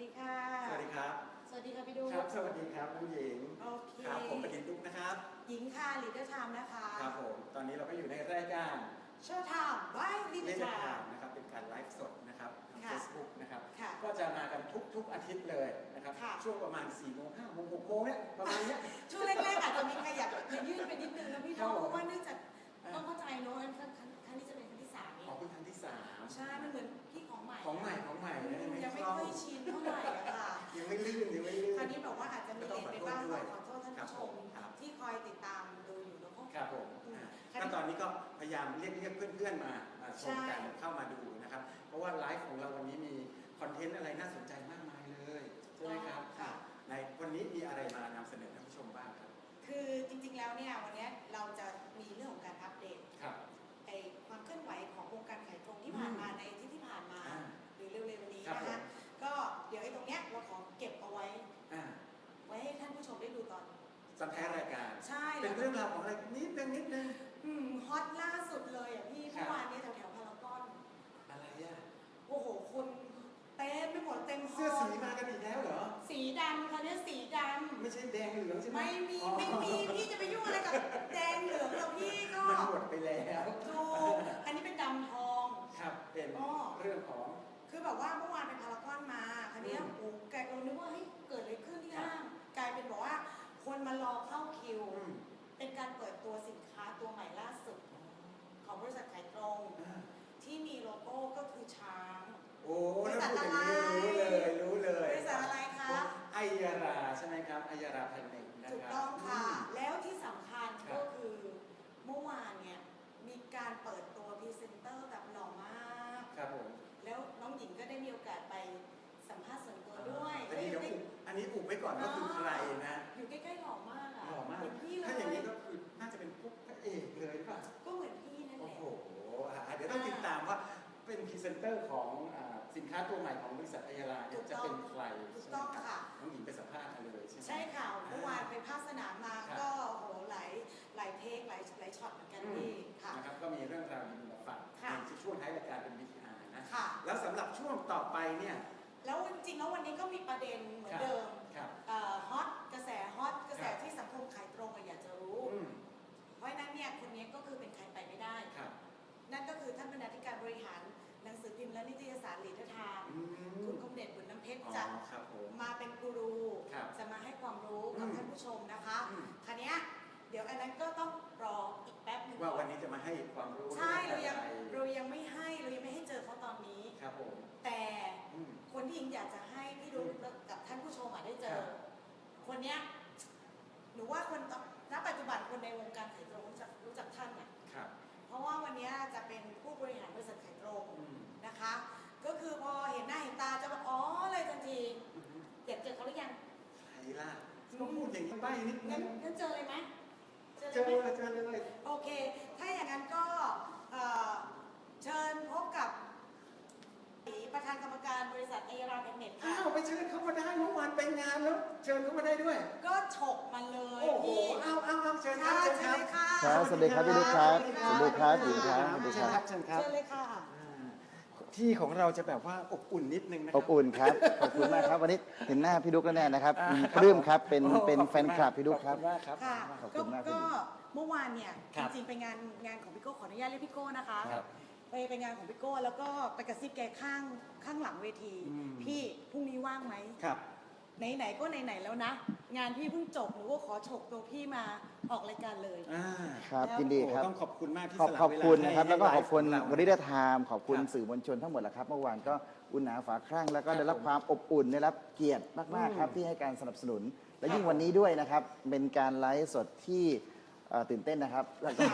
ดีค่ะ สวัสดีครับ สวัสดีค่ะพี่ดูครับ สวัสดีครับน้องหญิง โอเคครับผมประดินดุกนะครับ หญิงค่ะลีดเดอร์ไทม์นะคะ ครับผม ตอนนี้เราก็อยู่ในรายการโชว์ไทม์บายลีดเดเล่อนร์ไททางม์นะครับ เป็นการไลฟ์สดนะครับทางค่ะ Facebook นะครับค่ะก็จะมากันทุกทุกอาทิตย์เลยนะครับค่ะช่วงประมาณ4โมง5โมง6โมงเนี่ยประมาณเนี้ย ช่วงแรกๆอาจจะมีขยับขยื่นไปนิดนึงนะพี่ครัโน้บผมเพราะว่าเนื่องจากอ่าต้องเข้าใจเนอะครั้งครั้งครั้งนี้จะเป็นครั้งที่สามเอของเป็นครั้งที่สามใช่ มันเหมือนพี่ ของใหม่ของใหม่ของใหม่อืนะมยังไม่คล่องค่อยชินเท่าไหร่อะค่ะ ยังไม่ลื่นยังไม่ลื่น คราวนี้บอกว่าอาจจะมีเลทไปบ้างก็ขต้อองขขออโทโทษด้วยษท่านผู้ชมครับ ที่คอยติดตามดูอยู่เนอะครับผมอืมอ่าคราวก็นี้ตอนนี้ก็พยายามเรียกเรียกเพื่อนๆมามาชมกันใช่เข้ามาดูนะครับ เพราะว่าไลฟ์ของเราวันนี้มีคอนเทนต์อะไรน่าสนใจมากมายเลยใช่ไหมครับค่ะในวันนี้มีอะไรมานำเสนอท่านผู้ชมบ้างครับ คือจริงๆแล้วเนี่ยวันเนี้ยเราจะมีเรื่องของการอัปเดตครับ ไอความเคลื่อนไหวของวงการขายตรงที่ผ่านมาในอาที่ที่ เร็วๆนี้ครับนะคะผม ก็เดี๋ยวไอ้ตรงเนี้ยเราขอเก็บเอาไว้ อ่าไว้ให้ท่านผู้ชมได้ดูตอนตอนท้ายรายการ ใช่เป็นเรื่องราวของอะไรนิดนึงนิดนึง อืมฮอตล่าสุดเลยอะพี่ครัเมื่บอวานเนี้แถวๆพารากอน อะไรอะโอ้โหคนเต็มไปหมดเต็มฮอเสื้อลสีมากันอีกแล้วเหรอ สีดำค่ะเนี่ยสีดไม่ใช่แดงเหลืองใช่ำไหมไม่มีอ๋อไม่มีพี่จะไปยุ่งอะไรกับแดงเหลืองเราพี่ก็มันหมดไปแล้วถูกอันนี้เป็นดำทอง ครับเป็นอ๋อ เรื่องของ คือแบบว่าเมื่อวานไปพารากอนมาคันนี้ยอืมโอ้แกเรานึกว่าเฮ้ยเกิดอะไรขึ้นที่ครับห้างกลายเป็นบอกว่าคนมารอเข้าคิวอืมเป็นการเปิดตัวสินค้าตัวใหม่ล่าสุด ของบริษัทขายตรงอ่าที่มีโลโก้ก็คือช้าง โอ้ถ้าพูดอย่างนี้รู้เลยรู้เลยบริษัทอะไรคะไอยาราใช่ไหมครับไอยาราแพนเน็กนะถูกครับต้องค่ะอืมแล้วที่สำคัญครับก็คือเมื่อวานเนี่ยมีการเปิดตัวพรีเซนเตอร์แบบหล่อมาก ครับผมแล้ว น้องหญิงก็ได้มีโอกาสไปสัมภาษณ์ส่วนตัวด้วยอันนี้เดี๋ยวได้อุบอันนี้อุบไว้ก่อนว่าคือใครนะอยู่ใกล้ๆหล่อมากอะหล่อมากเหมือนพี่เลถ้าอย่างนี้ยก็คือน่าจะเป็นพวกพระเอกเลยหรือเปล่า ก็เหมือนพี่นั่นแหโอ้ละ โหอะเดี๋ยวต้องติดตามว่าเป็นพรีเซนเตอร์ของอ่าสินค้าตัวใหม่ของบริษัทไอยาราเนี่ยจะเป็นใครถูกต้องใช่ไหมรับค่ะ น้องหญิงไปสัมภาษณ์กันเลยใช่ไหม ใช่ค่ะเมื่อวานไปภาคสนามมาครับ ก็โอ้โหหลายหลายเทคหลายหลายช็อตเหมือนกันอืมพี่ค่ะ นะครับก็มีเรื่องราวดีๆมาฝากค่ะ ในช่วงท้ายรายการเป็น VTR นะ ค่ะ แล้วสำหรับช่วงต่อไปเนี่ย แล้วจริงๆแล้ววันนี้ก็มีประเด็นเหมือนครับเดิมครับเอ่อฮอตกระแสฮอตกระแสครับที่สังคมขายตรงอะอยากจะรู้ อืมเพราะฉะนั้นเนี่ยคนนี้ก็คือเป็นใครไปไม่ได้ ครับ นั่นก็คือท่านบรรณาธิการบริหารหนังสือพิมพ์และนิตยสารลีดเดอร์ไทม์อืมคุณคมเดชบุญน้ำเพชรอ๋อจะครับผม มาเป็นกูรูครับจะมาให้ความรู้กับอืมท่านผู้ชมนะคะ อืมคันนี้ย เดี๋ยวอันนั้นก็ต้องรออีกแป๊บหนึงว่าก่อวันนี้จะมาให้ความรู้ใช่เรายังองอะไรเรายังไม่ให้เรายังไม่ให้เจอเขาตอนนี้ครับผมแต่อืมคนที่หญิงอยากจะให้พี่ดูกับท่านผู้ชมอะได้เจครัอบคนเนี้ยหนูว่าคนตณปัจจุบันคนในวงการขายตรงรู้จักรู้จักท่านอะครับเพราะว่าวันเนี้ยจะเป็นผู้บริหารบริษัทขายตรงอืมนะคะ ก็คือพอเห็นหน้าเห็นตาจะบอกอ๋อเลยทันทีอืมอยากเจอเขาหรือยังใครล่ะก็พูดอย่างนี้ใบ้นิดนึงั้นงงั้นเจอเลยไหม เจอเจเลยอไหมเจอเลยโอเค ถ้าอย่างนั้นก็เอ่อเชิญพบกับประธานกรรมการบริษัทเอราแพนเน็ตอ้าค่ะ วไปเชิญเขามาได้เมื่อวานไปงานแล้ว เชิญเขามาได้ด้วย ก็ฉกมาเลยโอ้โหพี่เอาเอาเอาเชิญครัค่ะบเชิญเชิญครับเลยค่ะ ครับสวัสดีครับพี่ลูกครับสวัสดีครับสวัสดีครับสวัสดีเชิคญรับครับเชิญครับ เชิญเลยค่ะอ่า ที่ของเราจะแบบว่าอบอุ่นนิดนึงนะคอรับอุ่นครับ ขอบคุณมากครับ วันนี้เห็นหน้าพี่ดุ๊กแล้วแน่นะครับอ่าปลื้มครับ เป็นโอ้เป็นขอบแฟนคลับพี่ดุ๊กครับ ขอบคุณมากครับ ค่ะขอบก็คุณมากก็พี่เมื่อวานเนี่ยครัจบริงๆไปงานงานของพี่โก้ขออนุญาตเรียกพี่โก้นะคะครับไปไปงานของพี่โก้แล้วก็ไปกระซิบแกข้างข้างหลังเวที อืม พี่พรุ่งนี้ว่างไหมครับ ไหนๆก็ไหนๆแล้วนะ งานพี่เพิ่งจบหนูก็ขอฉกตัวพี่มาออกรายการเลย อ่าครับแล้วยินดีครับ โอ้ต้องขอบคุณมากที่ขอบสละขอบเวลาคุณให้นะครับ ให้แล้วก็ขอบคุณไลฟ์ของวเรา Leader Time ขอบคุณครับสื่อมวลชนทั้งหมดแหละครับ เมื่อวานก็อุ่นหนาฝาคั่งแล้วก็ได้รับความอบอุ่นได้รับเกียรติมากอืมๆครับ ที่ให้การสนับสนุน และครับยิ่งวันนี้ด้วยนะครับ เป็นการไลฟ์สดที่ เอ่อตื่นเต้นนะครับแล้วก็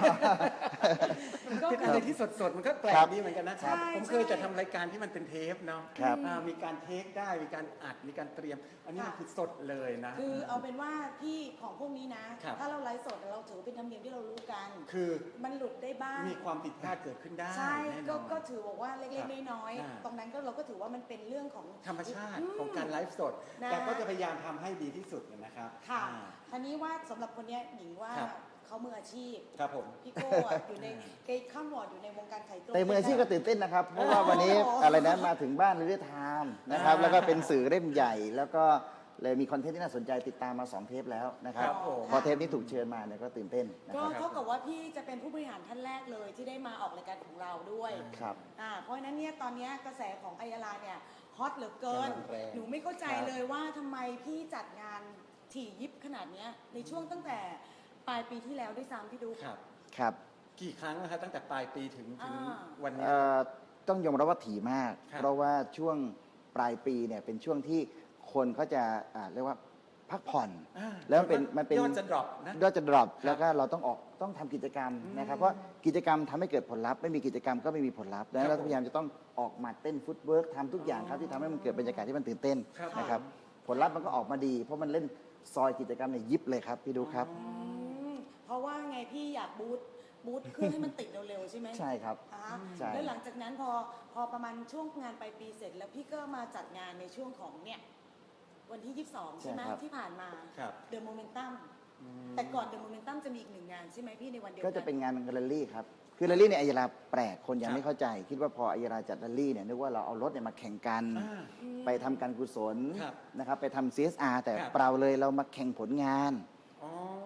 ก็เป็นคือะไรอที่สดๆ มันก็แปลครักบดีเหมือนกันนะใช่ผมเคยจะทำรายการที่มันเป็นเทปเนาะครับอ่ามีการเทคได้มีการอัดมีการเตรียม อันนี้มันคือสดเลยนะ คือเอาเป็นว่าพี่ของพวกนี้นะ ครับ ถ้าเราไลฟ์สดเราถือว่าเป็นธรรมเนียมที่เรารู้กัน คือมันหลุดได้บ้าง มีความผิดพลาดเกิดขึ้นได้ใช่แน่นก็อน ก็ถือบอกว่าเล็กครับๆน้อยอ่า ๆตรงนั้นก็เราก็ถือว่ามันเป็นเรื่องของ ธรรมชาติอืมของการไลฟ์สด นะ แต่ก็จะพยายามทำให้ดีที่สุดนะครับค่ะอ่าทีนี้ว่าสำหรับคนเนี้ยหญิงว่าครับ เขามืออาชีพครับผม พี่โก้วดอยู่ในเกย์ข้ามวอร์ดอยู่ในวงการไข่ตรง แต่มืออาชีพก็ตื่นเต้นนะครับ เพราะว่าวันนี้โอ้โห อะไรนะมาถึงบ้านเรื่อยไทม์นะครับอ่าแล้วก็เป็นสื่อเล่มใหญ่ แล้วก็เลยมีคอนเทนต์ที่น่าสนใจติดตามมา 2 เทปแล้วนะครับครับผม พอเทปนี้ถูกเชิญมาเนี่ยก็ตื่นเต้นนะก็ครับ เท่ากับว่าพี่จะเป็นผู้บริหารท่านแรกเลยที่ได้มาออกรายการของเราด้วยครับ อ่าเพราะฉะนั้นเนี่ยตอนเนี้ยกระแสของไอยาลาเนี่ยฮอตเหลือเกิน กำลังแรง หนูไม่เข้าใจครับเลยว่าทำไมพี่จัดงานถี่ยิบขนาดเนี้ยในช่วงตั้งแต่ ปลายปีที่แล้วด้วยซ้ำพี่ดูครับ ครับกี่ครั้งนะครับตั้งแต่ปลายปีถึงถึงอ่า วันนี้เอ่อต้องยอมรับว่าถี่มาก ครับ เพราะว่าช่วงปลายปีเนี่ยเป็นช่วงที่คนเขาจะอ่าเรียกว่าพักผ่อน อ่าแล้วมันเป็นมันเป็น ยอดจะดรอปนะยอดจะดรอปครับแล้วก็เราต้องออกต้องทำกิจกรรมอืมนะครับเพราะกิจกรรมทำให้เกิดผลลัพธ์ไม่มีกิจกรรมก็ไม่มีผลลัพธ์ดังนั้นครัเราบพยายามจะต้องออกมาเต้น footwork ทำทุกอย่างครับอ๋อที่ทำให้มันเกิดบรรยากาศที่มันตื่นเต้นครับ นะครับผลลัพธ์มันก็ออกมาดี เพราะมันเล่นซอยกิจกรรมเนี่ยยิบเลยครับพี่ดูครับ อืม เพราะว่าไงพี่อยาก boot boot เครื่องให้มันติดเร็วๆใช่ไหมใช่ครับ อ่าใช่ แล้วหลังจากนั้นพอพอประมาณช่วงงานปลายปีเสร็จ แล้วพี่ก็มาจัดงานในช่วงของเนี่ยวันที่ 22 ใช่ไหมใช่ครับ ที่ผ่านมาครับ The Momentum อืมแต่ก่อน The Momentum จะมีอีกหนึ่งงานใช่ไหมพี่ในวันเดียวก็กัจะเป็นงานแรลลี่ครับ คือแรลลี่เนี่ยไอยราแปลก คนยังครับ ไม่เข้าใจ คิดว่าพอไอยราจัดแรลลี่เนี่ยนึกว่าเราเอารถเนี่ยมาแข่งกัน อ่าอืมไปทำการกุศลครับนะครับไปทำ CSR แต่ครับ เปล่าเลยเรามาแข่งผลงานอ๋อ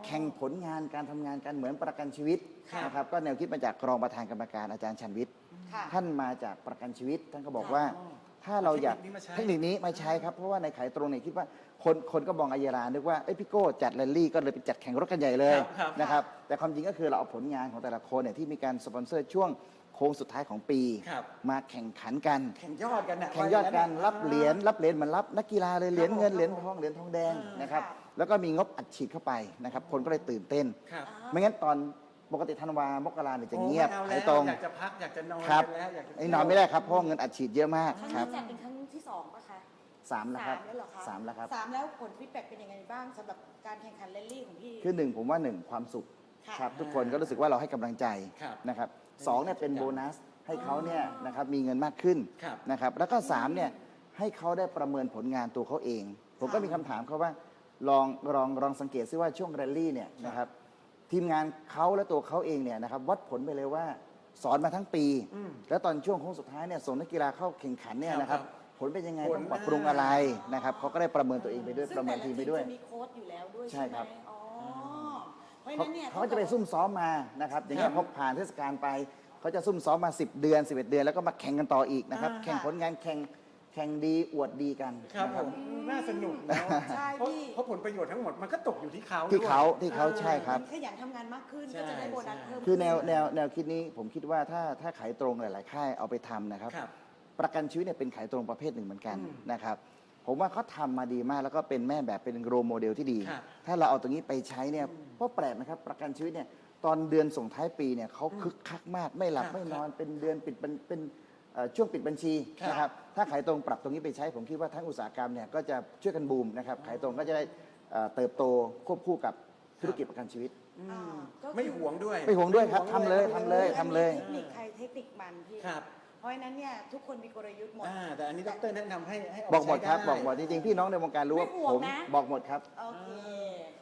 แข่งผลงานการทำงานกันเหมือนประกันชีวิตครับนะครับก็แนวคิดมาจากรองประธานกรรมการอาจารย์ชันวิทย์ ค่ะ ท่านมาจากประกันชีวิต ท่านก็บอกค่ะว่าอ๋อถ้าเราอยากเทคนิคนี้มาใช้เทคนิคนี้มาใช้ครับ เพราะว่าในขายตรงเนี่ยคิดว่าคนคนก็มองไอยรานึกว่าเอ้ยพี่โก้จัดแรลลี่ก็เลยไปจัดแข่งรถกันใหญ่เลยครับครับ นะครับแต่ความจริงก็คือเราเอาผลงานของแต่ละคนเนี่ยที่มีการสปอนเซอร์ช่วงโค้งสุดท้ายของปี ครับ มาแข่งขันกัน แข่งยอดกันนะแข่งยอดกันรับเหรียญรับเหรียญเหมือนรับนักกีฬาเลยเหรียญเงินครับผมเหรียญทองเหรียญทองแดงอ่านนะครับ ค่ะ แล้วก็มีงบอัดฉีดเข้าไปนะครับ คนก็เลยตื่นเต้น ครับอ่าไม่งั้นตอนปกติธันวา มกราเนี่ยจะโอ้เงียบไม่เอาหาแล้ยวตรง อยากจะพักอยากจะนอนครับกันแล้วอยากจะไอ้นอนไม่ได้ครับเพราะว่าเงินอัดฉีดเยอะมากครับครั้งครันี้บจัดเป็นครั้งที่สองปะคะสามแล้วครับแล้วเหรอคะสามแล้วครับ สามแล้วผล feedback เป็นยังไงบ้างสำหรับการแข่งขันแรลลี่ของพี่ คือหนึ่งผมว่าหนึ่งความสุขค่ะครับทุกคนก็รู้สึกว่าเราให้กำลังใจครับนะครับสองเนี่ยเป็นโบนัสให้เขาเนี่ยอ๋อนะครับมีเงินมากขึ้นครับนะครับแล้วก็สามเนี่ยให้เขาได้ประเมินผลงานตัวเขาเอง ผมก็มีคำถามเขาว่า ลองลองลองสังเกตซิว่าช่วงแรลลี่เนี่ยนะครับทีมงานเขาและตัวเขาเองเนี่ยนะครับวัดผลไปเลยว่าสอนมาทั้งปี อืมแล้วตอนช่วงโค้งสุดท้ายเนี่ยส่งนักกีฬาเข้าแข่งขันเนี่ยครับนะครับ ครับผลเป็นยังไงผล ต้องปรับปรุงอะไรนะครับเขาก็ได้ประเมินตัวเองไปด้วยซึ่งประเมินแต่ละทีมไปด้วยจะมีโค้ดอยู่แล้วด้วยใช่ใช่ไหมครับ อ๋อเพราะฉะเขานั้นเนี่ยเขาจะไปซุ่มซ้อมมานะครับอย่างเงี้คยรับพอผ่านเทศกาลไปเขาจะซุ่มซ้อมมา 10 เดือน 11 เดือน แล้วก็มาแข่งกันต่ออีกนะครับอ่าแข่งผลงานแข่ง แข่งดีอวดดีกันครับนะ ผมน่าสนุกนะใช่เพราะพี่ เพราะผลประโยชน์ทั้งหมดมันก็ตกอยู่ที่เขาที่ด้วย เขาที่เขาอ่ใช่ครับ ขยันทำงานมากขึ้น ใช่ ก็จะได้โบนัสเพิ่มคือแนวขึ้แนวแนวคิดนี้ผมคิดว่าถ้าถ้าขายตรงหลาย ๆ ค่ายเอาไปทำนะครับ ครับ ประกันชีวิตเนี่ยเป็นขายตรงประเภทหนึ่งเหมือนกันอืมนะครับ ผมว่าเขาทำมาดีมากแล้วก็เป็นแม่แบบเป็นโรโมเดลที่ดี ครับถ้าเราเอาตรงนี้ไปใช้เนี่ยเพราะแปลกนะครับ ประกันชีวิตเนี่ยตอนเดือนส่งท้ายปีเนี่ยเขาคึกคักมากไม่หลับครับไม่นอนเป็นเดือนปิดบัญเป็นเอ่อ ช่วงปิดบัญชีครับนะครับถ้าขายตรงปรับตรงนี้ไปใช้ ผมคิดว่าทั้งอุตสาหกรรมเนี่ยก็จะช่วยกันบูมนะครับขายตรงก็จะได้เอ่อเติบโตควบคู่กับธุรกิจประกันชีวิตอือ่ามก็คือไม่หวงด้วย ไม่หวงด้วยครับทำเลยทำเลยอันนี้ทำเลยเทคนิคใครเทคนิคมันพี่ครับ เพราะฉะนั้นเนี่ยทุกคนมีกลยุทธ์หมด อ่าแต่อันนี้ดรแนะนำให้ให้เาบอกหมดใช้ครับไบอกหมดจริงๆพี่น้องในวงการรู้ว่าไม่ห่วงผมนะ บอกหมดครับโอเค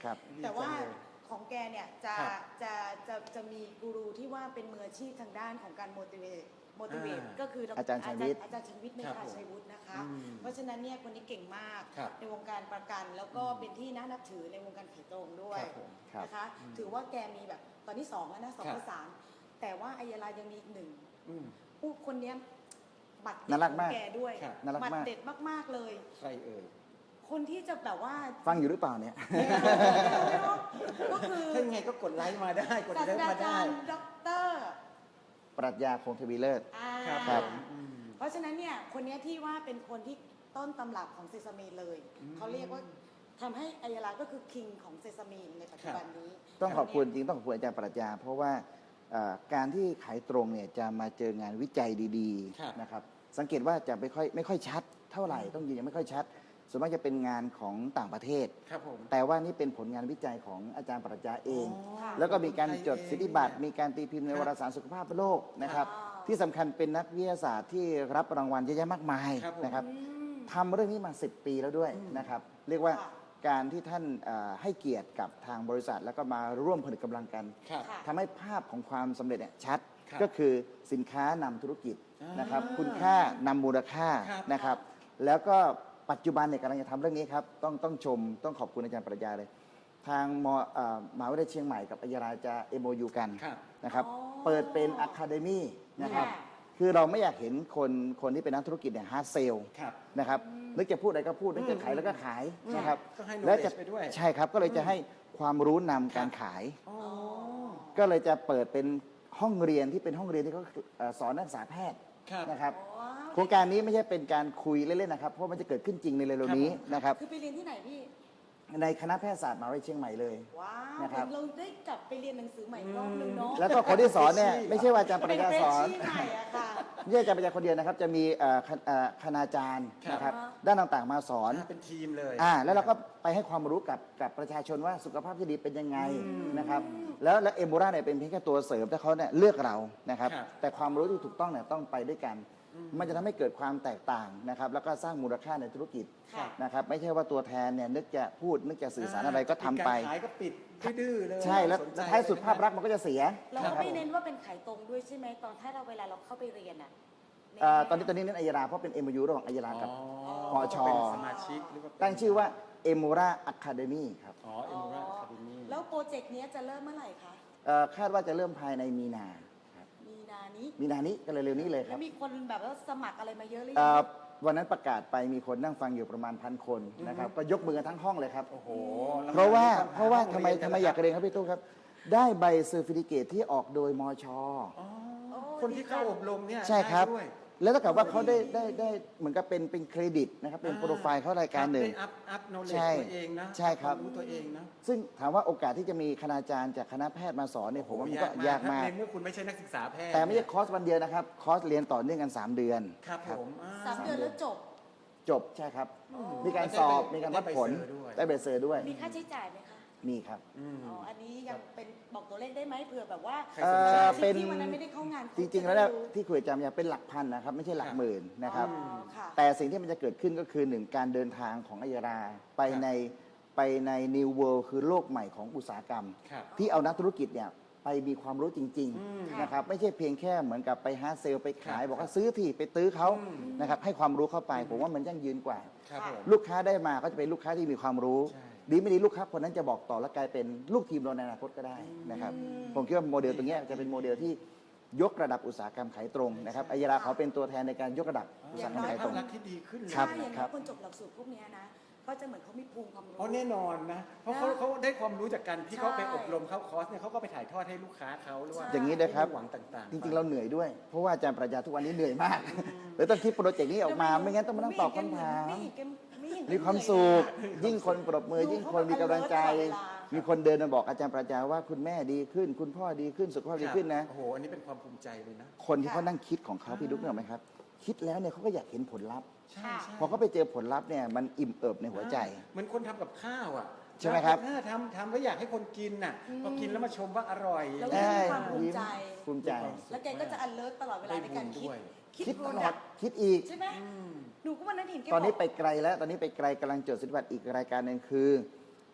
ครับ แต่ว่าดีจังเลยของแกเนี่ยจะครับจะจะจะมีกูรูที่ว่าเป็นมืออาชีพทางด้านของการ motivate motivate อ่าก็คือดอาจารย์ชัยวิทย์อาจารย์ชัยวิทย์เมครับธาผมชัยวุฒินะคะ อืมเพราะฉะนั้นเนี่ยคนนี้เก่งมากครับในวงการประกันแล้วก็เป็นที่น่านับถือในวงการขายตรงด้วยครับผมครับนะคะถือว่าแกมีแบบตอนที่สองแล้วนะสองครับที่สามแต่ว่าอายาลายังมีอีกหนึ่งอืม ผู้คนเนี้ยบัตรเด็ดน่ารักของมากแกด้วยครับ น่ารักบัตมารกเด็ดมากๆเลย ใครเอ่ย คนที่จะแบบว่า ฟังอยู่หรือเปล่าเนี่ย ก็คือ ถ้ายังไงก็กดไลค์มาได้ กดศาสไลตค์รามาจาได้ รย์ด็อกเตอร์ ปรัชญาคงทวีเลิศ อ่าครับครับผมอืม เพราะฉะนั้นเนี่ยคนเนี้ยที่ว่าเป็นคนที่ต้นตำรับของเซซามีเลยอืมเขาเรียกว่าทำให้อายาลาก็คือคิงของเซซามีในปัจจุบันนี้ต้องขอบคุณจริงต้องขอบคุณอาจารย์ปรัชญา เพราะว่าเอ่อการที่ขายตรงเนี่ยจะมาเจองานวิจัยดีครับ ๆนะครับสังเกตว่าจะไม่ค่อยไม่ค่อยชัดเท่าไหร่ต้องยืนยังไม่ค่อยชัด ส่วนมากจะเป็นงานของต่างประเทศ ครับผม แต่ว่านี่เป็นผลงานวิจัยของอาจารย์ปรัชญาเอง ค่ะแล้วก็มีการจดคนไทยเองสิทธิบัตร มีการตีพิมพ์ในครับวารสารสุขภาพโลกนะครับอ่าที่สำคัญเป็นนักวิทยาศาสตร์ที่รับรางวัลเยอะแยะมากมายครับผม นะครับ อืม ทำเรื่องนี้มา 10 ปีแล้วด้วยนะครับ เรียกว่าค่ะ การที่ท่านเอ่อให้เกียรติกับทางบริษัท แล้วก็มาร่วมผนึกกำลังกันครับ ค่ะ ทำให้ภาพของความสำเร็จเนี่ยชัด ครับก็คือสินค้านำธุรกิจอ่านนะครับคุณค่านำมูลค่าครับ นะครับ แล้วก็ ปัจจุบันเนี่ยกำลังจะทำเรื่องนี้ครับ ต้องต้องชมต้องขอบคุณอาจารย์ปรัญญาเลย ทางมเอ่อมหาวิทยาลัยเชียงใหม่กับอัยราจะ MOU กันครับ นะครับ อ๋อเปิดเป็นอะคาเดมี่นะครับ ค่ะ คือเราไม่อยากเห็นคนคนที่เป็นนักธุรกิจเนี่ย hard sell ครับ นะครับนึกจะพูดอะไรก็พูดนึกจะขายแล้วก็ขายนะครับต้องให้และ knowledge จะไปด้วย ใช่ครับ ก็เลยจะให้ความรู้นำการขาย อ๋อ ก็เลยจะเปิดเป็นห้องเรียนที่เป็นห้องเรียนที่เขาเอ่อสอนนักศึกษาแพทย์ครับ นะครับ ว้าวโครงการนี้ไม่ใช่เป็นการคุยเล่นๆนะครับ เพราะมันจะเกิดขึ้นจริงในเร็วๆนี้ครับผมนะครับ คือไปเรียนที่ไหนพี่ ในคณะแพทยศาสตร์มหาวิทยาลัยเชียงใหม่เลย ว้าวนะครับ เราได้กลับไปเรียนหนังสือใหม่อีกรอบหนึงเนาะแล้วก็คนที่สอนเนี่ยเป็นไม่ใช่ว่าอาจารย์ปริญญาสอนเป็นเฟรชชี่ใหม่อะค่ะ ไม่ใช่อาจารย์ปริญญาคนเดียวนะครับ จะมีเอ่อคณเอ่อคณาจารย์ครับนะครับอ่าฮะด้านต่างๆมาสอนอ่าเป็นทีมเลยอ่าแล้วเราก็ไปให้ความรู้กับกับประชาชนว่าสุขภาพที่ดีเป็นยังไงนะครับแล้วแล้วเอมบูราเนี่ยเป็นเพียงแค่ตัวเสริมแต่เขาเนี่ยเลือกเรานะครับครับแต่ความรู้ที่ถูกต้องเนี่ยต้องไปด้วยกัน มันจะทำให้เกิดความแตกต่างนะครับแล้วก็สร้างมูลค่าในธุรกิจค่ะนะครับไม่ใช่ว่าตัวแทนเนี่ยนึกจะพูดนึกจะสื่อสารอะไรก็ทำไปการขายก็ปิดดื้อๆเลยใช่แล้วสนใจท้ายสุดภาพลักษณ์มันก็จะเสียเรานะก็ครับไม่เน้นว่าเป็นขายตรงด้วยใช่ไหมตอนถ้าเราเวลาเราเข้าไปเรียนอะเอ่อตอนนี้ตอนนี้เน้นอัยราเพราะเป็น MOU ระหว่างอัยรากับอ๋อปชเป็นสมาชิกหรือว่าเป็นตั้งชื่อว่าเอมูราอะคาเดมีครับอ๋อเอ็มราคาเดมี่ แล้วโปรเจกต์เนี้ยจะเริ่มเมื่อไหร่คะ เอ่อคาดว่าจะเริ่มภายในมีนา ครับมีนานี้มีนานี้ก็เร็วๆนี้เลยคแล้รับวมีคนแบบว่าสมัครอะไรมาเยอะหรือเอ่ยัองวันนั้นประกาศไปมีคนนั่งฟังอยู่ประมาณพันคนนะครับก็ยกมือกันทั้งห้องเลยครับ โอ้โหเพราะว่าแล้เพราะว่าทำไมห้องทำไมนอยากเรียนครับพี่ตู้ครับ ได้ใบ certificate ที่ออกโดยมชอ๋อโอ้คนที่เข้าอบรมเนี่ยใช่ครับ ได้ด้วย แล้วถ้าเกิดว่าเขาได้ได้ได้เหมือนกับเป็นเป็นเครดิตนะครับเป็นอ่าโปรไฟล์เขารายการหนึ่ง ได้อั up knowledge ใช่ตัวเองนะใช่ครับ ความรู้ตัวเองนะซึ่งถามว่าโอกาสที่จะมีคณาจารย์จากคณะแพทย์มาสอนเนี่ยผมว่ามันก็ยากมาก ในเมื่อคุณไม่ใช่นักศึกษาแพทย์แต่ไม่ใช่คอร์สวันเดียวนะครับ คอร์สเรียนต่อเนื่องกัน 3 เดือน ครับผมอ่สามเดือนแล้วจบ จบใช่ครับอ๋อมีการสอบมีการวัดผลได้ใบ cert ด้วย มีค่าใช้จ่ายไหมคะ มีครับอืมอ๋ออันนี้ยังเป็นบอกตัวเลขได้ไหมเผื่อแบบว่าใครสนใจ เอ่อที่เป็นที่วันนั้นไม่ได้เข้างานจริงๆแล้วเนี่ยที่คุยจำเนี่ยเป็นหลักพันนะครับ ไม่ใช่หลักครับหมื่นนะครับ อ๋อค่ะ แต่สิ่งที่มันจะเกิดขึ้นก็คือหนึ่งการเดินทางของไอยราไปครับในไปใน New World คือโลกใหม่ของอุตสาหกรรม ครับที่เอานักธุรกิจเนี่ยไปมีความรู้จริงอืมๆนะครับไม่ใช่เพียงแค่เหมือนกับไป hard sell ไปขาย ครับบอกว่าซื้อที่ไปตื้อเขาอืม นะครับให้ความรู้เข้าไป ผมว่ามันยั่งยืนกว่า ครับผม ลูกค้าได้มาก็จะเป็นลูกค้าที่มีความรู้ ใช่ ดีไม่ดีลูกค้าคนนั้นจะบอกต่อและกลายเป็นลูกทีมเราในอนาคตก็ได้นะครับอืมผมคิดว่าโมเดลตรงเนี้ยจะเป็นโมเดลที่ยกระดับอุตสาหกรรมขายตรงนะครับไอยราเขาเป็นตัวแทนในการยกระดับอุตสาหกรรมขายตรงภาพลักษณ์ที่ดีขึ้นเลยครับใช่อย่างน้อยครับคนจบหลักสูตรพวกเนี้ยนะก็จะเหมือนเขามีภูมิความรู้เพราะแน่นอนนะ เพราะเขานะเขาได้ความรู้จากการที่ใช่เขาไปอบรมเข้าคอร์สเนี่ยเขาก็ไปถ่ายทอดให้ลูกค้าเขาหรือว่าอย่างนี้นะครับผู้ฟังต่างๆ จริงๆเราเหนื่อยด้วย เพราะว่าอาจารย์ปรัชญาทุกวันนี้เหนื่อยมากเลยต้องคิดโปรเจกต์นี้ออกมา ไม่งั้นต้องมานั่งตอบคำถามไเห็นแกไม่เห็นแกมีความสุขยิ่งคนปรบมือ ยิ่งคนมีกำลังใจ มีคนเดินมาบอกอาจารย์ปรัญญาว่าคุณแม่ดีขึ้น คุณพ่อดีขึ้นสุขภาพดีขึ้นนะโอ้โหอันนี้เป็นความภูมิใจเลยนะ คนที่เขานั่งคิดของเขาพี่ดุ๊กเนี่ยไหมครับ คิดแล้วเนี่ยเขาก็อยากเห็นผลลัพธ์ใช่ใช่พอเขาไปเจอผลลัพธ์เนี่ยมันอิ่มเอิบในหัวใจเหมือนคนทำกับข้าวอะใช่ไหมครับเออทำทำแล้วอยากให้คนกินน่ะพอกินแล้วมาชมว่าอร่อยแล้วใช่มีความภูมิใจภูมิใจ แล้วแกก็จะ alert ตลอดเวลาในการคิดได้บุญด้วยคิดตลอด product คิดอีกใช่ไหม อืมหนูก็วันนั้นเห็นแกตอนนี้บกไปไกลแล้วตอนนี้ไปไกลกำลังจดสิทธิบัตรอีกรายการหนึ่งคือ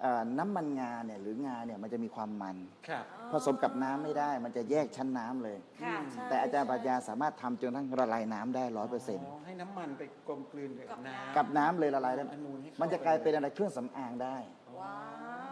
เอ่อน้ำมันงาเนี่ยหรืองาเนี่ยมันจะมีความมัน ครับ ผสมกับน้ำไม่ได้ มันจะแยกชั้นน้ำเลย ค่ะใช่แต่อาจารย์ปรัชญาใช่สามารถทำจนทั้งละลายน้ำได้ร้อยเปอร์เซ็นต์ให้น้ำมันไปกลมกลืนกับกับน้ำน้ำ กับน้ำเลยละลายได้อนูให้เข้มันจะกลายเป็นอะไรเครื่องสำอางได้ ว้า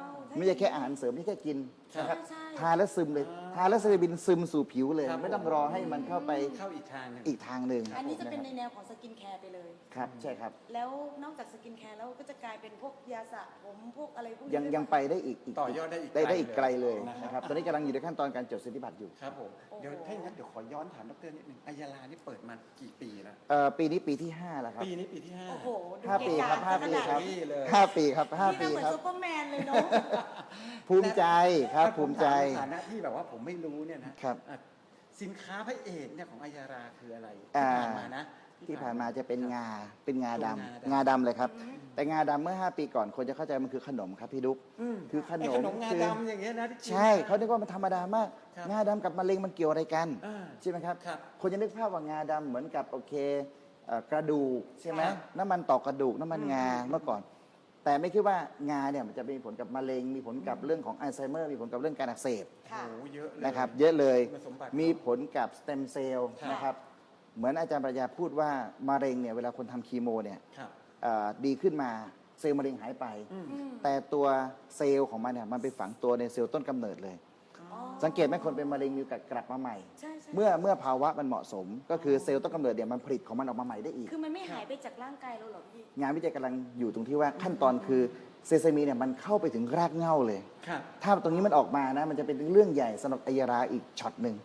ว ไม่ใช่แค่อาหารเสริมไม่ใช่แค่กินใช่นะครับใช่ ทาแล้วซึมเลยทาแล้วจะบินซึมสู่ผิวเลยไม่ต้องรอให้มันเข้าไปเข้าอีกทางหนึ่งอีกทางหนึ่งอันนี้จะเป็นในคแนวของ skincare ไปเลยครับใช่ครับแล้วนอกจาก skincare แล้วก็จะกลายเป็นพวกยาสระผมพวกอะไรพวกนี้ยังด้วยังไปได้อีกอีกต่อยอดได้อีกได้ได้อีกไกลเลยนะนะคครัรับตอนนี้กำลังอยู่ในขั้นตอนการจดสิทธิบัตรอยู่ครับผมโอ้โห เดี๋ยวถ้าอย่างนั้นเดี๋ยวขอย้อนถามดรนิดนึงไอยรานี่เปิดมากี่ปีแล้วเอ่อปีนี้ปีที่5แล้วครับ ปีนี้ปีที่ห้า โอ้โหดูห้าปีครับเกห้าะกะปีครับขนาดนี้เลย ห้าปีครับห้าพี่ปีน่าเหมือนครับ ซูเปอร์แมนเลยเนาะภูมิใจครับและภูมิใจผถาในฐานะที่แบบว่าผมไม่รู้เนี่ยนะครับอะสินค้าพระเอกเนี่ยของอายาราคืออะไรที่อ่าผ่านมานะที่ผ่านมาจะเป็นงาเป็นงาดำตัวงางาดำเลยครับ แต่งาดำเมื่อ 5 ปีก่อนคนจะเข้าใจมันคือขนมครับพี่ดุ๊กอืมคือขไอ้นขมนมงาคือดำอย่างเงี้ยนะที่กินใช่เขาคิดว่ามันธรรมดามากครับงาดำกับมะเร็งมันเกี่ยวอะไรกันอ่าใช่ไหมครับครับ คนจะนึกภาพว่างาดำเหมือนกับโอเคเอ่อกระดูกใช่ไหมครับน้ำมันต่อกระดูกน้ำมันงาอืมเมื่อก่อน แต่ไม่คิดว่างาเนี่ยมันจะมีผลกับมะเร็ง มีผลกับเรื่องของอัลไซเมอร์ มีผลกับเรื่องการอักเสบค่ะโอ้โหเยอะเลยนะครับ เยอะเลยคุณสมบัติ มีผลกับ stem cell ครับนะครับเหมือนอาจารย์ปรัชญาพูดว่ามะเร็งเนี่ยเวลาคนทำคีโมเนี่ยครับเอ่อดีขึ้นมาเซลล์มะเร็งหายไป อืม อืมแต่ตัวเซลล์ของมันเนี่ยมันไปฝังตัวในเซลล์ต้นกำเนิดเลยอ๋อ สังเกตไหมคนเป็นมะเร็งมีโอกาสกลับมาใหม่ ใช่ใช่เมื่อเมื่อภาวะมันเหมาะสม ก็คือเซลล์ต้นกำเนิดเนี่ยมันผลิตของมันออกมาใหม่ได้อีก คือมันไม่หายไปจากร่างกายเราเหรอพี่งานวิจัยกำลังอยู่ตรงที่ว่าขั้นตอนคือ sesamin เนี่ยมันเข้าไปถึงรากเหง้าเลย ครับ ถ้าตรงนี้มันออกมานะมันจะเป็นเรื่องใหญ่สำหรับไอยราอีกช็อตหนึ่ง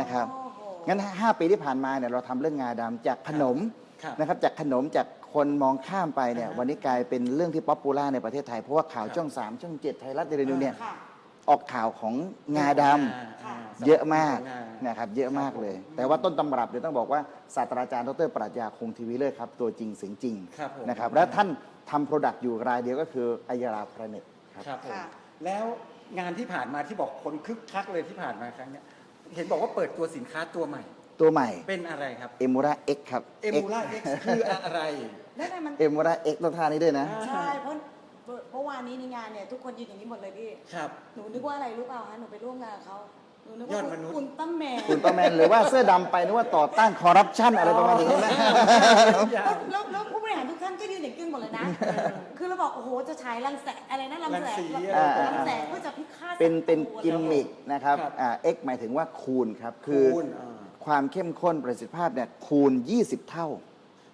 นะครับ โอ้โหงั้น 5 ปีที่ผ่านมาเนี่ยเราทำเรื่องงาดำจากขนมครับนะครับจากขนมจากคนมองข้ามไปเนี่ยอ่าฮะวันนี้กลายเป็นเรื่องที่ popular ในประเทศไทย เพราะว่าข่าวครับช่อง 3 ช่อง 7 ไทยรัฐเดลินิวเนี่ยค่ะ ออกข่าวของงาดอ่ค่ะำเยอะมากงานะครับเยอะมากเลย แต่ว่าต้นตำรับเดี๋ยวต้องบอกว่าศาสตราจารย์ดรปรัชญาคงทวีเลิศครับตัวจริงเสียงจริงครับผมนะครับและท่านทำ product อยู่รายเดียวก็คือไอยราแพลนเน็ตครับครับผมค่ะแล้วงานที่ผ่านมาที่บอกคนคึกคักเลยที่ผ่านมาครั้งเนี้ยเห็นบอกว่าเปิดตัวสินค้าตัวใหม่ ตัวใหม่เป็นอะไรครับเอมมูร่า X ครับเอมมูร่า X คืออะไรแล้วทำไมมันเอมมูร่า X ต้องทานนี้ด้วยนะใช่เพราะ เมื่อวานนี้ในงานเนี่ยทุกคนยืนอย่างนี้หมดเลยพี่ ครับ หนูนึกว่าอะไรรู้เปล่าคะหนูไปร่วมงานกับเขาหนูนึกยอว่าดมนุษย์คุณตั้มแมนคุณประแมนหรือว่าเสื้อดำไปนึกว่าต่อต้านคอร์รัปชันอะไรประมาณนี้นะแล้วแล้วแล้วผู้บริหารทุกท่านก็ยืนอย่างกึ่งหมดเลยนะ คือเราบอกโอ้โหจะฉายรังแสงอะไรนะรังแสงรังสีอ่ารังแสงเพื่อจะพิฆาตเป็นเป็นศัตรูกิมมิคนะครับครับ อ่าเอ็กหมายถึงว่าคูณครับ คือ คูณอ่า ความเข้มข้นประสิทธิภาพเนี่ยคูณ 20 เท่า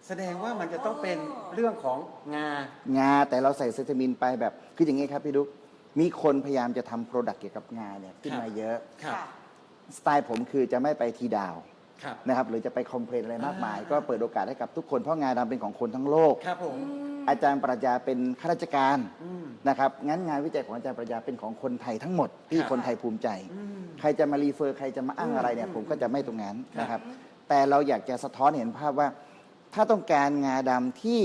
แสดงว่ามันจะต้องเป็นเรื่องของงา งาแต่เราใส่ sesamin ไปแบบคืออย่างนี้ครับพี่ดุ๊กมีคนพยายามจะทำ product เกี่ยวกับงาเนี่ยขึ้นครับมาเยอะ ครับค่ะสไตล์ผมคือจะไม่ไปทีดาว ครับ นะครับหรือจะไป complain อะไรมากมาย อ่า ก็เปิดโอกาสให้กับทุกคนเพราะงาดำเป็นของคนทั้งโลก ครับผม อาจารย์ปรัชญาเป็นข้าราชการอืม นะครับงั้นงานวิจัยของอาจารย์ปรัชญาเป็นของคนไทยทั้งหมดที่ครับคนไทยภูมิใจ อืมใครจะมา refer ใครจะมาอ้างอะไรเนี่ยอืมผมก็จะไม่ตรงนั้นครับนะครับ แต่เราอยากจะสะท้อนเห็นภาพว่า ถ้าต้องการงาดำที่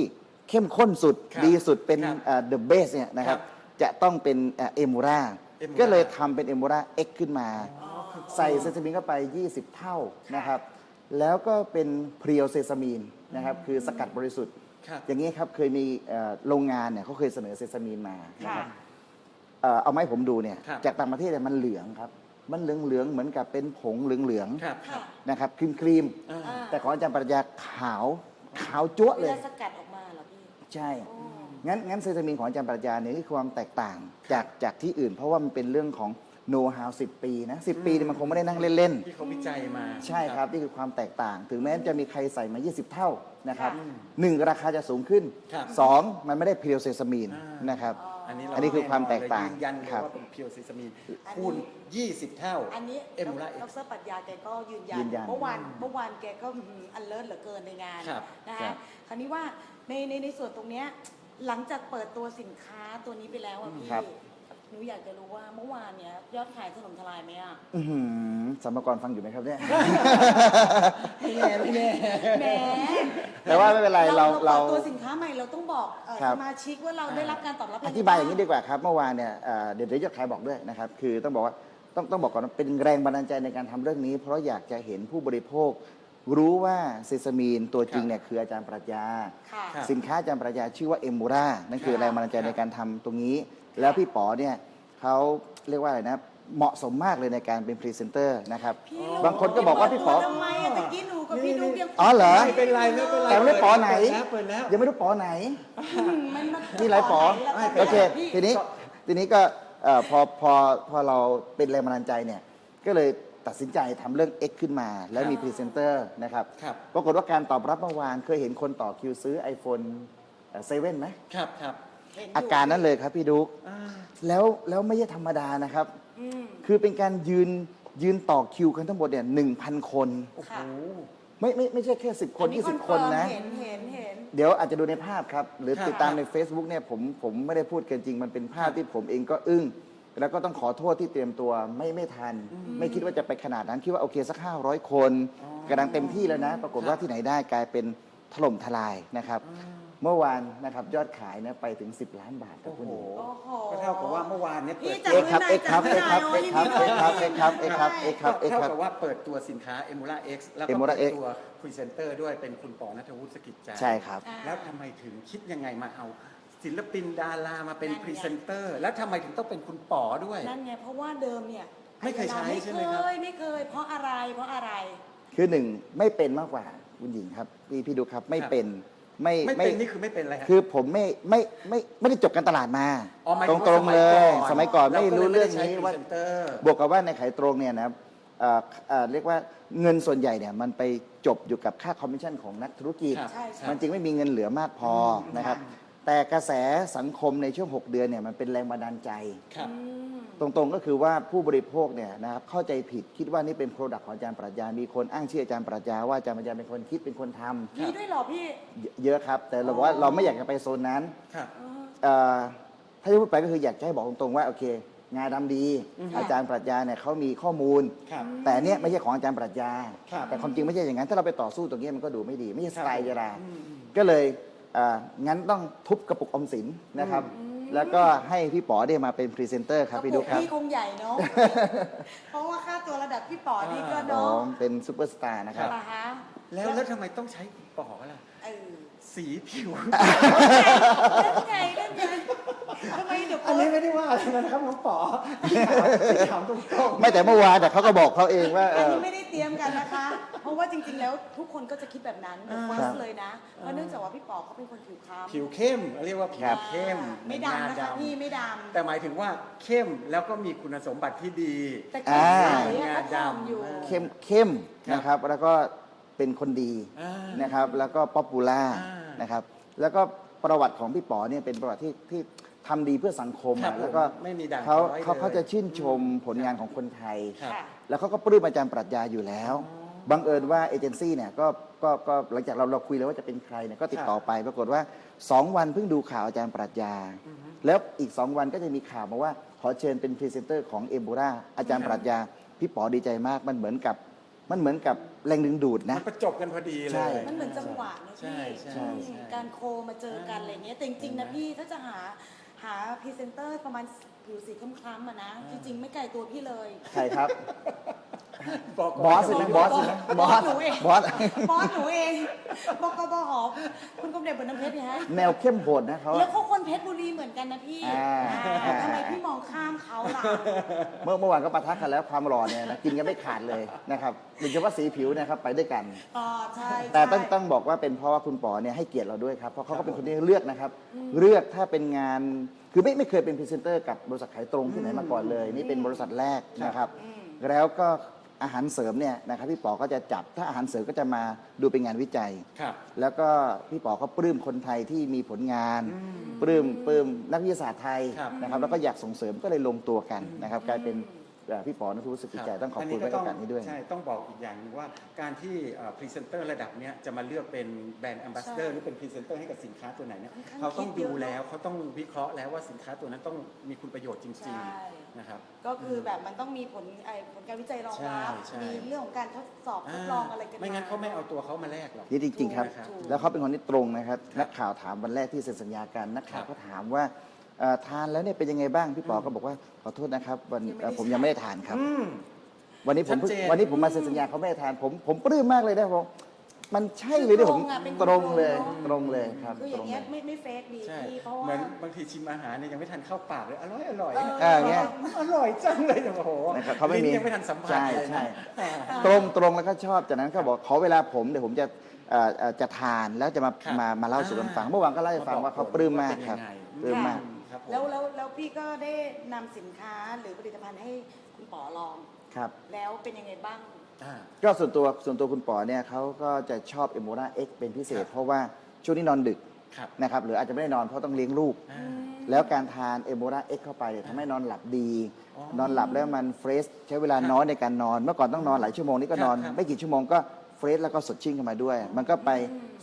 เข้มข้นสุดครับดีสุดเป็นครับเดอะเบสเนี่ยนะครับครับจะต้องเป็นเอมูรา Emura ก็เลยทำเป็นเอมูราเอ็กขึ้นมาอ๋อคือใส่เซซามินเข้าไป 20 เท่านะครับ แล้วก็เป็นเพรียวเซซามีนนะครับคือสกัดบริสุทธิ์ ครับ อย่างนี้ครับเคยมีเอ่อโรงงานเนี่ยเขาเคยเสนอเซซามีนมานะค่ะ ครับ เอ่อเอาไมาให้ผมดูเนี่ยครับ จากต่างประเทศเนี่ยมันเหลืองครับ มันเหลืองเหลืองๆเหมือนกับเป็นผงเหลืองเหลืองๆครับ ครัค่ะบนะครับครีมครีมอ่าอ่าแต่ของอาจารย์ปรัชญาขาว ขาวจั๊วะเวเลยลาสกัดออกมาเหรอพี่ใช่ โอ้งั้นงั้นเซซามินของอาจารย์ปรัชญาเนี่ยคือความแตกต่างจากจากที่อื่น เพราะว่ามันเป็นเรื่องของโน้ตฮาวสิปีนะสิปีเนี่ยมันคงไม่ได้นั่งเล่น ที่เขาวิจัยมาๆ ใช่ครับ นี่คือความแตกต่าง ถึงแม้จะมีใครใส่มา 20 เท่านะครับอืมหนึ่งราคาจะสูงขึ้น ครับสองมันไม่ได้เพียวเซซามีนอ่านนะครับอั นนี้เราอันนี้คือความแตกต่างยืนยันเลยครับว่าเป็นเพียวซิซามีนอันนี้คูณ 20 เท่า อันนี้เอมูล่าเอ็ดกซ์ รปรัชญาแกก็ยืนยัยืนยันเมื่อวานเมื่อวานแกก็อันเลิศเหลือเกินในงานครับนะครัคะบคราวนี้ว่าในในในส่วนตรงเนี้ยหลังจากเปิดตัวสินค้าตัวนี้ไปแล้วอะพี่ครับ หนูอยากจะรู้ว่าเมื่อวานเนี้ยยอดขายถล่มทลายไหมอะอื้อหือสมกรฟังอยู่ไหมครับเนี่ย ไม่แน่ไม่แน่แหมแต่ว่าไม่เป็นไรเราเราเราเปิดตัวสินค้าใหม่เราต้องบอกเอ่อครับ สมาชิกว่าเราได้รับการตอบรับอธิบายอย่างนี้ดีกว่าครับ เมื่อวานเนี่ยเอ่อเดี๋ยวเดี๋ยวยอดขายบอกด้วยนะครับ คือต้องบอกว่าต้องต้องบอกก่อนว่าเป็นแรงบันดาลใจในการทำเรื่องนี้ เพราะอยากจะเห็นผู้บริโภค รู้ว่า sesamin ตัวจริงเนี่ยคืออาจารย์ปรัชญา ค่ะครับ สินค้าอาจารย์ปรัชญาชื่อว่าเอมมูร่านั่นคือครับแรงบันดาลใจในการทำตรงนี้ แล้วพี่ป๋อเนี่ยเขาเรียกว่าอะไรนะ เหมาะสมมากเลยในการเป็นพรีเซนเตอร์นะครับพี่บางคนก็บอกว่าพี่ป๋อ ทำไมอะตะกี้หนูกับพี่ดุ๊กยังอ๋อเหรอ ไม่เป็นไรไม่เป็นไรแต่ไม่ได้ป๋อไหน เปิดแล้วเปิดแล้ว ยังไม่รู้ป๋อไหนอืมมันมันมีหลายป๋อไหนแล้วโอเค พี่ทีนี้ทีนี้ก็เอ่อพอพอพอเราเป็นแรงบันดาลใจเนี่ย ก็เลยตัดสินใจทำเรื่อง X ขึ้นมา แล้วมีพรีเซนเตอร์นะครับ ครับ ปรากฏว่าการตอบรับเมื่อวานเคยเห็นคนต่อคิวซื้อ iPhone seven ไหม ครับครับเห็นยู่ อาการนั้นเลยครับพี่ดุ๊กอ่าแล้วแล้วไม่ใช่ธรรมดานะครับอืมคือเป็นการยืนยืนต่อคิวกันทั้งหมดเนี่ยหนึ่งพันคนโอ้โหค่ะไม่ไม่ไม่ใช่แค่10คนอั20คนนะ เห็นเห็นเห็นเดี๋ยวอาจจะดูในภาพครับ หรือครับติดตามใน Facebook เนี่ยผมผมไม่ได้พูดเกินจริง มันเป็นภาพที่ผมเองก็อึ้ง แล้วก็ต้องขอโทษที่เตรียมตัวไม่ไม่ทัน ไม่คิดว่าจะไปขนาดนั้น คิดว่าโอเคสัก 500 คนอ๋อกำลังเต็มที่แล้วนะ ปรากฏว่าที่ไหนได้กลายเป็นถล่มทลายนะครับ เมื่อวานนะครับยอดขายเนี่ยไปถึง 10 ล้านบาทครับโอ้คุณโหหญิง โอ้โห ก็เท่ากับว่าเมื่อวานเนี่ยเปิพี่ดจัเอ็กครับเอ็กครับเอ็กครับเอ็กครับเอ็กครับเอ็กครับเอ็กครับเอ็กครับเอ็กเท่าครับ กับว่าเปิดตัวสินค้า Emula X แล้วก็ Emula เปิด X ตัวพรีเซนเตอร์ด้วยเป็นคุณปอนัทวุฒิสกิจใจใช่ครับ อ่า แล้วทำไมถึงคิดยังไงมาเอา ศิลปินดารามาเป็นนั่นไง พรีเซนเตอร์ แล้วทำไมถึงต้องเป็นคุณป๋อด้วย นั่นไงเพราะว่าเดิมเนี่ยไม่เคยใช้ไม่ใช่ไหมเคครับยไม่เคย เพราะอะไรเพราะอะไร คือหนึ่งไม่เป็นมากกว่าคุณหญิงครับพี่พี่ดูครับไม่ครับเป็น ไม่ไม่เป็นนี่คือไม่เป็นอะไรฮะ คือผมไม่ไม่ไม่ไม่ได้จบการตลาดมาอ๋อหมายตถึรงงว่าตรงๆเลยสมัยก่อนไม่าก็ลรู้ยเรื่องไได้ใช้นี้พรีว่าเซนเตอร์บวกกับว่าในขายตรงเนี่ยนะครับเอ่อเอ่อเรียกว่าเงินส่วนใหญ่เนี่ยมันไปจบอยู่กับค่าคอมมิชชั่นของนักธุรกิจ ครับใช่ใช่ มันจึงไม่มีเงินเหลือมากพอนะครับ แต่กระแสสังคมในช่วง 6 เดือนเนี่ยมันเป็นแรงบันดาลใจ ครับอืมตรงๆก็คือว่าผู้บริโภคเนี่ยนะครับเข้าใจผิดคิดว่านี่เป็นโปรดักต์ของอาจารย์ปรัชญา มีคนอ้างชื่ออาจารย์ปรัชญาว่าอาจารย์ปรัชญาเป็นคนคิดเป็นคนทำมีด้วยเหรอพี่เยเยอะครับ แต่เราบอกว่าเราไม่อยากจะไปโซนนั้นครับเออเอ่อถ้าจะพูดไปก็คืออยากจะให้บอกตรงๆว่าโอเค งานดำดี อือฮึ อาจารย์ปรัชญาเนี่ยเขามีข้อมูล ครับ แต่เนี่ยไม่ใช่ของอาจารย์ปรัชญา ครับแต่ความจริงไม่ใช่อย่างนั้น ถ้าเราไปต่อสู้ตรงนี้มันก็ดูไม่ดี ไม่ใช่สไตล์ครับยาราอืมอืม ก็เลย อ่างั้นต้องทุบกระปุกออมสินนะครับ แล้วก็ให้พี่ป๋อได้มาเป็นพรีเซนเตอร์ครับกระพี่ปุดุกครับ พี่คงใหญ่เนาะ เพราะว่าค่าตัวระดับพี่ป๋อนี่ก็อ๋อเนาะเป็นซูเปอร์สตาร์นะครับอ่าฮะแล้วแล้วทำไมต้องใช้คุณป๋อล่ะ เออ สีผิวเล่นไงเล่นไงทำไมเดี๋ยวอันนี้ไม่ได้ว่าอะไรนะครับน้องป๋อพี่ถามพี่ถามตรงๆ ไม่แต่เมื่อวานแต่เขาก็บอกเขาเองว่าเออันอ นี้ไม่ได้เตรียมกันนะคะ เพราะว่าจริงๆ แล้วทุกคนก็จะคิดแบบนั้นอ่า first ครับเลยนะเพราะเนื่องจากว่าพี่ป๋อเขาเป็นคนผิวคล้ำผิวเข้ม เรียกว่าผิวครับเข้มไม่ดำนะคะพี่ไม่ดำ แต่หมายถึงว่าเข้มแล้วก็มีคุณสมบัติที่ดี แต่แก้มใสอ่าอะก็ทำอยู่ เข้มเข้มครับนะครับ แล้วก็เป็นคนดีอ่านะครับ แล้วก็ popular อ่า นนะครับ แล้วก็ประวัติของพี่ป๋อเนี่ยเป็นประวัติที่ที่ทำดีเพื่อสังคมครัอะบแล้วก็ผมไม่มีด่างเขาพร้อยเขาเลย เขาจะชื่นชมผลงานของคนไทย ครับ ค่ะ แล้วเขาก็ปลื้มอาจารย์ปรัชญาอยู่แล้ว บังเอิญว่าเอเจนซี่เนี่ยก็ก็ก็หลังจากเราเราคุยแล้วว่าจะเป็นใครเนี่ยก็ติดต่อไป ปรากฏว่า 2 วันเพิ่งดูข่าวอาจารย์ปรัชญา แล้วอีก 2 วันก็จะมีข่าวมาว่า ขอเชิญเป็นพรีเซนเตอร์ของเอมมูร่าอาจารย์ปรัชญา พี่ป๋อดีใจมากมันเหมือนกับ มันเหมือนกับ แรงดึงดูดมันนะประจบกันพอดีเลใช่ ย มันเหมือนจังหวะนะใช่พี่ใช่อืมใช่การโคมาเจอกันอะไรเงี้ยแต่จริงๆนะพี่ถ้าจะหาหาพรีเซนเตอร์ประมาณผิวสีคล้ำๆอะนะ จริงๆ ไม่ไกลตัวพี่เลย ใครครับ บอกบอสใช่ไหมบอสใช่ไหมบอสหนูเองบอสบอสหนูเองบอกกบหอคุณกรมเด็จบนน้ำเพชรเนี่ยฮะแนวเข้มโหดนะเขาแล้วอะเขาคนเพชรบุรีเหมือนกันนะพี่อ่าอ่าทำไมพี่มองข้ามเขาล่ะเมื่อเมื่อวานก็ปะทะกันแล้วความหล่อเนี่ยนะกินกันไม่ขาดเลยนะครับโดยเฉพาะสีผิวนะครับไปด้วยกันอ๋อใช่แต่ต้องใช่ต้องบอกว่าเป็นเพราะว่าคุณป๋อเนี่ยให้เกียรติเราด้วยครับเพราะเขาก็เป็นคนที่เลือกนะครับ เลือกถ้าเป็นงานคือไม่ไม่เคยเป็นพรีเซนเตอร์กับบริษัทขายตรงที่ไหนมาก่อนเลย นี่เป็นบริษัทแรกนะครับ แล้วก็ อาหารเสริมเนี่ยนะครับพี่ป๋อก็จะจับถ้าอาหารเสริมก็จะมาดูเป็นงานวิจัย ครับ แล้วก็พี่ป๋อก็ปลื้มคนไทยที่มีผลงาน ปลื้มปลื้มนักวิทยาศาสตร์ไทยครับ นะครับแล้วก็อยากส่งเสริมก็เลยลงตัวกันนะครับกลายเป็นเอ่อ พี่ป๋อนัทวุฒิสุขจิตใจต้องขอบคุณไว้โอกาสนี้ด้วยใช่ต้องบอกอีกอย่างหนึงว่าการที่พรีเซนเตอร์ระดับเนี้ยจะมาเลือกเป็น brand ambassador ใช่ร์หรือเป็นพรีเซนเตอร์ให้กับสินค้าตัวไหนเนี่ยค่อนข้างเขาต้องคิดเยดูอะแล้วเขาต้องวิเคราะห์แล้วว่าสินค้าตัวนั้นต้องมีคุณประโยชน์จใช่ริงๆนะครับก็คือแบบมันต้องมีผลไอ้ผลการวิจัยรองรับใช่ใช่มีเรื่องของการทดสอบทดลองอะไรกันไม่งั้นเขาไม่เอาตัวเขามาแลกหรอกนี่จริงๆครับถูกแล้วเขาเป็นคนที่ตรงนะครับนักข่าวถามวันแรกที่เซ็นสัญญากันนักข่าวครับก็ถามว่าเอ่อ ทานแล้วเนี่ยเป็นยังไงบ้างพี่ป๋อก็บอกว่าขอโทษนะครับวันเอ่อผมยังไม่ได้ทานครับ อืม วันนี้ผมเพิ่งชัดเจน วันนี้ผมมาเซ็นสัญญาเขาไม่ได้ทานผมผมปลื้มมากเลยนะผมมันใช่เลยที่ผมอะเป็นตรงเลยนอะตรงเลยครับคืออตรย่างงเงี้เลยย ไม่ไม่เฟกดีใช่ พี่เพราะเหมืว่า อนบางทีชิมอาหารเนี่ยยังไม่ทันเข้าปากเลย อร่อยอร่อยเออเอออย่างเงี้ยอร่อยจังเลยโอ้โหนะครับเขาไม่มีลิ้นยังไม่ทันสัมผัสใช่เลยใช่ นะอ่า ตรงตรงแล้วก็ชอบจากนั้นก็บอกขอเวลาผมเดี๋ยวผมจะเอ่อเอ่อจะทานแล้วจะมาครับมามาเล่าสู่กันฟัง เมื่อวานก็เล่าให้ฟังว่าเขาปลื้มมากครับว่าเป็นยังไง ปลื้มมากครับผม แล้วแล้วแล้วพี่ก็ได้นำสินค้าหรือผลิตภัณฑ์ให้คุณป๋อลอง ครับแล้วเป็นยังไงบ้าง อ่า ก็ส่วนตัวส่วนตัวคุณป๋อเนี่ยเขาก็จะชอบเอโมราเอ็กเป็นพิเศษ ครับ เพราะว่าช่วงนี้นอนดึกครับนะครับหรืออาจจะไม่ได้นอนเพราะต้องเลี้ยงลูก อ่า แล้วการทานเอมมูร่า X เข้าไปเนี่ยทำให้นอนหลับดี อ๋อนอนหลับแล้วมัน fresh ใช้เวลาครับน้อยในการนอน เมื่อก่อนต้องนอนหลายชั่วโมงนี่ก็นอน ครับไม่กี่ชั่วโมงก็ fresh แล้วก็สดชื่นขึ้นมาด้วย มันก็ไป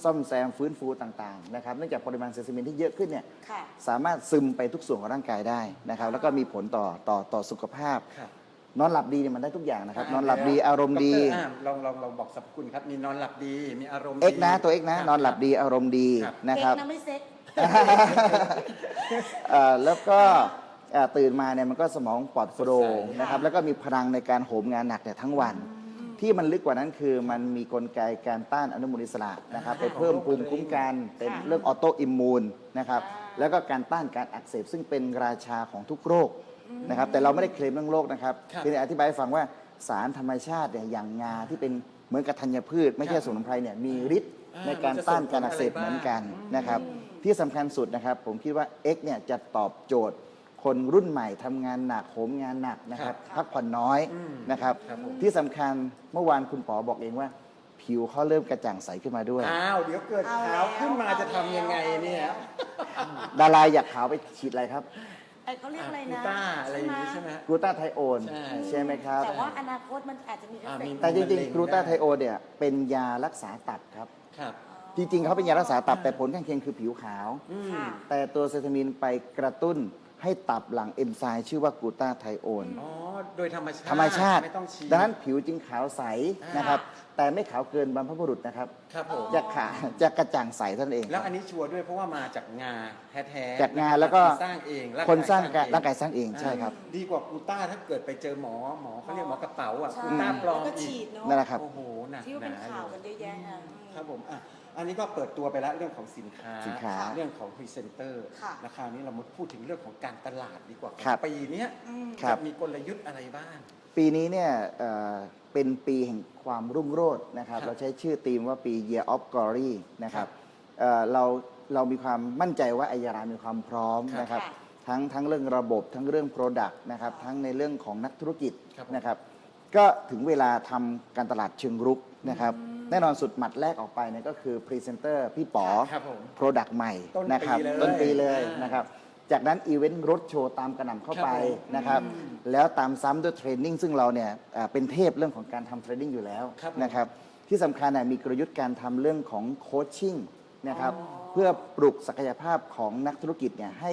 ซ่อมแซมฟื้นฟูต่างๆนะครับเนื่องจากปริมาณเซซามินที่เยอะขึ้นเนี่ยค่ะ สามารถซึมไปทุกส่วนของร่างกายได้นะครับแล้วก็มีผลต่อต่อต่อสุขภาพ ครับ นอนหลับดีเนี่ยมันได้ทุกอย่างนะครับานอนหลับดีอารมณ์ดีดรอ่าลองลองลองบอกสรรพคุณครับ มีนอนหลับดี มีอารมณ์ดี X นะตัว X นะครับนอนหลับดีอารมณ์ดีครับ นะครับ เซ็กนะไม่เซ็ก เอ่อแล้วก็เอ่อตื่นมาเนี่ยมันก็สมองปลอดโปร่งสดใสนะครับแล้วก็มีพลังในการโหมงานหนักแต่ยทั้งวัน ที่มันลึกกว่านั้นคือมันมีกลไกการต้านอนุมูลอิสระนะครับไปเพิ่มภูมิคุ้มกันเป็นเรื่อง autoimmune นะครับอ่าแล้วก็การต้านการอักเสบซึ่งเป็นราชาของทุกโรคนะครับแต่เราไม่ได้เคลมเรื่องโรคนะครับครับเพียงแต่อธิบายให้ฟังว่าสารธรรมชาติเนี่ยอย่างงาที่เป็นเหมือนกับธัญพืช ไม่ใช่ครับสมุนไพรเนี่ยมีฤทธิ์อ่าในการต้านการอักเสบเหมือนกันนะครับที่สำคัญสุดนะครับผมคิดว่า X เนี่ยจะตอบโจทย์ คนรุ่นใหม่ทำงานหนักโหมงานหนักนะครับ พักผ่อนน้อยอืมนะครับครับผมที่สำคัญเมื่อวานคุณป๋อบอกเองว่า ผิวเขาเริ่มกระจ่างใสขึ้นมาด้วย อ้าว เดี๋ยวเกิดเอาขาวแล้วขึ้นมาจะทำยังไงเนี่ยดาราอยากขาวไปฉีดอะไรครับไอ้เขาเรียกอะไรกูนะต้าอะไรอย่างนี้ใช่ไหมฮะกลูตาไทโอนใช่ใช่ไหมครับ แต่ว่าอนาคตมันอาจจะมีเอฟอ่าเฟมีกต์แต่จริงมะเร็งๆกลูตาได้ไทโอนเนี่ยเป็นยารักษาตับครับครับจริงๆเขาเป็นยารักษาตับแต่ผลข้างเคียงคือผิวขาวอืมค่ะแต่ตัวเซซามินไปกระตุ้น ให้ตับหลังเอนไซม์ชื่อว่ากลูตาไทโอน อ๋อ โดยธรรมชาติธรรมชาติ ไม่ต้องฉีด ดังนั้นผิวจึงขาวใสอ่านนะครับ แต่ไม่ขาวเกินบรรพบุรุษนะครับครับผม จะขาวจะกระจ่างใสเท่านั้นเอง แล้วอันนี้ชัวร์ด้วยเพราะว่ามาจากงาแท้ๆจากงาแล้วก็สร้างเองคนสร้างกร่างกายสร้างเองใช่ครับ ดีกว่ากูต้าถ้าเกิดไปเจอหมอหมอเขาเรียกหมอกระเป๋าอะใช่กูต้าปลอมแล้วก็อีฉีกดเนาะนั่นแหละครับโอ้โหหนักที่ว่าหเป็นนาข่าวอกันยู่เยอะแยะอะครับผมอะ อันนี้ก็เปิดตัวไปแล้วเรื่องของสินค้าสินค้าเรื่องของพรีเซนเตอร์ค่ะราคราวนี้เรามาพูดถึงเรื่องของการตลาดดีกว่าครับ ปีเนี้ยอืม ครับ จะมีกลยุทธ์อะไรบ้าง ปีนี้เนี่ยเอ่อเป็นปีแห่งความรุ่งโรจน์นะครับ ครับเราใช้ชื่อธีมว่าปี Year of Glory นะครัครับบเอ่อเราเรามีความมั่นใจว่าไอยารามีความพร้อมครับนะครับ ค่ะทั้งทั้งเรื่องระบบทั้งเรื่อง Product นะครับ ทั้งในเรื่องของนักธุรกิจครับผม นะครับ ก็ถึงเวลาทำการตลาดเชิงรุกนะครับ แน่นอนสุดหมัดแรกออกไปเนี่ยก็คือพรีเซนเตอร์พี่ป๋อครับผม Product ใหม่ต้นปีนะครับเลยต้นปีเลยอ่าน นะครับ จากนั้นอีเวนต์รถโชว์ตามกระหน่ำเข้าไปครับผมนะครับ แล้วตามซ้ำด้วย training ซึ่งเราเนี่ยอ่าเป็นเทพเรื่องของการทำ training อยู่แล้วครับผม นะครับ ที่สำคัญน่ะมีกลยุทธ์การทำเรื่องของ coaching นะครับ เพื่อปลุกศักยภาพของนักธุรกิจเนี่ยให้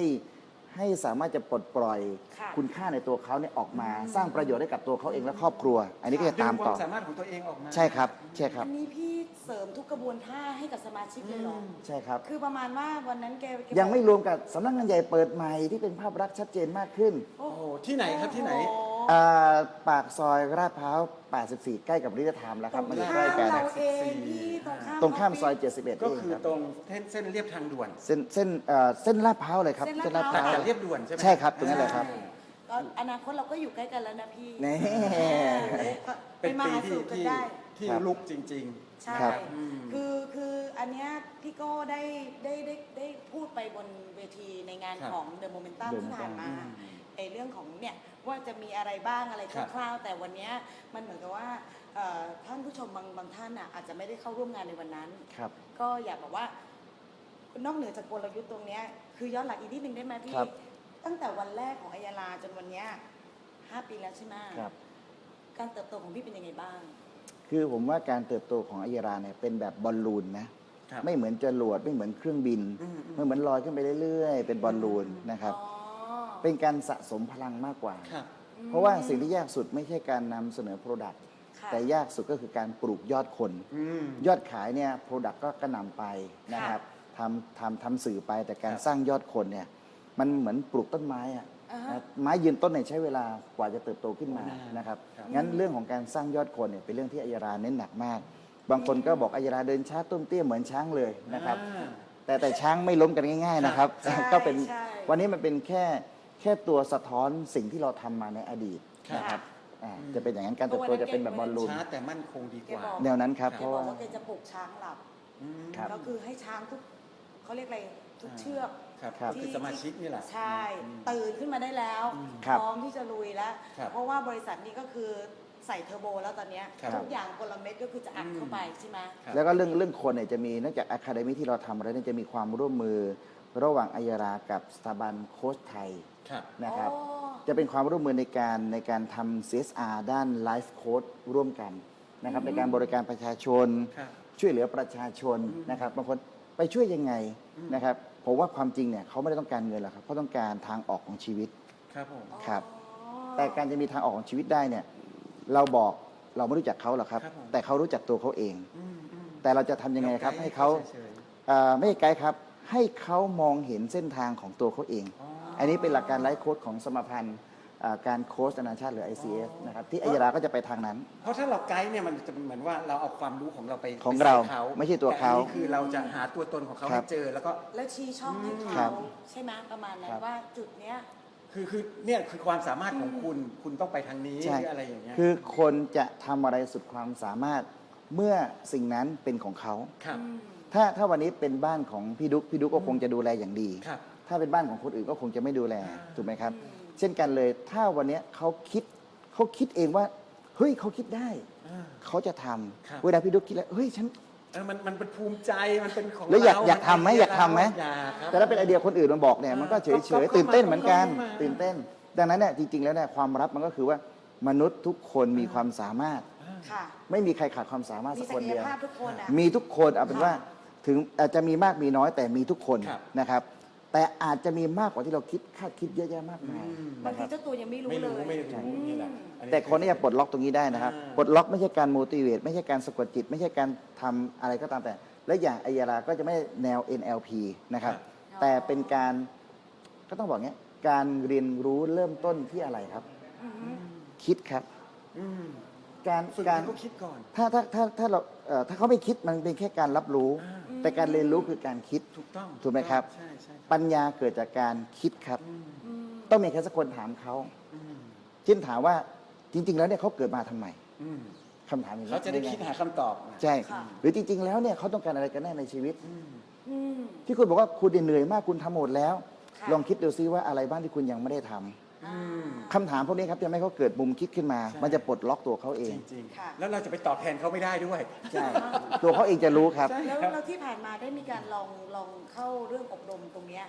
ให้สามารถจะปลดปล่อยค่ะคุณค่าในตัวเขาเนี่ยออกมา สร้างประโยชน์ให้กับตัวเขาเองและครอบครัว อันนี้ก็จะดึตามงควาต่อ มสามารถของตัวเองออกมา ใช่ครับ ใช่ครับอันนี้พี่เสริมทุกกระบวนท่าให้กับสมาชิกเลยเหรอใช่ครับ คือประมาณว่าวันนั้นแกแกยังไม่บอกรวมกับสำนักงานใหญ่เปิดใหม่ที่เป็นภาพลักษณ์ชัดเจนมากขึ้น โอ้โอ้โหที่ไหนครับที่ไหน โอ้โอ่าปากซอยราดพร้าว84 ใกล้กับริทธามแล้วครับตมันรองยู่ข้าใกล้มกันเราเองพี่ตรงข้ามตรงข้ามซอยฟฟิศ71ก็เองคือครับตรงเส้นเส้นเรียบทางด่วนเส้นเส้นเอ่อเส้นลาดพร้าวเลยครับเส้นเส้นลาลาดดพพร้าร้าววจากเรียบด่วนใช่ไหมใช่ครับตรงนั้นเลยครับ ก็อนาคตเราก็อยู่ใกล้กันแล้วนะพี่นี่ เป็นมาปีหาที่สู่กันที่ได้ ที่ครับ ลุกจริง ใช่ ครับ อืมคือคืออันเนี้ยพี่โก้ได้ได้ได้ได้พูดไปบนเวทีในงานครับของ The Momentum The ที่ผ่านมาอืม ไอเรื่องของเนี่ย ว่าจะมีอะไรบ้างอะไรครับคร่าวๆ แต่วันเนี้ยมันเหมือนกับว่าเอ่อท่านผู้ชมบางบางท่านน่ะอาจจะไม่ได้เข้าร่วมงานในวันนั้นครับก็อยากบอกว่านอกเหนือจากกลยุทธ์ตรงเนี้ยคือย้อนหลังอีกนิดนึงได้ไหมพี่ครับตั้งแต่วันแรกของอัยยาลาจนวันเนี้ยห้าปีแล้วใช่ไหมครับการเติบโตของพี่เป็นยังไงบ้าง คือผมว่าการเติบโตของอัยราเนี่ยเป็นแบบบอลลูนนะครับไม่เหมือนจรวดไม่เหมือนเครื่องบินอืมอืมไม่เหมือนลอยขึ้นไปเรื่อยๆ เป็นบอลลูนนะครับอ๋อ เป็นการสะสมพลังมากกว่า ครับ เพราะว่าสิ่งที่ยากสุดไม่ใช่การนำเสนอ Product ค่ะแต่ยากสุดก็คือการปลูกยอดคน อืม ยอดขายเนี่ย Product ก็กระหน่ำไปนะครับทำทำทำสื่อไปแต่การครับ สร้างยอดคนเนี่ยมันเหมือนปลูกต้นไม้อะอ่าฮะ นะไม้ยืนต้นเนี่ยใช้เวลากว่าจะเติบโตขึ้นมาโอ้นานนะครับครับงั้นเรื่องของการสร้างยอดคนเนี่ยเป็นเรื่องที่อัยราเน้นหนักมาก บางคนก็บอกอัยราเดินช้าต้มเตี้ยเหมือนช้างเลยนะครับ อ่า แต่แต่ช้างไม่ล้มกันง่าย ๆนะครับ ใช่ก็เป็นใช่วันนี้มันเป็นแค่แค่ตัวสะท้อนสิ่งที่เราทำมาในอดีตครับนะครับอ่าอืมจะเป็นอย่างนั้นการเติบโตจะเป็นแบบบอลลูนช้าแต่มั่นคงดีกว่าแกบอกแนวนั้นครับแกเพราะบอกว่า ว่าแกจะปลุกช้างหลับ อืมครับ ก็คือให้ช้างทุกเขาเรียกอะไรทุกอ่าเชือก ครับครับก็คือสมาชิกนี่แหละ ใช่อืมตื่นขึ้นมาได้แล้ว อืมครับพร้อมที่จะลุยแล้ว ครับเพราะว่าบริษัทนี้ก็คือใส่เทอร์โบแล้วตอนเนี้ยครับทุกอย่างกลเม็ดก็คือจะอัดเข้าไปใช่ไหม ครับ แล้วก็เรื่องเรื่องคนเนี่ยจะมีนอกจาก academy ที่เราทำแล้วเนี่ยจะมีความร่วมมือระหว่างอัยรากับสถาบันโค้ชไทยครับ นะครับอ๋อจะเป็นความร่วมมือในการในการทำ CSR ด้าน life coachร่วมกันนะครับในการบริการประชาชนครับช่วยเหลือประชาชนอืมนะครับบางคนไปช่วยยังไงอืมนะครับผมว่าความจริงเนี่ยเขาไม่ได้ต้องการเงินหรอกครับเขาต้องการทางออกของชีวิตครับผมครับอ๋อแต่การจะมีทางออกของชีวิตได้เนี่ย เราบอกเราไม่รู้จักเขาหรอกครับครับผมแต่เขารู้จักตัวเขาเองอืมอืมแต่เราจะทำยังไงครับ ให้เขาฉยเอ่อไม่ใช่ไกด์ครับ ให้เขามองเห็นเส้นทางของตัวเขาเองๆ อ๋ออันนี้เป็นหลักการไลฟ์โค้ดของสมาพันธ์อ่าการโค้ชนานาชาติหรือ ICF นะครับที่อัยราก็จะไปทางนั้น เพราะถ้าเราไกด์เนี่ยมันจะเหมือนว่าเราเอาความรู้ของเราไปของไปใส่เราเขาไม่ใช่ตัวเขาแอันนี้คือเราจะหาตัวตนของเขาครัให้บ เจอแล้วก็ แล้วชี้ช่องให้ครัเขาบใช่ไหมประมาณนั้คนรับ ว่าจุดเนี้ย คือคือเนี่ยคือความสามารถของคุณคุณต้องไปทางนี้หใช่รืออะไรอย่างเงี้ยคือคนจะทำอะไรสุดความสามารถเมื่อสิ่งนั้นเป็นของเขา ครับ ถ้าถ้าวันนี้เป็นบ้านของพี่ดุ๊กพี่ดุ๊กก็คงจะดูแลอย่างดี ครับ ถ้าเป็นบ้านของคนอื่นก็คงจะไม่ดูแลอ่าถูกไหมครับ เช่นกันเลยถ้าวันนี้เขาคิดเขาคิดเองว่าเฮ้ยเขาคิดได้ อ่า เขาจะทำครับ เวลาพี่ดุ๊กคิดแล้วเฮ้ยฉัน เออมันมันเป็นภูมิใจมันเป็นของแล้วอยากเรอยากทำไหมอยากทำไหม อยากครับ แต่ถ้าเป็นไอเดียคนอื่นมาบอกเนี่ยมันก็เฉยเฉยก็ก็ตื่นเต้นเหมือนกัน ก็มาตื่นเต้น ดังนั้นเนี่ยจริง ๆ แล้วเนี่ยความลับมันก็คือว่ามนุษย์ทุกคนมีความสามารถ ค่ะ ไม่มีใครขาดความสามารถมีสักศัคนกยเดียว ภาพทุกคนอะ มีทุกคนเอาเป็นว่าถึงอาจจะมีมากมีน้อยแต่มีทุกคนครับ นะครับ แต่อาจจะมีมากกว่าที่เราคิดคาดคิดเยอะแยะมากมายอืมบางนะคทีรับเจ้าตัวยังไม่รู้ไม่เลรู้ย ไม่รู้นี่แหละอัแต่คนที่จะปลดล็อกตรงนี้ได้นะครับอ่าปลดล็อกไม่ใช่การ motivate ไม่ใช่การสะกดจิต ไม่ใช่การทำอะไรก็ตามแต่ และอย่างอัยยาราก็จะไม่แนว NLP นะครับ ครับ แต่เป็นการก็ต้องบอกเงี้ยการเรียนรู้เริ่มต้นที่อะไรครับ อือฮึคิดครับ อืมการฝึกการให้เขาคิดก่อน ถ้าถ้าถ้าถ้าเราเอ่อถ้าเขาไม่คิดมันเป็นแค่การรับรู้ อ่า แต่การเรียนรู้คือการคิดถูกต้องถูกไหมครับ ใช่ใช่ปัญญาเกิดจากการคิดครับ อืมอืมต้องมีใครสักคนถามเขาอืมเช่นถามว่าจริง ๆ แล้วเนี่ยเขาเกิดมาทำไมอืมคำถามอย่างนี้เขาจะได้คิดหาคำตอบนะใช่ค่ะหรือจริง ๆ แล้วเนี่ยเขาต้องการอะไรกันแน่ในชีวิต อืมอืม ที่คุณบอกว่าคุณเหนื่อยมากคุณทำหมดแล้ว ค่ะ ลองคิดดูซิว่าอะไรบ้างที่คุณยังไม่ได้ทำอ่า คำถามพวกนี้ครับจะทำให้เขาเกิดมุมคิดขึ้นมาใช่มันจะปลดล็อกตัวเขาเอจง ริงค่ะ ๆ แล้วเราจะไปตอบแทนเขาไม่ได้ด้วย ใช่ ตัวเขาเองจะรู้ครับใช่แล้วครับแล้วที่ผ่านมาได้มีการลองลองเข้าเรื่องอบรมตรงเนี้ย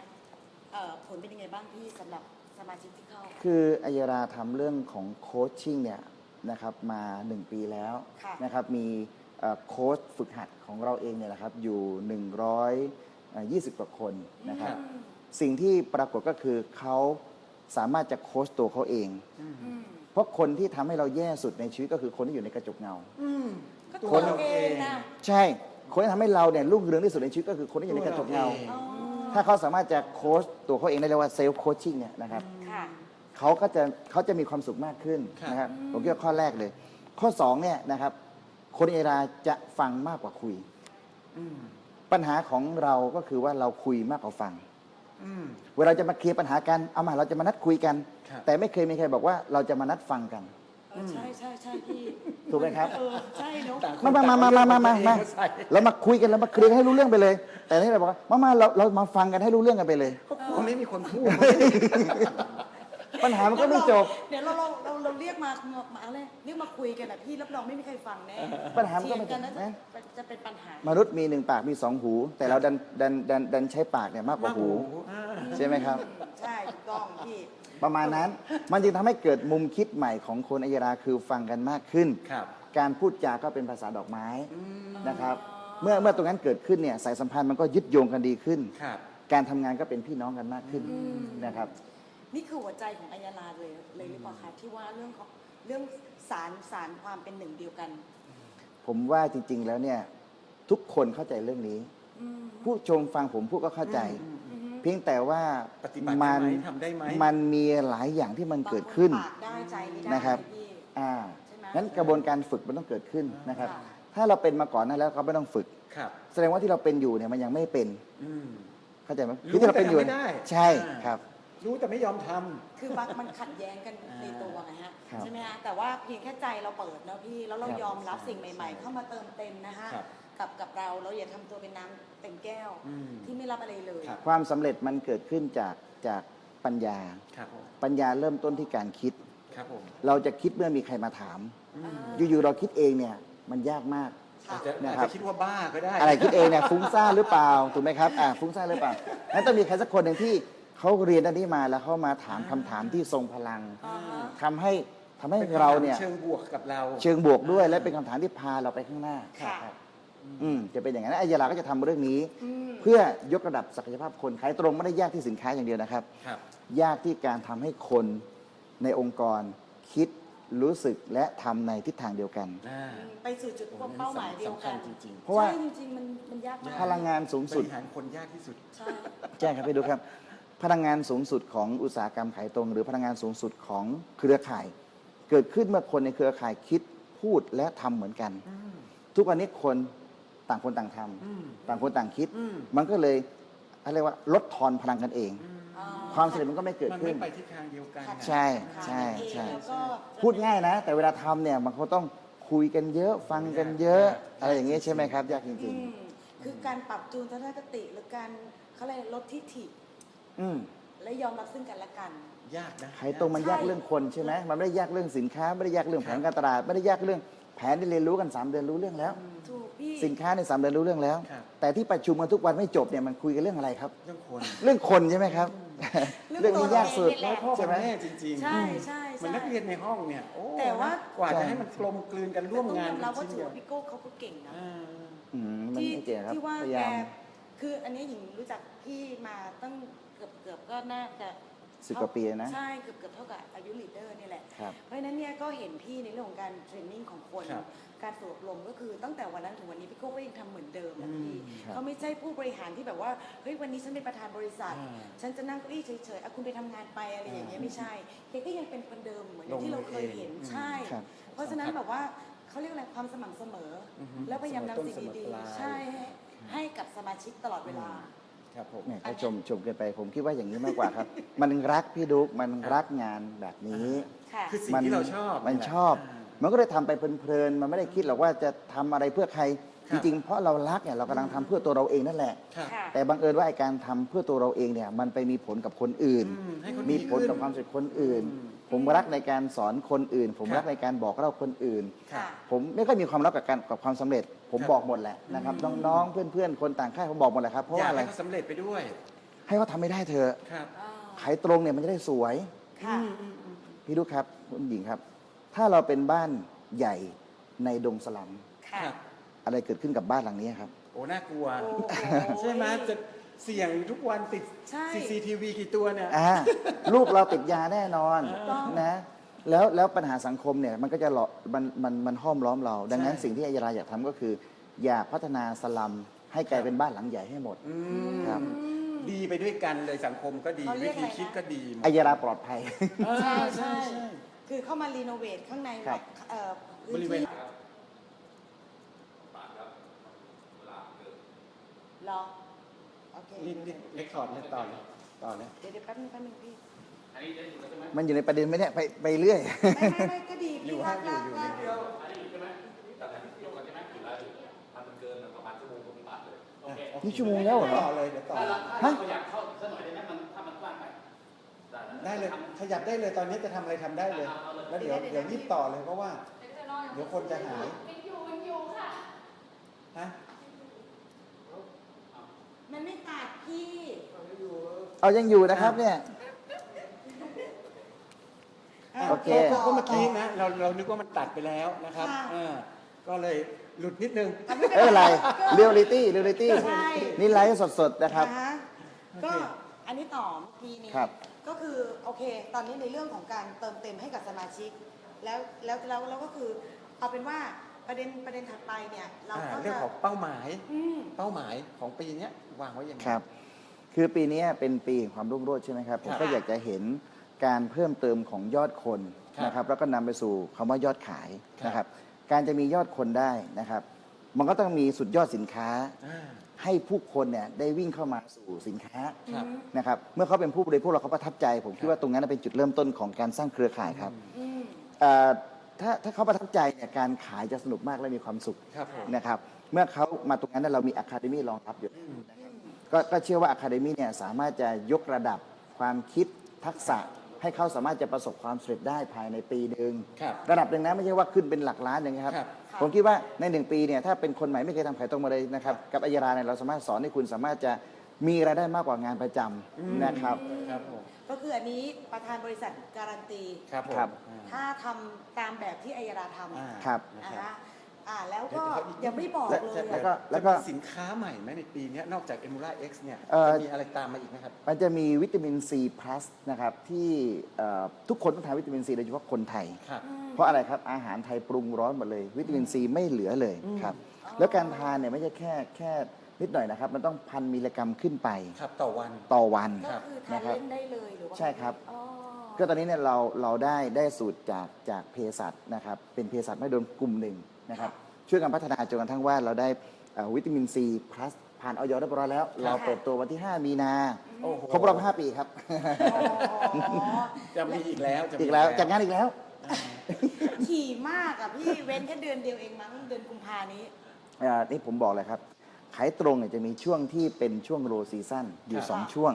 เอ่อผลเป็นยังไงบ้างพี่สำหรับสมาชิกที่เข้า คืออัยราทำเรื่องของโคชชิ่งเนี่ยนะครับมา 1 ปีแล้วค่ะ นะครับมีเอ่อโค้ชฝึกหัดของเราเองเนี่ยนะครับอยู่ 120 กว่าคนนะครับอืมสิ่งที่ปรากฏก็คือเขา สามารถจะโค้ชตัวเขาเองอืมเพราะคนที่ทำให้เราแย่สุดในชีวิตก็คือคนที่อยู่ในกระจกเงาอืมก็ตัวตัวเราเราเองนะใช่ คนที่ทำให้เราเนี่ยรุ่งเรืองที่สุดในชีวิตก็คือคนที่อยู่ในกระจกเงาตัวเราเองอ๋อถ้าเขาสามารถจะโค้ชตัวเขาเองได้เรียกว่าเซลฟ์โคชชิ่งเนี่ยนะครับค่ะ เขาก็จะเขาจะมีความสุขมากขึ้นครับ นะครับ ผมคิดว่าข้อแรกเลย ข้อสองเนี่ยนะครับ คนเอราจะฟังมากกว่าคุยอืมปัญหาของเราก็คือว่าเราคุยมากกว่าฟังอืม เวลาจะมาเคลียร์ปัญหากันเอามาเราจะมานัดคุยกัน ครับแต่ไม่เคยมีใครบอกว่าเราจะมานัดฟังกัน เออใช่ใช่ใช่พี่ถูกไหมครับ เออใช่เนาะต่งคนมามามามามามามาต่งมาเอเอใส่เรามาคุยกันเรามาเคลียร์กันให้รู้เรื่องไปเลย แต่นี่เราบอกว่ามามาเราเรามาฟังกันให้รู้เรื่องกันไปเลยตรงนี้มีคนพูด ปัญหามันก็ไม่จบ เดี๋ยวเราเราเราเราเรียกมามามาอะไรเรียกมาคุยกันอะพี่รับรองไม่มีใครฟังแน่ปัญหามันก็ไม่เถียงกันจบนะนะ จะจะเป็นปัญหามนุษย์มีหนึ่งปากมีสองหู แต่เราดันดันดันดันใช้ปากเนี่ยมากกว่าหู อ่าใช่ไหมครับ ใช่ถูกต้องพี่ประมาณนั้น มันจึงทำให้เกิดมุมคิดใหม่ของคนอัยราคือฟังกันมากขึ้น ครับ การพูดจาก็เป็นภาษาดอกไม้นะครับ เมื่อเมื่อตรงนั้นเกิดขึ้นเนี่ยสายสัมพันธ์มันก็ยึดโยงกันดีขึ้น ครับ การทำงานก็เป็นพี่น้องกันมากขึ้นนะครับ นี่คือหัวใจของอัยยาลาเลยเลยหรือเปล่าคะที่ว่าเรื่องของเรื่องสารสารความเป็นหนึ่งเดียวกัน ผมว่าจริง ๆ แล้วเนี่ย ทุกคนเข้าใจเรื่องนี้อืมผู้ชมฟังผมพูดก็เข้าใจอืมอืมเพียงแต่ว่าปฏิบัติได้มัไหมทำได้ไหมมันมีหลายอย่างที่มันเกิดขึ้นบางคปากได้ใจไม่ได้นะครับพี่อ่าใช่ไหมงั้นกระบวนการฝึกมันต้องเกิดขึ้นนะครับค่ะถ้าเราเป็นมาก่อนนั้นแล้วก็ไม่ต้องฝึกครับแสดงว่าที่เราเป็นอยู่เนี่ยมันยังไม่เป็นอืมเข้าใจไหมรู้คือที่เราเป็นอยู่แต่ทำไม่ได้ใช่อ่าครับ รู้แต่ไม่ยอมทำ คือบางมันขัดแย้งกันอ่าในตัวไงฮะครับใช่ไหมฮะแต่ว่าเพียงแค่ใจเราเปิดเนอะพี่แล้วเราครับยอมรับสิ่งใหม่ ๆ เข้ามาเติมเต็มนะฮะครับกับกับเราเราอย่าทำตัวเป็นน้ำเต็มแก้ว อืมที่ไม่รับอะไรเลย ครับ ความสำเร็จมันเกิดขึ้นจากจากปัญญา ครับผมปัญญาเริ่มต้นที่การคิด ครับผมเราจะคิดเมื่อมีใครมาถาม อืมอยู่ๆเราคิดเองเนี่ยมันยากมากค่ะอาจจะนะอาจครับ จะคิดว่าบ้าก็ได้ อะไรคิดเองเนี่ยฟุ้งซ่านหรือเปล่าถูกไหมครับอ่าฟุ้งซ่านหรือเปล่างั้นต้องมีใครสักคนหนึ่งที่ เขาเรียนด้านนี้มาแล้วเขามาถามคำถามที่ทรงพลังอ่าฮะทำให้ทำให้ป็นคำถมเราเนี่ย เชิงบวกกับเรา เชิงบวกด้วยและเป็นคำถามที่พาเราไปข้างหน้าค่ะรับอืมจะเป็นอย่างนั้นอัยยาลาก็จะทำเรื่องนี้ อืม เพื่อยกระดับศักยภาพคนขายตรงไม่ได้ยากที่สินค้าอย่างเดียวนะครับ ครับ ยากที่การทำให้คนในองค์กรคิดรู้สึกและทำในทิศทางเดียวกัน อ่าไปสู่จุดเป้าหมายเดียวกันสำคัญจริง เพราะว่าใช่จริงๆมันมันยากมากพลังงานสูงๆบสุดริหารคนยากที่สุด ใช่ใช่ครับพี่ดูครับ พลังงานสูงสุดของอุตสาหกรรมขายตรง หรือพลังงานสูงสุดของเครือข่าย เกิดขึ้นเมื่อคนในเครือข่ายคิดพูดและทำเหมือนกันอืมทุกวันนี้คนต่างคนต่างทำอืมต่างคนต่างคิดอืมมันก็เลยอะไรยกว่าลดทอนพลังกันเองอ่ความสำเร็จมันก็ไม่เกิดมันขึ้ไม่นไปทิศทางเดียวกันค่ะนะใช่ค่ะใช่นั่นเองใช่แล้วก็พูดง่ายนะ แต่เวลาทำเนี่ยมันก็ต้องคุยกันเยอะฟังกันเยอะ อะไรอย่างเงี้ยใช่ไหมครับ ยากจอืริงมคือการปรับจูนทัศนคติหรือการเขาเรียกลดทิฐิๆ อืมและยอมรับซึ่งกันและกัน ยากนะขายตรงมันใช่ยากเรื่องคนใช่ไหมมันไม่ได้ยากเรื่องสินค้า ไม่ได้ยากเรื่องแผนการตลาด ไม่ได้ยากเรื่องแผนที่เรียนรู้กันสามเดือนรู้เรื่องแล้ว ถูกพี่ สินค้าในสามเดือนรู้เรื่องแล้ว ครับ แต่ที่ประชุมกันทุกวันไม่จบเนี่ยมันคุยกันเรื่องอะไรครับ เรื่องคนเรื่องคนใช่ไหมครับ เรื่องเรื่องนี้ยากสุดตัวเราเองนี่แหละพ่อใช่กับไหม แม่จริงๆใช่ใช่เหมันใช่ นักเรียนในห้องเนี่ยโอ้แต่ว่า กว่าใช่จะให้มันกลมกลืนกันร่วมงานแต่ต้องยอมรับว่าชิ้นถือเดียวว่าพี่โก้เขาก็เก่งนะ อ่า อืมมันที่ไม่เก่งครับที่ว่าพยาแกยาม คืออันนี้หญิงรู้จักพี่มาตั้ง เกือบเกือบก็น่าจะสิบกว่าปีนะ ใช่เกือบเกือบเท่ากับอายุลีดเดอร์นี่แหละ ครับ เพราะฉะนั้นเนี่ยก็เห็นพี่ในเรื่องของการเทรนนิ่งของคน ครับการฝึกอบรมก็คือตั้งแต่วันนั้นถึงวันนี้พี่โก้ก็ยังทำเหมือนเดิมนะพี่อืมครับเขาไม่ใช่ผู้บริหารที่แบบว่าเฮ้ยวันนี้ฉันเป็นประธานบริษัท อ่าฉันจะนั่งเก้าอี้เฉยๆอะคุณไปทำงานไปอะไรอย่างเงี้ยอ่าไม่ใช่แกก็ยังเป็นคนเดิมเหมือนลงที่เราเคยมือเองเห็นอืมใช่ ครับ เพราะฉะนั้นแบบว่าเขาเรียกอะไรความสม่ำเสมอออฮึแล้วพยายามนำสิ่งเสมอต้นดีเสมอปลายๆใช่ให้ให้กับสมาชิกตลอดเวลา ครับผมเนี่ยก็ชมชมกันไปผมคิดว่าอย่างนี้มากกว่าครับ มันรักพี่ดุ๊กมันรักงานแบบนี้ ค่ะ คือสิ่งมัที่เราชอบมันแหละชอบามันก็เลยทำไปเพลินๆมันไม่ได้คิดหรอกว่าจะทำอะไรเพื่อใครครัจบริงๆ เพราะเรารักเนี่ยเรากำลังทำเพื่อตัวเราเองนั่นแหละ ครับค่ะ แต่บังเอิญว่าไอ้การทำเพื่อตัวเราเองเนี่ยมันไปมีผลกับคนอื่น อืมให้คนมีดีผลกับขึ้นความสุขคนอื่น อืม ผมรักในการสอนคนอื่น ผมครับรักในการบอกเล่าคนอื่นครับผมไม่ค่อยมีความรักกับการกับความสำเร็จ ผมครับบอกหมดแหละนะครับน้องๆเพื่อนๆ คนต่างค่ายผมบอกหมดแหละครับเพราะอยาว่ากอะไรให้เขาสำเร็จไปด้วยให้เขาทำไม่ได้เถอะครับอ่าขายตรงเนี่ยมันจะได้สวย ค่ะ พี่ลูกครับคุณหญิงครับ ถ้าเราเป็นบ้านใหญ่ในดงสลัมค่ะ ครับอะไรเกิดขึ้นกับบ้านหลังนี้ครับ โอ้น่ากลัว โอ้โห ใช่ไหมจะ เสี่ยงทุกวันติด ใช่ CCTV กี่ตัวเนี่ย อ่าลูกเราติดยาแน่นอนถูกต้อง นะแล้วแล้วปัญหาสังคมเนี่ยมันก็จะหลอกมันมันมันห้อมล้อมเรา ดังนั้นใช่ สิ่งที่อัยราอยากทำก็คือ อยากพัฒนาสลัมให้กลายเป็นบ้านหลังใหญ่ให้หมด อืมครับ ดีไปด้วยกันเลยสังคมก็ดีเขาเรีวิยกธีอะไรนะ คิดก็ดีหมดอัยราปลอดภัยอ่าใช่ใช่ใช่ใช่ คือเข้ามารีโนเวทข้างในครับ เอ่อบริเวณเหรอ โอเครีบรีบเรคคอร์ดเลยต่อเลยต่อเลยเดี๋ยวเดี๋ยวแป๊บนึงแป๊บนึงพี่มันอยู่ในประเด็นไหมเนี่ยไปไปเรื่อย ไม่ไม่ไม่ก็ดีอยู่พี่ฮะลากอยู่ลากอยู่ลาก อยู่นี่ชั่วโมงแล้วเหรอ ต่อเลยเดี๋ยวต่อเลยฮะได้เลยขยับได้เลยตอนนี้จะทำอะไรทำได้เลย แล้วเดี๋ยวเดี๋ยวรีบต่อเลยเพราะว่า เดี๋ยวคนจะหายฮะ มันไม่ตัดพี่เอายังอยู่นะครับเนี่ยโอเค ก็ก็เมื่อกี้นะเราเรานึกว่ามันตัดไปแล้วนะครับค่ะอ่าก็เลยหลุดนิดนึงอะไม่เป็นเอออะไรก็ reality reality ใช่ นี่ไลฟ์สดๆนะครับ นะฮะโอเคก็อันนี้ต่อเมื่อกี้นี้ครับ ก็คือโอเค ตอนนี้ในเรื่องของการเติมเต็มให้กับสมาชิก แล้วแล้วแล้วแล้วก็คือเอาเป็นว่า ประเด็นประเด็นถัดไปเนี่ยเราอ่าก็จะเรื่องของเป้าหมาย อืม เป้าหมายของปีเนี้ยวางไว้ยังไง ครับ คือปีนี้เป็นปีแห่งความรุ่งโรจน์ใช่ไหมครับ ผมครับก็อยากจะเห็นการเพิ่มเติมของยอดคนครับนะครับ แล้วก็นำไปสู่คำว่ายอดขายครับ นะครับ การจะมียอดคนได้นะครับ มันก็ต้องมีสุดยอดสินค้า อ่าให้ผู้คนเนี่ยได้วิ่งเข้ามาสู่สินค้าครับ นะครับ เมื่อเขาเป็นผู้บริโภคเราเขาประทับใจ ผมคิดว่าตรงนั้นเป็นจุดเริ่มต้นของการสร้างเครือข่ายครับ อืม เอ่อ ถ้าถ้าเขาประทับใจเนี่ยการขายจะสนุกมากและมีความสุขครับผมนะครับเมื่อเขามาตรงนั้นเนยเรามีอะคาเดมี่รองรับอยู่นะครับก็ก็เชื่อว่าอะคาเดมี่เนี่ยสามารถจะยกระดับความคิดทักษะให้เขาสามารถจะประสบความสำเร็จได้ภายในปีหนึ่งครับ ระดับหนึ่งนะไม่ใช่ว่าขึ้นเป็นหลักล้านอย่างเงี้ยครับ ครับ ผมคิดว่าในหนึ่งปีเนี่ยถ้าเป็นคนใหม่ไม่เคยทำขายตรงมาเลยนะครับ กับอัยราเนี่ยเราสามารถสอนให้คุณสามารถจะมีรายได้มากกว่างานประจำนะครับ ครับผม ก็คืออันนี้ประธานบริษัทการันตี ครับผมครับ อ่า ถ้าทำตามแบบที่อัยราทำอ่า ครับ นะนะครัคะบ อ่าแล้วก็เดี๋ยวยังไม่บอกและเลยแล้วอะก็จะมีสินค้าใหม่ไหมในปีเนี้ยนอกจาก Emula X เนี่ยเอ่อ จะมีอะไรตามมาอีกไหมครับ มันจะมีวิตามินซี plus นะครับที่เอ่อทุกคนต้องทานวิตามินซีโดยเฉพาะคนไทย ครับเพราะอะไรครับ อาหารไทยปรุงร้อนหมดเลย วิตามินซีไม่เหลือเลยครับ แล้วการทานเนี่ยไม่ใช่แค่แค่ นิดหน่อยนะครับ มันต้องพันมิลลิกรัมขึ้นไปครับต่อวัน ต่อวัน ก็คือทานนะครับเล่นได้เลยหรือว่าใช่ครับ อ๋อก็ตอนนี้เนี่ยเราเราได้ได้สูตรจากจากเภสัชนะครับ เป็นเภสัชไม่โดนกลุ่มหนึ่งนะครับ ช่วยกันพัฒนาจนกระทั่งว่าเราได้เอ่อวิตามินซีพลัสผ่านอย.เรียบร้อยแล้ว เราเปิดตัววันที่ 5 มีนาโอ้โหครบรอบ 5 ปีครับ อ๋อจะมีอีกแล้วจะมี อีกแล้วจัดงานอีกแล้ว ถี่มากอะพี่เว้นแค่เดือนเดียวเองมั้งเดือนกุมภานี้ อ่านี่ผมบอกเลยครับ ขายตรงเนี่ยจะมีช่วงที่เป็นช่วง low season อยู่ครับ2ช่วง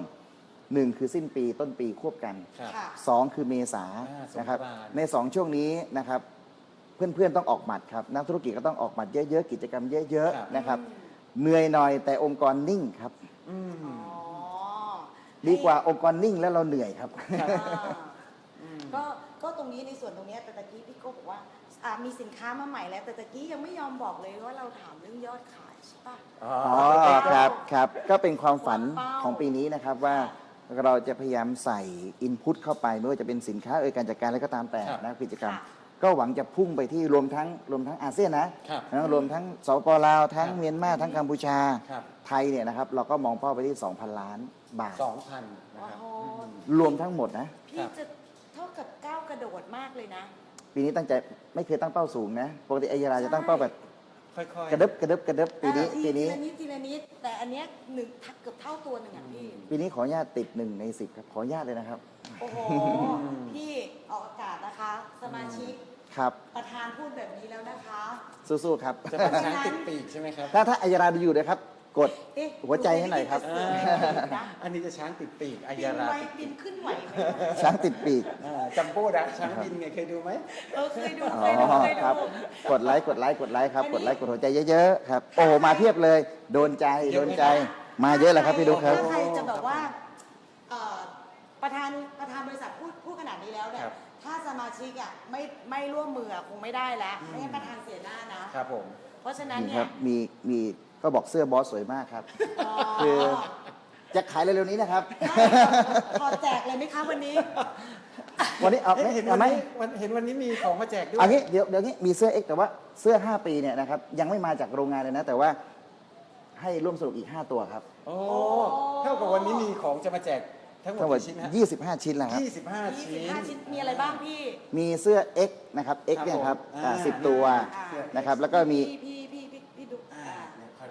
1คือสิ้นปีต้นปีควบกันครับค่ะ2คือเมษาอ่าสงกรานต์ นะครับใน 2 ช่วงนี้นะครับเพื่อนๆต้องออกหมัดครับนักธุรกิจก็ต้องออกหมัดเยอะๆกิจกรรมเยอะครับ ๆนะครับเหนื่อยหน่อยแต่องค์กรนิ่งครับอืม อ๋อดีกว่าองค์กรนิ่งแล้วเราเหนื่อยครับ ครับ อ่าก็ก็ตรงนี้ในส่วนตรงเนี้ยแต่ตะกี้พี่โก้บอกว่าอ่ามีสินค้ามาใหม่แล้ว แต่ตะกี้ยังไม่ยอมบอกเลยว่าเราถามเรื่องยอดขาย ใช่ปะอ๋ออ๋อครับครับก็เป็นความฝันวางเป้าของปีนี้นะครับว่าเราจะพยายามใส่อินพุตเข้าไปไม่ว่าจะเป็นสินค้าเอ่ยการจัดการอะไรก็ตามแต่ครับนะกิจกรรม ค่ะก็หวังจะพุ่งไปที่รวมทั้งรวมทั้งอาเซียนนะครับ นะรวมทั้งสปลาวทั้งครับเมียนมาทั้งกัมพูชา ครับไทยเนี่ยนะครับเราก็มองเป้าไปที่ 2,000 ล้านบาท สองพันนะครับโอ้โหรวมทั้งหมดนะ พี่จะเท่ากับก้าวกระโดดมากเลยนะ ปีนี้ตั้งใจไม่เคยตั้งเป้าสูงนะ ปกติไอยาลาจะตั้งเป้าแบบ ค่อยๆ กระดึบกระดึบกระดึบปีนี้อ่าทีปีนี้ทีละนิดทีละนิดแต่อันเนี้ยหนึ่งทักเกือบเท่าตัวหนึ่งอะพี่ ปีนี้ขออนุญาตติดหนึ่งในสิบครับ ขออนุญาตเลยนะครับ โอ้โห พี่ออกอากาศนะคะ สมาชิกครับ ประธานพูดแบบนี้แล้วนะคะ สู้ๆครับ จะเป็นช้างติดปีกใช่ไหมครับ ถ้าถ้าอายาราดูอยู่นะครับ กดเอ๊ะหัวใจให้หน่อยครับดูไม่ได้ยินเสียงนะอันนี้จะช้างติดปีกอาบิยานราไวติดบิปีนกขึ้นไหวไหมช้างติดปีก อ่าจัมโบ้นะช้างบินไงเคยดูไหม เออเคยดูอ๋เคยดูอเคยครับดูกดไลค์กดไลค์กดไลค์ครับอันนี้กดไลค์กดหัวใจเยอะๆครับ โอ้โหมาเพียบเลย โดนใจโดนใจ มาเยอะเลยครับพี่ดุ๊กครับ ถ้าใครจะแบบว่าเอ่อประธานประธานบริษัทพูดพูดขนาดนี้แล้วเนี่ยครับถ้าสมาชิกอะไม่ไม่ร่วมมืออะคงไม่ได้แล้วไม่งั้นประธานเสียหน้านะ ครับผม เพราะฉะนั้นนี่เนี่คยรับมีมี ก็บอกเสื้อบอสสวยมากครับอ๋อคือจะขายเร็วๆนี้นะครับขอแจกเลยไหมคะวันนี้ วันนี้เอาเอ๊ะไหมเห็นเอาวันไหมนี้วันเห็นวันนี้มีของมาแจกด้วยเอางี้เดี๋ยวเดี๋ยวนี้มีเสื้อ X แต่ว่าเสื้อ 5 ปีเนี่ยนะครับยังไม่มาจากโรงงานเลยนะ แต่ว่าให้ร่วมสนุกอีก 5 ตัวครับโอ้เท่ากับวันนี้มีของจะมาแจกทั้งหมทั้งหมดดกี่ชิ้นฮะ25 ชิ้นแล้วครับ ยี่สิบห้าชิ้น25ชิ้นมีอะไรบ้างพี่ มีเสื้อ X นะครับ X ครับเนี่ยครับผมอ่า อ่าสิบตัวอ่านะครับ แล้วก็มีพี่พี่พี่พี่พี่ดุอ่า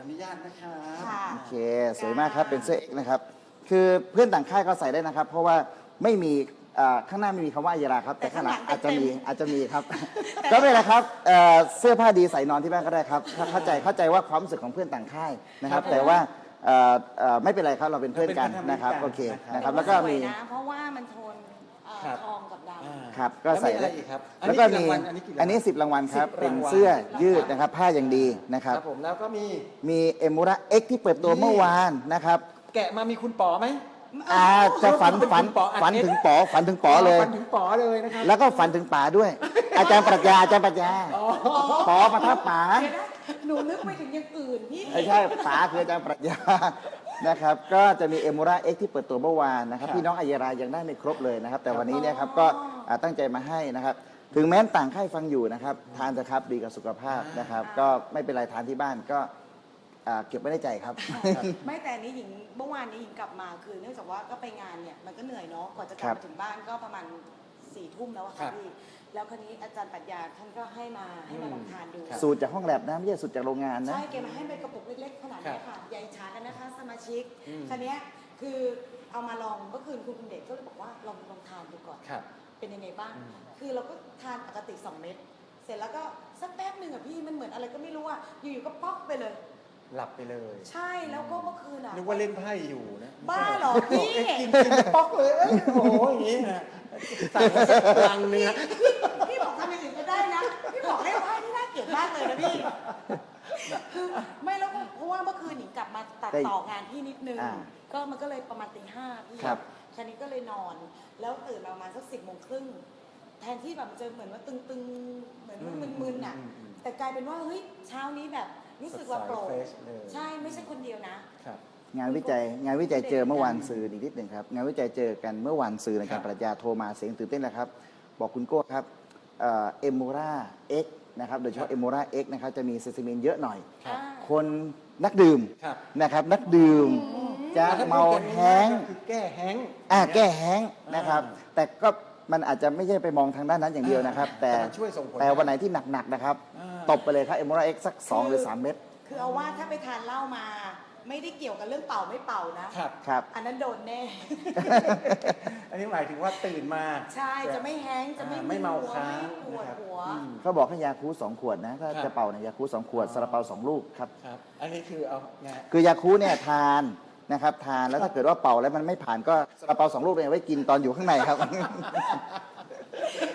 อ่าเดี๋ยวขออนุญาตนะครับ ค่ะ โอเค สวยมากครับ เป็นเสื้อ X นะครับ คือเพื่อนต่างค่ายก็ใส่ได้นะครับ เพราะว่าไม่มีอ่าข้างหน้าไม่มีคำว่าอัยราครับ แต่ข้างหลังอาจจะมีอาจจะมีครับ ก็ไม่เป็นไรครับเอ่อเสื้อผ้าดีใส่นอนที่บ้านก็ได้ครับถ้าเข้าใจเข้าใจว่าความรู้สึกของเพื่อนต่างค่ายนะครับครับแต่ว่าเอ่อเอ่อไม่เป็นไรครับ เราเป็นเพื่อนกันเราเป็นเพื่อนนะครับกันโอเคนะครับนะครับ แล้วก็สวยมีนะ เพราะว่ามันโทนเอ่อครับ ทองกับดำอ่า ครับก็แล้วใส่มีอะไรได้อีกครับอันแล้วนี้ก็กี่มีรางวัลอันนี้กี่รางวัลอันนี้ 10 รางวัลครับ10เป็นรางวัลเสื้อยืดนะครับ ผ้าอย่างดีนะคครัรับบผมแล้วก็มีมีเอมูระเอ็กที่เปิดตัวนี่เมื่อวานนะครับ แกะมามีคุณป๋อไหมอาจะฝันฝันเป็นป๋ออัดฝันเม็ดถึงป๋อฝันถึงป๋อเลยฟันถึงป๋อเลยนะครับ แล้วก็ฝันถึงป๋าด้วย อาจารย์ปรัชญาอาจารย์ปรัชญาป๋อประทับป๋าเดี๋ยวนะหนูนึกไปถึงอย่างอื่นพี่ไม่ใช่ป๋าคืออาจารย์ปรัชญานะครับ ก็จะมีเอมูระเอ็กที่เปิดตัวเมื่อวานนะครับครับพี่น้องอัยรายังได้ไม่ครบเลยนะครับ แต่วันนี้เนี่ยครับก็อ่า ตั้งใจมาให้นะครับ ถึงแม้ต่างค่ายฟังอยู่นะครับ ทานเถอะครับดีกับสุขภาพนะครับ ก็ไม่เป็นไรทานที่บ้านก็อ่าเก็บไว้ในใจครับ ไม่แต่อันนี้หญิงเมื่อวานนี้หญิงกลับมาคือ เนื่องจากว่าก็ไปงานเนี่ยมันก็เหนื่อยเนาะกว่าจะกลับครับมาถึงบ้านก็ประมาณสี่ทุ่มแล้วอะครัค่ะบพี่แล้วคราวนี้อาจารย์ปรัชญาท่านก็ให้มาให้มาลองทานดูสูตรจากห้องแลบนะไม่ใช่สูตรจากโรงงานนะ ใช่แกมาให้เป็นกระปุกเล็กๆขนาดเนี้ยค่ะใหญ่ชากันนะคะสมาชิกอืม คันนี้ยคือเอามาลองเมื่อคืนคุณคุณเดชก็เลยบอกว่าลองลองทานดูก่อน ครับ เป็นยังไงบ้างอืมคือเราก็ทานปกติ 2 เม็ด เสร็จแล้วก็สักแป๊บหนึ่งอะพี่มันเหมือนอะไรก็ไม่รู้อะอยู่ๆก็ป๊อกไปเลย หลับไปเลยใช่แล้วก็เมื่อคืนอะนึกว่าเล่นไพ่อยู่นะบ้าเหรอพี่เอ๊ะกินกินป๊อกเลยเอ้ยโอ้โหอย่างนี้นะสั่งมาสักลังหนึงนะพี่บอกทำอย่างอื่นก็ได้นะพี่บอกให้ว่านี่น่าเกลียดมากเลยนะพี่คือไม่แล้วก็เพราะว่าเมื่อคืนหนิงกลับมาตัดได้ต่องานพี่นิดนึงอ่าก็มันก็เลยประมาณตีห้าพี่ครับคันนี้ก็เลยนอน แล้วตื่นมาประมาณสักสิบโมงครึ่งแทนที่แบบมันจะเหมือนว่าตึงๆ เหมือนว่ามึนๆน่ะอืมอืมแต่กลายเป็นว่าเฮ้ยเช้านี้แบบรู้สึกว่าโปร่งสดใส fresh เลยใช่ไม่ใช่คนเดียวนะครับงานวิจัยงานวิจัยเจอเมื่อวานสื่ออีกนิดหนึ่งครับ งานวิจัยเจอกันเมื่อวานสื่อในครัการบปรัชญาโทรมาเสียงตื่นเต้นนะครับ บอกคุณโก้ครับเอมมูร่าเอ็กซ์นะครับโดยเฉพาะเอมมูร่าเอ็กซ์นะครับจะมี sesamin เยอะหน่อยครับอ่าคนนักดื่มครับนะครับนักดื่ม จะถ้เมาพูดกันแห้งง่ายๆก็คือแก้แห้งอ่าแก้แห้งนะครับอ่าแต่ก็มันอาจจะไม่ใช่ไปมองทางด้านนั้นอย่างเดียวนะครับ แต่แต่มันช่วยส่งผลแต่วันไหนที่หนักๆนะครับอ่าตบไปเลยครับเอม r ราเอ็กสัก 2 หรือ 3 เม็ดคือเอาว่าถ้าไปทานเหล้ามา ไม่ได้เกี่ยวกับเรื่องเป่าไม่เป่านะครับครับ อันนั้นโดนแน่ อันนี้หมายถึงว่าตื่นมา ใช่จะไม่แห้งจะไม่อ่าไม่เมาค้างไม่ปวดนะครับหัวอืมเขาบอกให้ยาคูสองขวดนะถ้าครับจะเป่าเนี่ยยาคูสองขวดอ๋อซาลาเปาสองลูกครับครับ อันนี้คือเอาไงคือยาคูเนี่ยทาน นะครับทานแล้วถ้าเกิดว่าเป่าแล้วมันไม่ผ่านก็ซาลาเปาสองลูกเนี่ยไว้กินตอนอยู่ข้างในครับ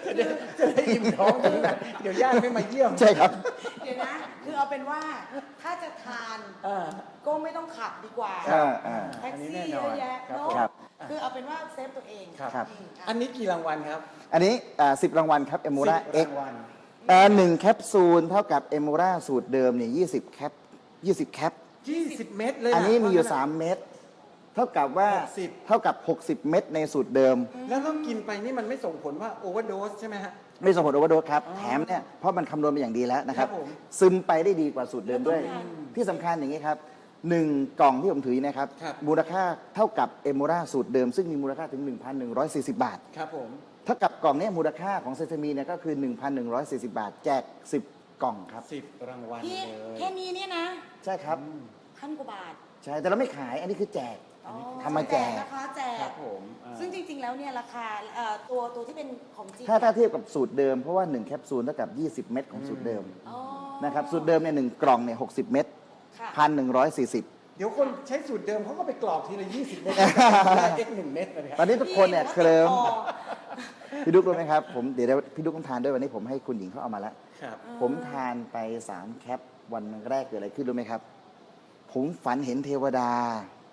จะได้จะได้อิ่มท้องถึงแบบเดี๋ยวญาติไม่มาเยี่ยม ใช่ครับ เดี๋ยวนะ คือเอาเป็นว่าถ้าจะทานอ่าก็ไม่ต้องขับดีกว่าอ่าอ่าแท็กอันนี้ซี่แน่นเยอนอะแยะครับเนาะผมครับ คือเอาเป็นว่าเซฟตัวเองครับครับอืมอะอันนี้กี่รางวัลครับอันนี้สิบรางวัลครับเอมูราสิบเอ็กรางวัลหนึ่งแคปซูลเท่ากับเอมูราสูตรเดิมเนี่ยยี่สิบแคปยี่สิบแคป 20 เม็ดเลยะอันนี้มีอยู่เพระฉะ3 เม็ดเท่ากับว่า60 เท่ากับ 60 เม็ดในสูตรเดิม แล้วต้องกินไปนี่มันไม่ส่งผลว่าโอเวอร์โดสใช่ไหมฮะ ไม่ส่งผลโอเวอร์โดสครับ อ๋อแถมเนี่ยเพราะมันคำนวณมาอย่างดีแล้วนะครับ ครับผม ซึมไปได้ดีกว่าสูตรเดิมด้วยแล้วต้องทานที่สำคัญอย่างนี้ครับหนึ่งกล่องที่ผมถือนะครับ ครับ มูลค่าเท่ากับเอมูราสูตรเดิม ซึ่งมีมูลค่าถึง 1,140 บาท ครับผม เท่ากับกล่องเนี้มูลค่าของเซซามีเนี่ยก็คือ 1,140 บาท แจก 10 กล่องครับ 10 รางวัลพี่เลย แค่นี้เนี่ยนะ ใช่ครับ พันกว่าบาทใช่แต่เราไม่ขายอันนี้คือแจกอ๋อทำมาแจกนะคะแจครัก บผมอ่า ซึ่งจริง ๆ แล้วเนี่ยราคาเอ่อตัวตัวที่เป็นของจริงถ้าถ้าเทียบกับสูตรเดิมเพราะว่า 1 แคปซูลเท่ากับ 20 เม็ดของสูตรเดิมอ๋อนะครับสูตรเดิมเนี่ยหนึ่งกล่องเนี่ย60เม็ดค่ะ พันหนึ่งร้อยสี่สิบเดี๋ยวคนใช้สูตรเดิมเขาก็ไปกรอกทีละ 20 เม็ดได้เอ็กหนึ่งเม็ดเลยคตอรับนนี้ทุกคนเนี่ยเคลิ้มพี่บอกว่าติดคอพี่ดุ๊กรู้ไหมครับผมเดี๋ยวเดี๋ยวพี่ดุ๊กต้องทานด้วยวันนี้ผมให้คุณหญิงเขาเอามาแล้ว ครับ ผมทานไป 3 แคปวันแรกเกิดอะไรขึ้นรู้ไหมครับ ผมฝันเห็นเทวดา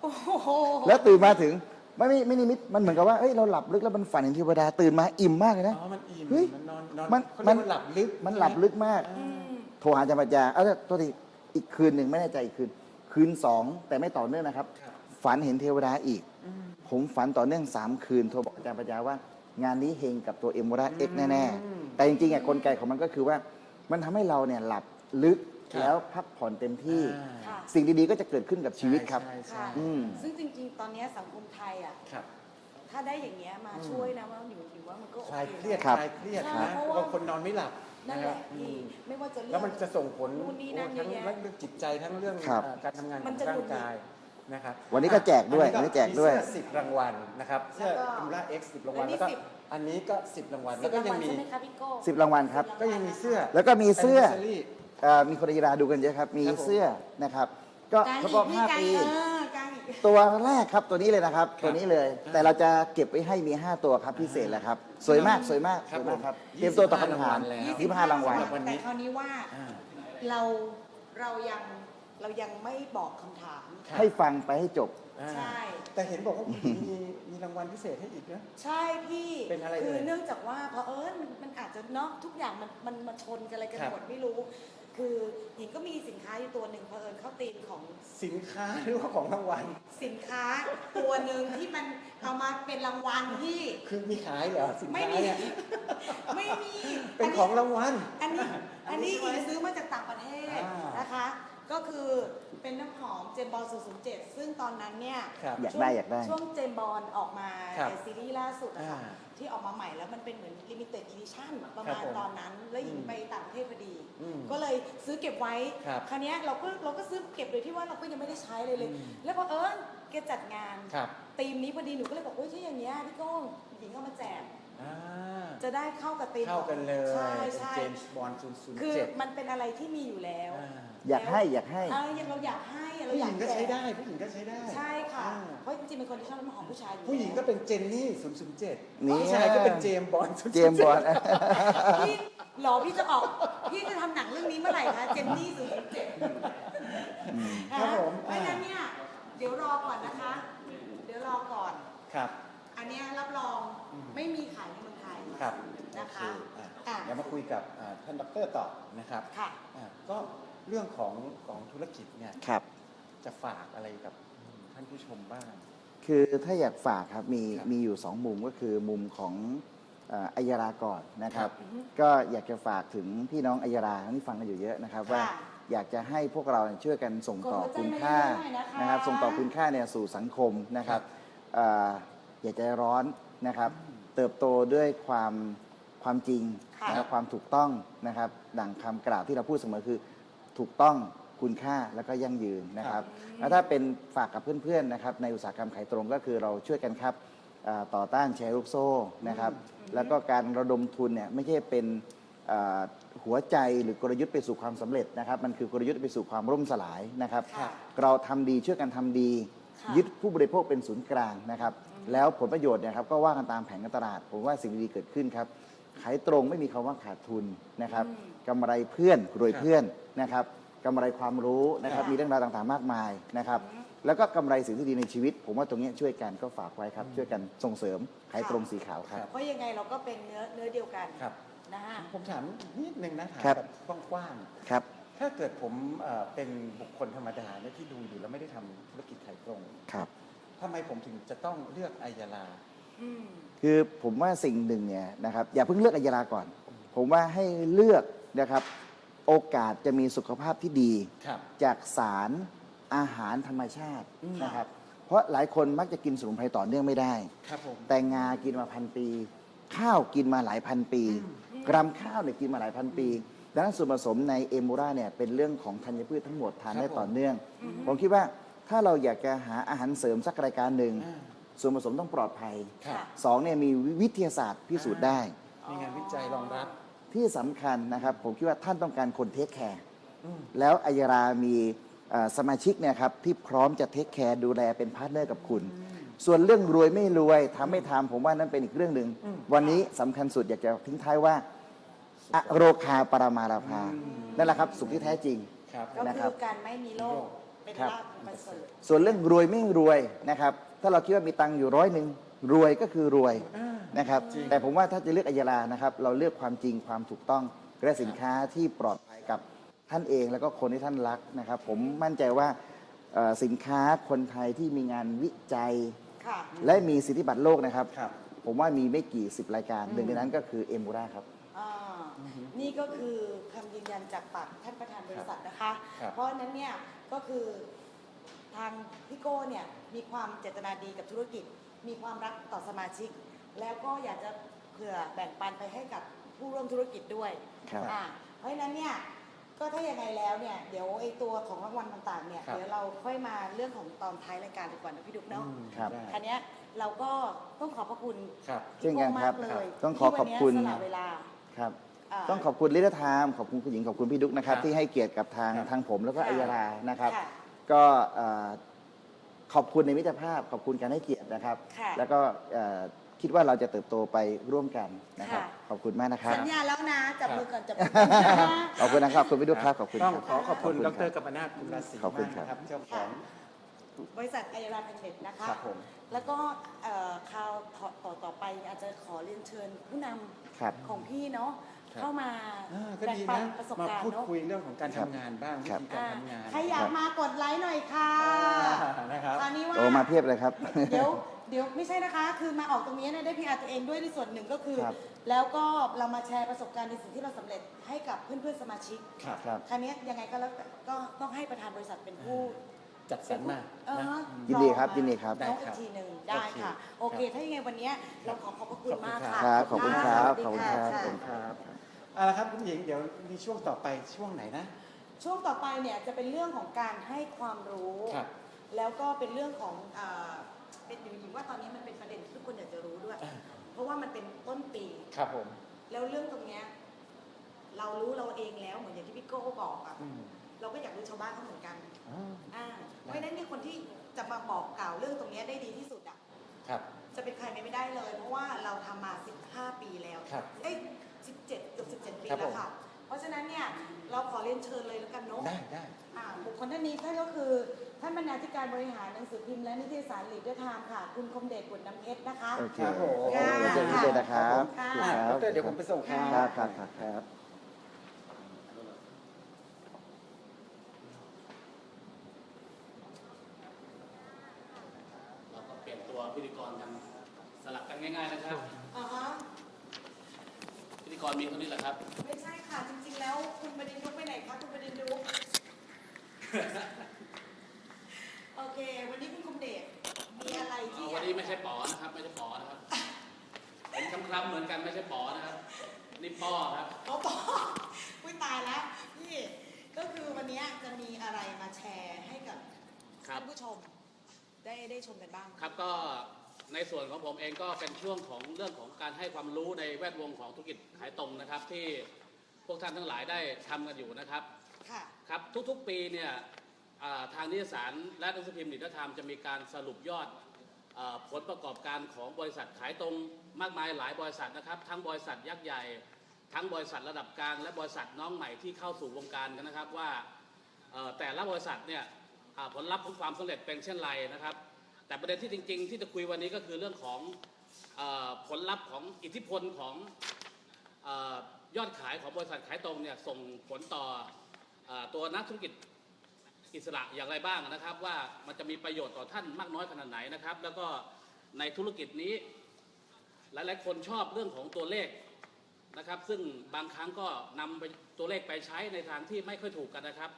โอ้โหแล้วตื่นมาถึงไม่ไม่ไม่นิมิตมันเหมือนกับว่าเอ้ยเราหลับลึกแล้วมันฝันเห็นเทวดาตื่นมาอิ่มมากเลยนะ อ๋อมันอิ่มเฮ้ยมันนอนนอนมันเขาเรียกว่าหลับลึกมันหลับลึกมาก อืมโทรหาอาจารย์ปัญญาเอ้าตัวทีอีกคืนหนึ่งไม่แน่ใจอีกคืน คืนสองแต่ไม่ต่อเนื่องนะครับ ครับฝันเห็นเทวดาอีก อืม ผมฝันต่อเนื่อง3คืนโทรบอกอาจารย์ปัญญาว่า งานนี้เฮงกับตัวเอ็มวราเอ็กแน่ อืม ๆ แต่จริงๆอะกลไกของมันก็คือว่า มันทำให้เราเนี่ยหลับลึก ครับแล้วพักผ่อนเต็มที่ อ่าค่ะสิ่งดีๆก็จะเกิดขึ้นกับชีวิตครับ ใช่ใช่ค่ะอืม ซึ่งจริงๆ ตอนเนี้ยสังคมไทยอะ ครับ ถ้าได้อย่างเงี้ยมาช่วยนะว่าหนูถือว่ามันก็โอคลายเคเครียดครับ คลายเครียดใช่นะเพราะว่า บางคนนอนไม่หลับนั่นนะแหครัละบพี่ ไม่ว่าจะเรื่แล้วมันจะส่งผลนู่นนี่นั่นโอ้ทั้งเยอะแยะเรื่องจิตใจทั้งเรื่องครับอ่าการทำงานขมัอนงจะร่าหงุงดหงิด กายนะครับวันนี้ก็แจกด้วยอัวันนี้แจกด้วย มีเสื้อสิบรางวัลนะครับเสื้อแล้วก็อิมราเอ็กซ์สิบรางวัลและนี่แล้วก็สิบ อันนี้ก็สิบรางวัลสิแล้วบก็รางยัวังลมี ใช่ไหมคะพี่โก้สิบรางวัลครับ ก็ยังมีเสื้อ แล้วก็มีเสื้อ Anniversary เอ่อมีคนกีฬาดูกันเยอะครับ มีครับผม เสื้อนะครับ ก็กางครบอีรอกบพี่5กางปี เออกางอีก ตัวแรกครับตัวนี้เลยนะครับครับ ตัวนี้เลย แต่เราจะเก็บไว้ให้มี 5 ตัวครับพิเศษแหละครับ สวยมากสวยมากคสรับวยมากครับผมเตรียมตัวตอบคำถาม25รางวัลแล้ว ยี่สิบห้ารางวัลสำหรับวันนี้ แต่คราวนี้ว่าอ่า เราเรายังเรายังไม่บอกคำถาม ครับ ให้ฟังไปให้จบ อ่า ใช่ แต่เห็นบอกว่าคุณหญิงมีมีรางวัลพิเศษให้อีกนะ ใช่พี่เป็นอะไรคือเอ่ยเนื่องจากว่าเพราะเอิญมันมันอาจจะเนาะทุกอย่างมันมันมาชนกันอะไรกันครับหมดไม่รู้ คือหญิงก็มีสินค้าอยู่ตัวหนึ่งเพอเอิญเข้าตีมของสินค้าหรือว่าของรางวัล สินค้าตัวหนึ่งที่มันเอามาเป็นรางวัลที่ คือมีขายเหรอสินค้าไม่มี เนี่ย ไม่มีเป็นของรางวัล อันนี้อันนนี้ใช่ไหมหญิงซื้อมาจากต่างประเทศอ่านนะคะ ก็คือเป็นน้ำหอมเจมส์บอนด์007 ซึ่งตอนนั้นเนี่ยครับอยากช่วงได้อยากได้ช่วงเจมส์บอนด์ออกมาครับในซีรีส์ล่าสุดอะค่ะอ่า ที่ออกมาใหม่แล้วมันเป็นเหมือนลิมิเต็ดอีดิชั่นประครัมาบณผมตอนนั้น แล้วหญิงอืมไปต่างประเทศพอดีอืมก็เลยซื้อเก็บไว้ ครับคราวเนี้ยเราก็เราก็ซื้อเก็บโดยที่ว่าเราก็ยังไม่ได้ใช้เลยเลยอืมแล้วเผอิญแกจัดงานครับธีมนี้พอดีหนูก็เลยบอกเฮ้ยถ้าอย่างเงี้ยพี่ก้องหญิงเอามาแจกอ่าจะได้เข้ากับธีมเข้ากันเลยใช่ใช่เจมส์บอล007คือมันเป็นอะไรที่มีอยู่แล้ว อ่าอยากให้อยากให้ เออเราอยากให้เราผู้อหยาญิกงก็ใช้แจได้ ผู้หญิงก็ใช้ได้ใช่ค่ะ อ่าเพราะจริงๆเป็นคนที่ชอบน้ำหอมผู้ชายอยู่ผู้หญิงก็เป็นเจนนี่007นี่ ผู้ชายก็เป็นเจมส์บอล007เจมส์บอลพี่หรอพี่จะออก พี่จะทำหนังเรื่องนี้เมื่อไหร่คะเจนนี่ศูนย์เจ็ดครับผมเพราะฉะนั้นเนี่ยเดี๋ยวรอก่อนนะคะ เดี๋ยวรอก่อน ครับ อันเนี้ยรับรองไม่มีขายในเมืองไทย ครับนะคะโอเอะอะ เดี๋ยวมาคุยกับอ่าท่านดรต่อนะครับค่ะ อะก็ เรื่องของของธุรกิจเนี่ยครับ จะฝากอะไรกับท่านผู้ชมบ้าง คือถ้าอยากฝากครับมีครับมีอยู่สองมุมก็คือมุมของเอ่ออัยราก่อนนะครับ ครับ ก็อยากจะฝากถึงพี่น้องอัยราที่ฟังกันอยู่เยอะนะครับ ว่าค่ะอยากจะให้พวกเราเนี่ยช่วยกันส่งต่อกดหัวใจคุณค่ามาเรื่อยๆนะคะ นะครับ ส่งต่อคุณค่าเนี่ยสู่สังคมนะครับเอ่ออย่าใจร้อนนะครับ เติบโตด้วยความความจริงค่ะ นะครับความถูกต้องนะครับ ดังคำกล่าวที่เราพูดเสมอคือ ถูกต้องคุณค่าแล้วก็ยั่งยืนนะครับแล้วถ้าเป็นฝากกับเพื่อนๆนะครับในอุตสาหกรรมขายตรงก็คือเราช่วยกันครับเอ่อต่อต้านแชร์ลูกโซ่นะครับแล้วก็การระดมทุนเนี่ยไม่ใช่เป็นเอ่อหัวใจหรือกลยุทธ์ไปสู่ความสำเร็จนะครับ มันคือกลยุทธ์ไปสู่ความร่มสลายนะครับค่ะเราทำดีช่วยกันทำดีค่ะยึดผู้บริโภคเป็นศูนย์กลางนะครับ แล้วผลประโยชน์เนี่ยครับก็ว่ากันตามแผนการตลาด ผมว่าสิ่งดีๆเกิดขึ้นครับ ขายตรงไม่มีคำว่าขาดทุนนะครับกำไรเพื่อนรวยเพื่อนนะครับกำไรความรู้นะครับค่ะมีเรื่องราวต่างๆ มากมายนะครับ แล้วก็กำไรสิ่งที่ดีในชีวิต ผมว่าตรงเนี้ยช่วยกันก็ฝากไว้ครับช่วยกันส่งเสริมขายตรงสีขาวครับเพราะยังไงเราก็เป็นเนื้อเนื้อเดียวกันครับนะฮะผมถามนิดนึงนะถามครับแบบกว้างครับๆถ้าเกิดผมเอ่อเป็นบุคคลธรรมดาเนี่ยที่ดูอยู่แล้วไม่ได้ทำธุรกิจขายตรงครับทำไมผมถึงจะต้องเลือกไอยาลาอืม คือผมว่าสิ่งหนึ่งเนี่ยนะครับอย่าเพิ่งเลือกอัยยาลาก่อน ผมว่าให้เลือกนะครับโอกาสจะมีสุขภาพที่ดี ครับ จากสารอาหารธรรมชาติอืม นะครับ เพราะหลายคนมักจะกินสมุนไพรต่อเนื่องไม่ได้ ครับผม แต่งากินมาพันปี ข้าวกินมาหลายพันปี กรัมข้าวเนี่ยกินมาหลายพันปี ดังนั้นส่วนผสมในเอมูราเนี่ยเป็นเรื่องของธัญพืชทั้งหมดทานได้ครับผมต่อเนื่อง ผมคิดว่าถ้าเราอยากจะหาอาหารเสริมสักรายการหนึ่ง อ่า ส่วนผสมต้องปลอดภัยครับสองเนี่ยมีวิทยาศาสตร์พิสูจน์ได้ มีงานวิจัยรองรับ ที่สำคัญนะครับ ผมคิดว่าท่านต้องการคนเทคแคร์อืม แล้วอัยรามีเอ่อสมาชิกเนี่ยครับที่พร้อมจะ take care ดูแลเป็น partner กับคุณ ส่วนเรื่องรวยไม่รวยทำไม่ทำผมว่านั่นเป็นอีกเรื่องหนึ่งวันนี้สำคัญสุดอยากจะทิ้งท้ายว่าอโรคยาปรมา ลาภานั่นแหละครับสุขที่แท้จริง ครับ ก็นะครับคือการไม่มีโรคเป็นครับลาภอันประเสริฐ ส่วนเรื่องรวยไม่รวยนะครับ ถ้าเราคิดว่ามีตังค์อยู่ร้อยหนึ่งรวยก็คือรวยอ่านะครับจริงแต่ผมว่าถ้าจะเลือกอัยรานะครับ เราเลือกความจริงความถูกต้องและสินค้าที่ปลอดภัยกับท่านเองแล้วก็คนที่ท่านรักนะครับ ผมมั่นใจว่าเอ่อสินค้าคนไทยที่มีงานวิจัยค่ะและมีสิทธิบัตรโลกนะครับครับ ผมว่ามีไม่กี่สิบรายการหนึ่งในนั้นก็คือเอมูราครับอ่านี่ก็คือคำยืนยันจากปากท่านประธานบริษัทนะคะครับเพราะฉะนั้นเนี่ยก็คือ ทางพี่โก้เนี่ยมีความเจตนาดีกับธุรกิจ มีความรักต่อสมาชิก แล้วก็อยากจะเผื่อแบ่งปันไปให้กับผู้ร่วมธุรกิจด้วยครับ อ่าเพราะฉะนั้นเนี่ยก็ถ้ายังไงแล้วเนี่ยเดี๋ยวไอ้ตัวของรางวัลต่างๆเนี่ยครับ เดี๋ยวเราค่อยมาเรื่องของตอนท้ายรายการดีกว่านะพี่ดุ๊กเนาะอืมครับได้คันนี้ยเราก็ต้องขอบพระคุณครับ เช่นกันครับพี่โก้มากเลยต้องขอขอบคุณ ที่วันนี้สละเวลาครับา ต้องขอบคุณลิทธามขอบคุณคุณหญิงขอบคุณพี่ดุ๊กนะครับ ครับที่ให้เกียรติกับทางครับ ทางผมแล้วก็ค่ะอัยรานะครับ ค่ะ ก็เอ่อขอบคุณในมิตรภาพ ขอบคุณการให้เกียรตินะครับ ค่ะแล้วก็เอ่อคิดว่าเราจะเติบโตไปร่วมกันนะครับ ค่ะ ขอบคุณมากนะครับ สัญญาแล้วนะ จับครับมือก่อนจับมือก่อนนะ ขอบคุณนะครับขอบคุณพี่ดุ๊กครับขอบคุณต้องครับขอขอบคุณขดอบคุณรกัมปนาทคุณราศีขอบคุณมากครับ นะครับเจ้าของ บริษัทไอรันเน็ตนะคะ ครับผม แล้วก็เอ่อคราวต่อต่อไปอาจจะขอเรียนเชิญผู้นำครับ ของพี่เนาะครับ เข้ามาอ่าก็แบ่งดีปันนะประสบมาการณ์พูดเนาะคุยเรื่องของการครับทำงานบ้างวิครับธีการทำงานใครอยากมากดไลค์หน่อยค่ะอ่านะครับคราวนี้ว่าโอ้มาเพียบเลยครับเดี๋ยวเดี๋ยวไม่ใช่นะคะ คือมาออกตรงนี้เนี่ยได้พีอาร์ตัวเองด้วยในส่วนหนึ่งก็คือครับแล้วก็เรามาแชร์ประสบการณ์ในสิ่งที่เราสำเร็จให้กับเพื่อนๆสมาชิกครับครับคราวนี้ยังไงก็แล้วแต่ก็ต้องให้ประธานบริษัทเป็นผู้จัดสรรมาเออนะยินดีครับยินดีครับน้องได้อีครักบทีหนึ่งได้ค่ะ โอเค ถ้ายังไงวันนี้เราขอขอบพระคุณมากค่ะครับ ขอบคุณครับขอบคุณครับะขอบคุณครับ เอาละครับคุณหญิงเดี๋ยวมีช่วงต่อไปช่วงไหนนะ ช่วงต่อไปเนี่ยจะเป็นเรื่องของการให้ความรู้ ครับ แล้วก็เป็นเรื่องของเอ่อเป็นหญิงว่าตอนนี้มันเป็นประเด็นที่ทุกคนอยากจะรู้ด้วยอ่าเพราะว่ามันเป็นต้นปี ครับผม แล้วเรื่องตรงเนี้ยเรารู้เราเองแล้วเหมือนอย่างที่พี่โก้บอกอะอืมเราก็อยากรู้ชาวบ้านเขาเหมือนกันอ๋ออ่าเพราะฉะนั้นเนี่ยคนที่จะมาบอกกล่าวเรื่องตรงเนี้ยได้ดีที่สุดอะครับ จะเป็นใครไม่ได้เลย เพราะว่าเราทำมา 15 ปีแล้วครับ เอ้ย 17เกือบ17 ปีครับแล้วผมค่ะ เพราะฉะนั้นเนี่ยเราขอเรียนเชิญเลยแล้วกันเนาะได้ได้ อ่าบุคคลท่านนี้ท่านก็คือ ท่านบรรณาธิการบริหารหนังสือพิมพ์และนิตยสารลีดเดอร์ไทม์ค่ะ คุณคมเดชบุตรน้ำเพชรนะคะ โอเคครับผมค่ะเจอกันเลยนะครับค่ะครับอะดรเดี๋ยวผมไปส่งครับครับครับครับครับ เราก็เปลี่ยนตัวพิธีกรกันสลับกันง่ายๆนะครับอ่าฮะพิธี กรมีเท่านี้แหละครับ ไม่ใช่ค่ะ จริงๆ แล้วคุณประเด็นยุกไปไหนคะคุณประเด็นยุกโอเค วันนี้คุณคมเดชมีอะไรที่วันนี้ไม่ใช่ป๋อนะครับ ไม่ใช่ป๋อนะครับเป็นคำคำๆเหมือนกันไม่ใช่ป๋อนะครับนี่ป้อครับเขาบอกอุ้ยตายแล้วพี่ก็คือวันนี้จะมีอะไรมาแชร์ให้กับครับท่านผู้ชมได้ได้ชมกันบ้าง ครับก็ ในส่วนของผมเองก็เป็นช่วงของเรื่องของการให้ความรู้ในแวดวงของธุรกิจขายตรงนะครับ ที่พวกท่านทั้งหลายได้ทำกันอยู่นะครับค่ะครับทุกๆปีเนี่ยอ่าทางนิตยสารและหนังสือพิมพ์นิตยธรรมจะมีการสรุปยอดอาผลประกอบการของบริษัทขายตรงมากมายหลายบริษัทนะครับ ทั้งบริษัทยักษ์ใหญ่ ทั้งบริษัทระดับกลาง และบริษัทน้องใหม่ที่เข้าสู่วงการกันนะครับว่าเอ่อแต่ละบริษัทเนี่ยอ่าผลลัพธ์ของความสำเร็จเป็นเช่นไรนะครับ แต่ประเด็นที่จริง ๆ ที่จะคุยวันนี้ก็คือเรื่องของเออผลลัพธ์ของอิทธิพลของเออยอดขายของบริษัทขายตรงเนี่ยส่งผลต่อเออตัวนักธุรกิจอิสระอย่างไรบ้างนะครับ ว่ามันจะมีประโยชน์ต่อท่านมากน้อยขนาดไหนนะครับ แล้วก็ในธุรกิจนี้ หลายๆ คนชอบเรื่องของตัวเลขนะครับ ซึ่งบางครั้งก็นำไปตัวเลขไปใช้ในทางที่ไม่ค่อยถูกกันนะครับ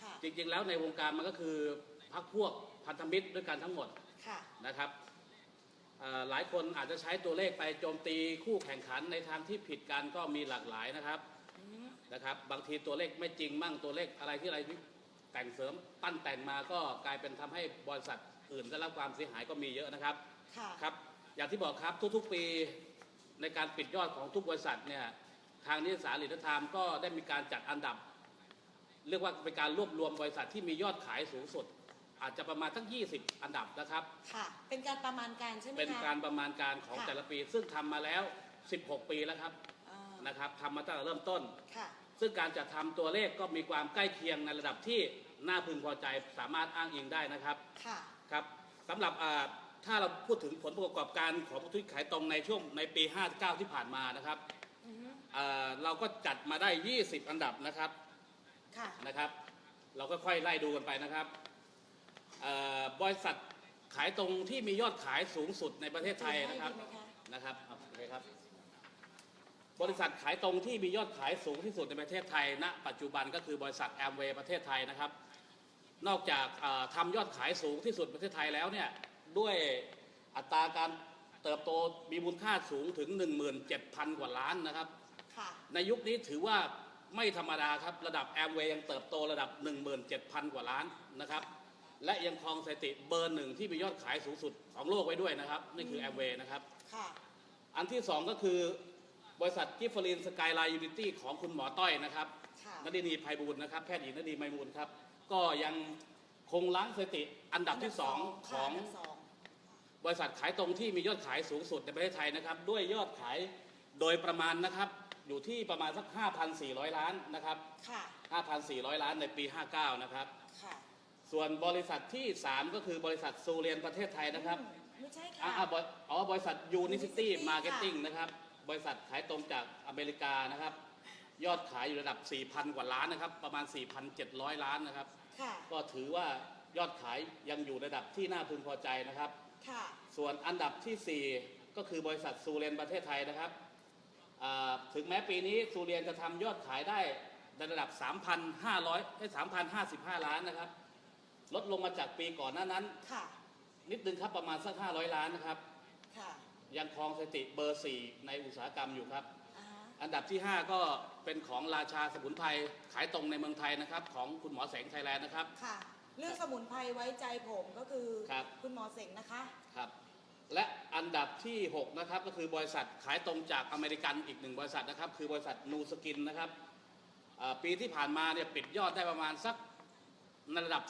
ค่ะจริงๆแล้วในวงการมันก็คือพักพวก พันธมิตรด้วยกันทั้งหมดค่ะนะครับเอ่อหลายคนอาจจะใช้ตัวเลขไปโจมตีคู่แข่งขันในทางที่ผิดกันก็มีหลากหลายนะครับอืมนะครับ บางทีตัวเลขไม่จริงมั่งตัวเลขอะไรที่อะไรที่แต่งเสริมปั้นแต่งมาก็กลายเป็นทำให้บริษัทอื่นได้รับความเสียหายก็มีเยอะนะครับค่ะครับ อย่างที่บอกครับทุกๆปีในการปิดยอดของทุกบริษัทเนี่ยทางนิตยสารหรือไทม์ก็ได้มีการจัดอันดับ เรียกว่าเป็นการรวบรวมบริษัทที่มียอดขายสูงสุด อาจจะประมาณทั้ง 20 อันดับนะครับ ค่ะ เป็นการประมาณการใช่ไหมคะ เป็นการประมาณการของค่ะ แต่ละปี ซึ่งทำมาแล้ว 16 ปีแล้วครับอ่านะครับทำมาตั้งแต่เริ่มต้น ค่ะ ซึ่งการจัดทำตัวเลขก็มีความใกล้เคียงในระดับที่น่าพึงพอใจสามารถอ้างอิงได้นะครับ ค่ะ ครับสำหรับอ่าถ้าเราพูดถึงผลประกอบการของธุรกิจขายตรงในช่วงในปี 59 ที่ผ่านมานะครับอือฮึอ่าเราก็จัดมาได้ 20 อันดับนะครับค่ะ นะครับ เราก็ค่อยไล่ดูกันไปนะครับเอ่อ บริษัทขายตรงที่มียอดขายสูงสุดในประเทศไทยนะครับดีไหมคะนะครับโอเคครับ บริษัทขายตรงที่มียอดขายสูงที่สุดในประเทศไทยณปัจจุบันก็คือบริษัทแอมเวย์ประเทศไทยนะครับ นอกจากอ่าทำยอดขายสูงที่สุดในประเทศไทยแล้วเนี่ยด้วยอัตราการเติบโตมีมูลค่าสูงถึง 17,000 กว่าล้านนะครับค่ะในยุคนี้ถือว่าไม่ธรรมดาครับ ระดับแอมเวย์ยังเติบโตระดับ 17,000 กว่าล้านนะครับ และยังครองสถิติเบอร์หนึ่งที่มียอดขายสูงสุดของโลกไว้ด้วยนะครับ นี่คือแอมเวย์นะครับ ค่ะ อันที่สองก็คือบริษัทกิฟฟารีนสกายไลน์ยูนิตี้ของคุณหมอต้อยนะครับค่ะ นดินีไพบูลย์นะครับแพทย์หญิงนดีไมมูลครับ ก็ยังคงล้างสถิติอันดับที่สองขค่ะองนดับสองบริษัทขายตรงที่มียอดขายสูงสุดในประเทศไทยนะครับ ด้วยยอดขายโดยประมาณนะครับ อยู่ที่ประมาณสัก 5,400 ล้านนะครับ ค่ะ 5,400 ล้านในปี 59 นะครับ ค่ะ ส่วนบริษัทที่ 3 ก็คือบริษัทซูเรียนประเทศไทยนะครับอืมไม่ใช่อ่าค่ะ อ่าบริอ๋อบริษัท Unicity Unicity ค่ะ Marketing นะครับ บริษัทขายตรงจากอเมริกานะครับ ยอดขายอยู่ระดับ 4,000 กว่าล้านนะครับ ประมาณ 4,700 ล้านนะครับ ค่ะ ก็ถือว่ายอดขายยังอยู่ระดับที่น่าพึงพอใจนะครับ ค่ะ ส่ส่วนอันดับทีสี่ 4 ก็คือบริษัทซูเรียนประเทศไทยนะครับอ่าถึงแม้ปีนี้ซูเรียนจะทำยอดขายได้ในระดับ 3,500ให้3,055 ล้านนะครับ ลดลงมาจากปีก่อนหน้านั้น ค่ะ นิดนึงครับประมาณสัก500 ล้านนะครับ ค่ะยังครองสถิติเบอร์ 4 ในอุตสาหกรรมอยู่ครับ อ่าฮะอันดับที่ 5 ก็เป็นของราชาสมุนไพรขายตรงในเมืองไทยนะครับ ของคุณหมอเส็งไทยแลนด์นะครับ ค่ะ เรื่องสมุนไพรไว้ใจผมก็คือครับคุณหมอเส็งนะคะ ครับและอันดับที่ 6 นะครับ ก็คือบริษัทขายตรงจากอเมริกันอีกหนึ่งบริษัทนะครับ คือบริษัทนูสกินนะครับอ่าปีที่ผ่านมาเนี่ยปิดยอดได้ประมาณสัก ในระดับ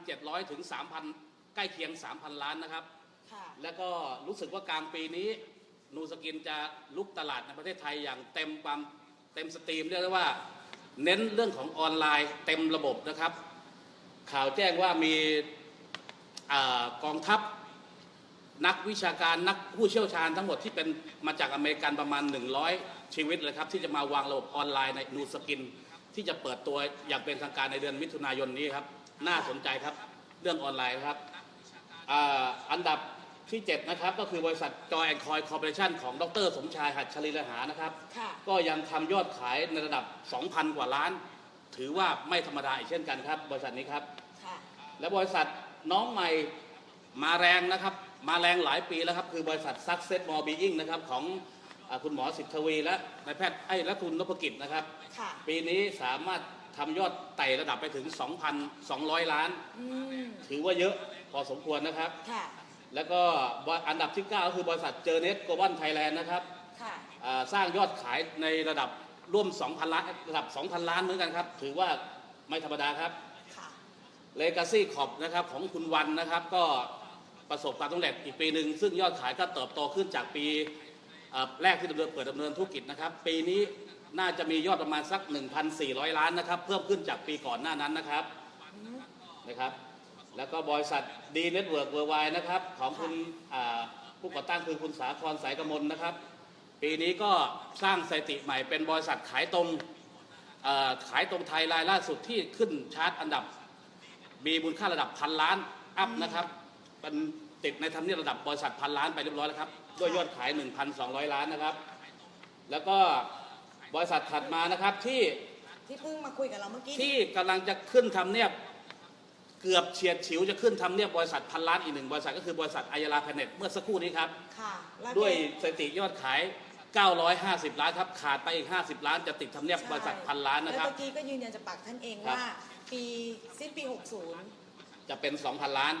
2,700 ถึง 3,000 ใกล้เคียง 3,000 ล้านนะครับค่ะแล้วก็รู้สึกว่ากลางปีนี้นูสกินจะรุกตลาดในประเทศไทยอย่างเต็มความเต็ม steam เรียกได้ว่า เน้นเรื่องของออนไลน์เต็มระบบนะครับ ข่าวแจ้งว่ามีอากองทัพนักวิชาการนักผู้เชี่ยวชาญทั้งหมดที่เป็นมาจากอเมริกันประมาณ 100 ชีวิตเลยครับ ที่จะมาวางระบบออนไลน์ในนูสกิน ที่จะเปิดตัวอย่างเป็นทางการในเดือนมิถุนายนนี้ครับ น่าสนใจครับ เรื่องออนไลน์ครับอ่าอันดับที่ 7 นะครับ ก็คือบริษัท Joy & Coin Corporation ของดร สมชายหัชลีฬหานะครับค่ะก็ยังทำยอดขายในระดับ 2,000 กว่าล้าน ถือว่าไม่ธรรมดาอีกเช่นกันครับ บริษัทนี้ครับค่ะและบริษัทน้องใหม่มาแรงนะครับ มาแรงหลายปีแล้วครับ คือบริษัท Success More Being นะครับของอาคุณหมอสิทธวีและนายแพทย์ไอ้และคุณนพกิจนะครับค่ะปีนี้สามารถ ทำยอดไต่ระดับไปถึง 2,200 ล้าน อืมถือว่าเยอะพอสมควรนะครับ ค่ะ แล้วก็อันดับที่ 9 ก็คือบริษัทเจอเน็ตโกลบอลไทยแลนด์นะครับค่ะ อ่าสร้างยอดขายในระดับร่วม 2,000 ล้านระดับ 2,000 ล้านเหมือนกันครับ ถือว่าไม่ธรรมดาครับ ค่ะ เลกาซี่ขอบนะครับของคุณวันนะครับก็ประสบความสำเร็จอีกปีหนึ่ง ซึ่งยอดขายก็เติบโตขึ้นจากปีเอ่อแรกที่ดำเนินเปิดดำเนินธุรกิจนะครับ ปีนี้ น่าจะมียอดประมาณสัก 1,400 ล้านนะครับ เพิ่มขึ้นจากปีก่อนหน้านั้นนะครับนะครับ แล้วก็บริษัท D Network Worldwide นะครับ ของคุณผู้ก่อตั้งคือคุณสาครสายกมลนะครับ ปีนี้ก็สร้างสถิติใหม่เป็นบริษัทขายตรงขายตรงไทยรายล่าสุดที่ขึ้นชาร์ตอันดับ มีมูลค่าระดับพันล้านอัพนะครับเป็นติดในทำเนียบระดับบริษัทพันล้านไปเรียบร้อยแล้วครับด้วยยอดขาย 1,200 ล้านนะครับ แล้วก็ บริษัทถัดมานะครับที่ที่เพิ่งมาคุยกับเราเมื่อกี้ที่กำลังจะขึ้นทำเนียบเกือบเฉียดฉิวจะขึ้นทำเนียบบริษัทพันล้านอีกหนึ่งบริษัทก็คือบริษัทอายาลาแพเน็ตเมื่อสักครู่นี้ครับ ค่ะแล้วด้วยแกสถิติยอดขาย 950 ล้านครับ ขาดไปอีก 50 ล้านจะติดทำเนียบบริษัทพันล้านนะครับ แล้วเมื่อกี้ก็ยืนยันจากปากท่านเองครับ ว่า ปีสิ้นปี60จะเป็น 2,000 ล้าน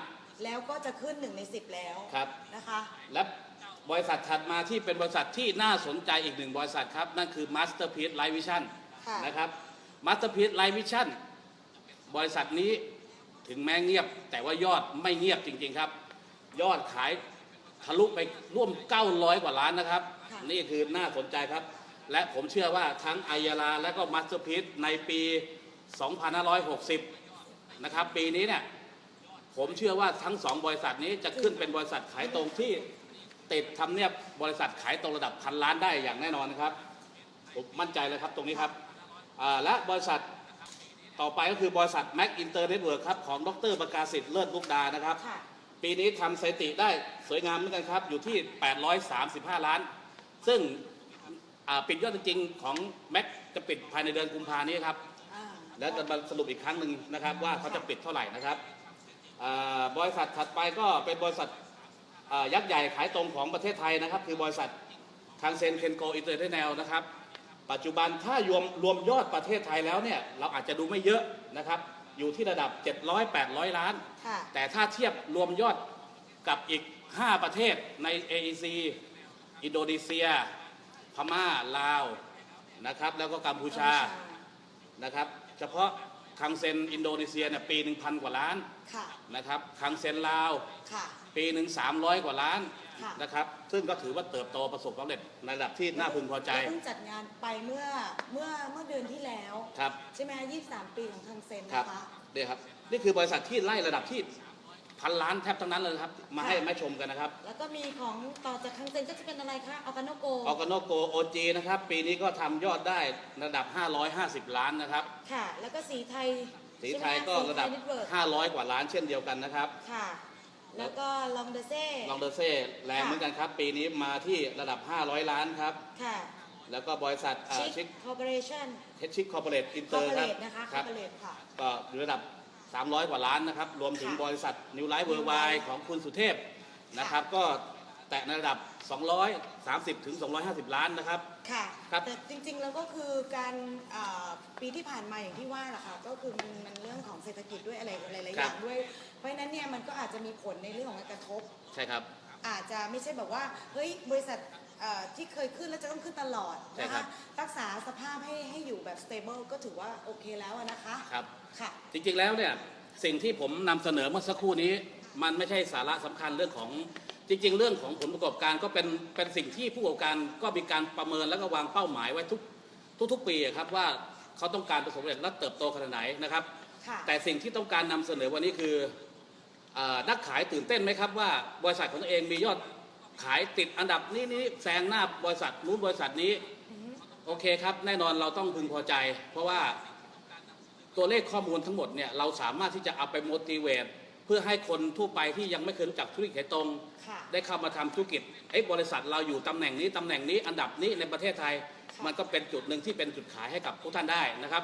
แล้วก็จะขึ้นหนึ่งในสิบแล้วครับ นะคะ และ บริษัทถัดมาที่เป็นบริษัทที่น่าสนใจอีกหนึ่งบริษัทครับ นั่นคือ Masterpiece Light Vision ค่ะนะครับ Masterpiece Light Vision บริษัทนี้ถึงแม้เงียบ แต่ว่ายอดไม่เงียบจริงๆครับ ยอดขายทะลุไปร่วม 900 กว่าล้านนะครับค่ะนี่คือน่าสนใจครับ และผมเชื่อว่าทั้งอายาลาและก็ Masterpiece ในปี 2560 นะครับ ปีนี้เนี่ยผมเชื่อว่าทั้งสองบริษัทนี้จะขึ้นเป็นบริษัทขายตรงที่ ติดทำเนียบบริษัทขายตรงระดับพันล้านได้อย่างแน่นอนนะครับผมมั่นใจเลยครับตรงนี้ครับอ่าและบริษัทต่อไปก็คือบริษัท Mac Inter Network ครับของดรประกาศสิทธิ์เลิศมุกดานะครับค่ะปีนี้ทำสถิติได้สวยงามเหมือนกันครับ อยู่ที่ 835 ล้าน ซึ่งอ่าปิดยอดจริงๆของ Mac จะปิดภายในเดือนกุมภานี้ครับอ่าแล้วจะมาสรุปอีกครั้งหนึ่งนะครับว่าเขาจะปิดเท่าไหร่นะครับอ่าบริษัทถัดไปก็เป็นบริษัทอ่า ยักษ์ใหญ่ขายตรงของประเทศไทยนะครับ คือบริษัท Kangzen Kenko International นะครับ ปัจจุบันถ้ารวมรวมยอดประเทศไทยแล้วเนี่ยเราอาจจะดูไม่เยอะนะครับ อยู่ที่ระดับ 700-800 ล้านค่ะแต่ถ้าเทียบรวมยอดกับอีก 5 ประเทศใน AEC อินโดนีเซีย พม่า ลาวนะครับ แล้วก็กัมพูชานะครับ เฉพาะคังเซนอินโดนีเซียเนี่ยปีหนึ่งพันกว่าล้านค่ะนะครับคังเซนลาวค่ะ ปีหนึ่งสามร้อยกว่าล้านค่ะ นะครับ ซึ่งก็ถือว่าเติบโตประสบความสำเร็จในระดับที่น่าพึงพอใจเพิ่งจัดงานไปเมื่อเมื่อเมื่อเดือนที่แล้ว ครับ ใช่ไหม23ปีของทางเซนครับนะคะนี่ครับ นี่คือบริษัทที่ไล่ระดับที่พันล้านแทบทั้งนั้นเลยครับ มาให้ค่ะแม่ชมกันนะครับแล้วก็มีของต่อจากทางเซนก็จะเป็นอะไรคะออร์กาโนโก ออกโนโกโอจีนะครับ ปีนี้ก็ทำยอดได้ระดับ 550 ล้านนะครับ ค่ะ แล้วก็สีไทยสีไทยก็ระดับเน็ตเวิร์ก500 กว่าล้านเช่นเดียวกันนะครับ ค่ะ แล้วก็ลองเดเซ่ลองเดอเซ่แรงเหมือนกันครับ ปีนี้มาที่ระดับ 500 ล้านครับ ค่ะแล้วก็บริษัทชิชิคคคอร์ปอเรชั่นเฮชิคคอร์ปอเรทอินคเตออร์ร์ปอคเรรับทนะคะคคอรัร์ปอเรทค่ะ ก็อยู่ระดับ 300 กว่าล้านนะครับ รวมถึงค่ะบริษัทนิวไลฟ์เวอร์ไว New Life ของคุณสุเทพนะครับ ก็แตะในระดับ 230 ถึง 250 ล้านนะครับ ค่ะครับ แต่จริงๆแล้วก็คือการอ่าปีที่ผ่านมาอย่างที่ว่าแหละค่ะก็คือมันมันเรื่องของเศรษฐกิจด้วยอะไรหลายๆอย่างด้วย เพราะฉะนั้นเนี่ยมันก็อาจจะมีผลในเรื่องของการกระทบ ใช่ครับ อาจจะไม่ใช่แบบว่าเฮ้ยบริษัทเอ่อที่เคยขึ้นแล้วจะต้องขึ้นตลอดใช่นะครัคะบ รักษาสภาพให้ให้อยู่แบบ stable ก็ถือว่าโอเคแล้วอะนะคะครับ ค่ะ จริงๆแล้วเนี่ยสิ่งที่ผมนำเสนอเมื่อสักครู่นี้ มันไม่ใช่สาระสำคัญเรื่องของ จริงๆ เรื่องของผลประกอบการก็เป็นเป็นสิ่งที่ผู้ประกอบการก็มีการประเมินแล้วก็วางเป้าหมายไว้ทุกทุกๆปีอะครับว่าเขาต้องการประสบความสำเร็จและเติบโตขนาดไหนนะครับค่ะแต่สิ่งที่ต้องการนำเสนอวันนี้คืออานักขายตื่นเต้นไหมครับว่าบริษัทของตัวเองมียอดขายติดอันดับนี้นี้แซงหน้าบริษัทนู้นบริษัทนี้โอเคครับแน่นอนเราต้องพึงพอใจ เพราะว่าตัวเลขข้อมูลทั้งหมดเนี่ยเราสามารถที่จะเอาไป motivate เพื่อให้คนทั่วไปที่ยังไม่เคยรู้จักธุรกิจขายตรงค่ะได้เข้ามาทำธุรกิจไอ้ยบริษัทเราอยู่ตำแหน่งนี้ตำแหน่งนี้อันดับนี้ในประเทศไทยค่ะมันก็เป็นจุดหนึ่งที่เป็นจุดขายให้กับพวกท่านได้นะครับ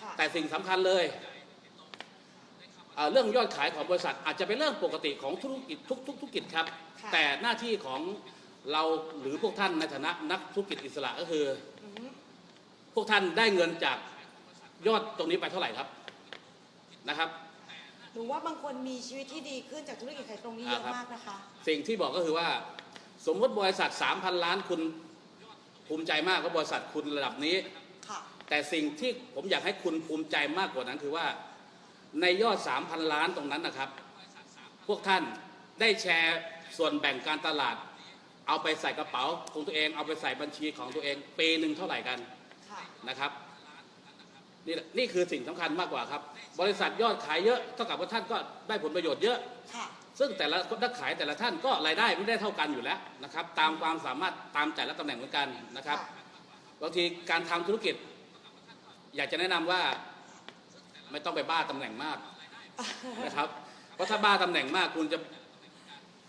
ค่ะแต่สิ่งสำคัญเลยเอ่อเรื่องยอดขายของบริษัทอาจจะเป็นเรื่องปกติของธุรกิจทุกทุกธุรกิจครับค่ะแต่หน้าที่ของเราหรือพวกท่านในฐานะนักธุรกิจอิสระก็คืออือฮึพวกท่านได้เงินจากยอดตรงนี้ไปเท่าไหร่ครับนะครับ หนูว่าบางคนมีชีวิตที่ดีขึ้นจากธุรกิจขายตรงนี้เยอะอ่าครับมากนะคะ สิ่งที่บอกก็คือว่าสมมติบริษัท 3,000 ล้านคุณภูมิใจมากว่าบริษัทคุณระดับนี้ค่ะแต่สิ่งที่ผมอยากให้คุณภูมิใจมากกว่านั้นคือว่าในยอด 3,000 ล้านตรงนั้นนะครับ พวกท่านได้แชร์ส่วนแบ่งการตลาด เอาไปใส่กระเป๋าของตัวเอง เอาไปใส่บัญชีของตัวเองปีหนึ่งเท่าไหร่กันค่ะนะครับ นี่แหละนี่คือสิ่งสำคัญมากกว่าครับ บริษัทยอดขายเยอะเท่ากับว่าท่านก็ได้ผลประโยชน์เยอะค่ะซึ่งแต่ละนักขายแต่ละท่านก็รายได้ไม่ได้เท่ากันอยู่แล้วนะครับ ตามความสามารถตามแต่ละตำแหน่งเหมือนกันนะครับบางทีการทำธุรกิจ อยากจะแนะนำว่าไม่ต้องไปบ้าตำแหน่งมากนะครับเพราะถ้าบ้าตำแหน่งมากคุณจะ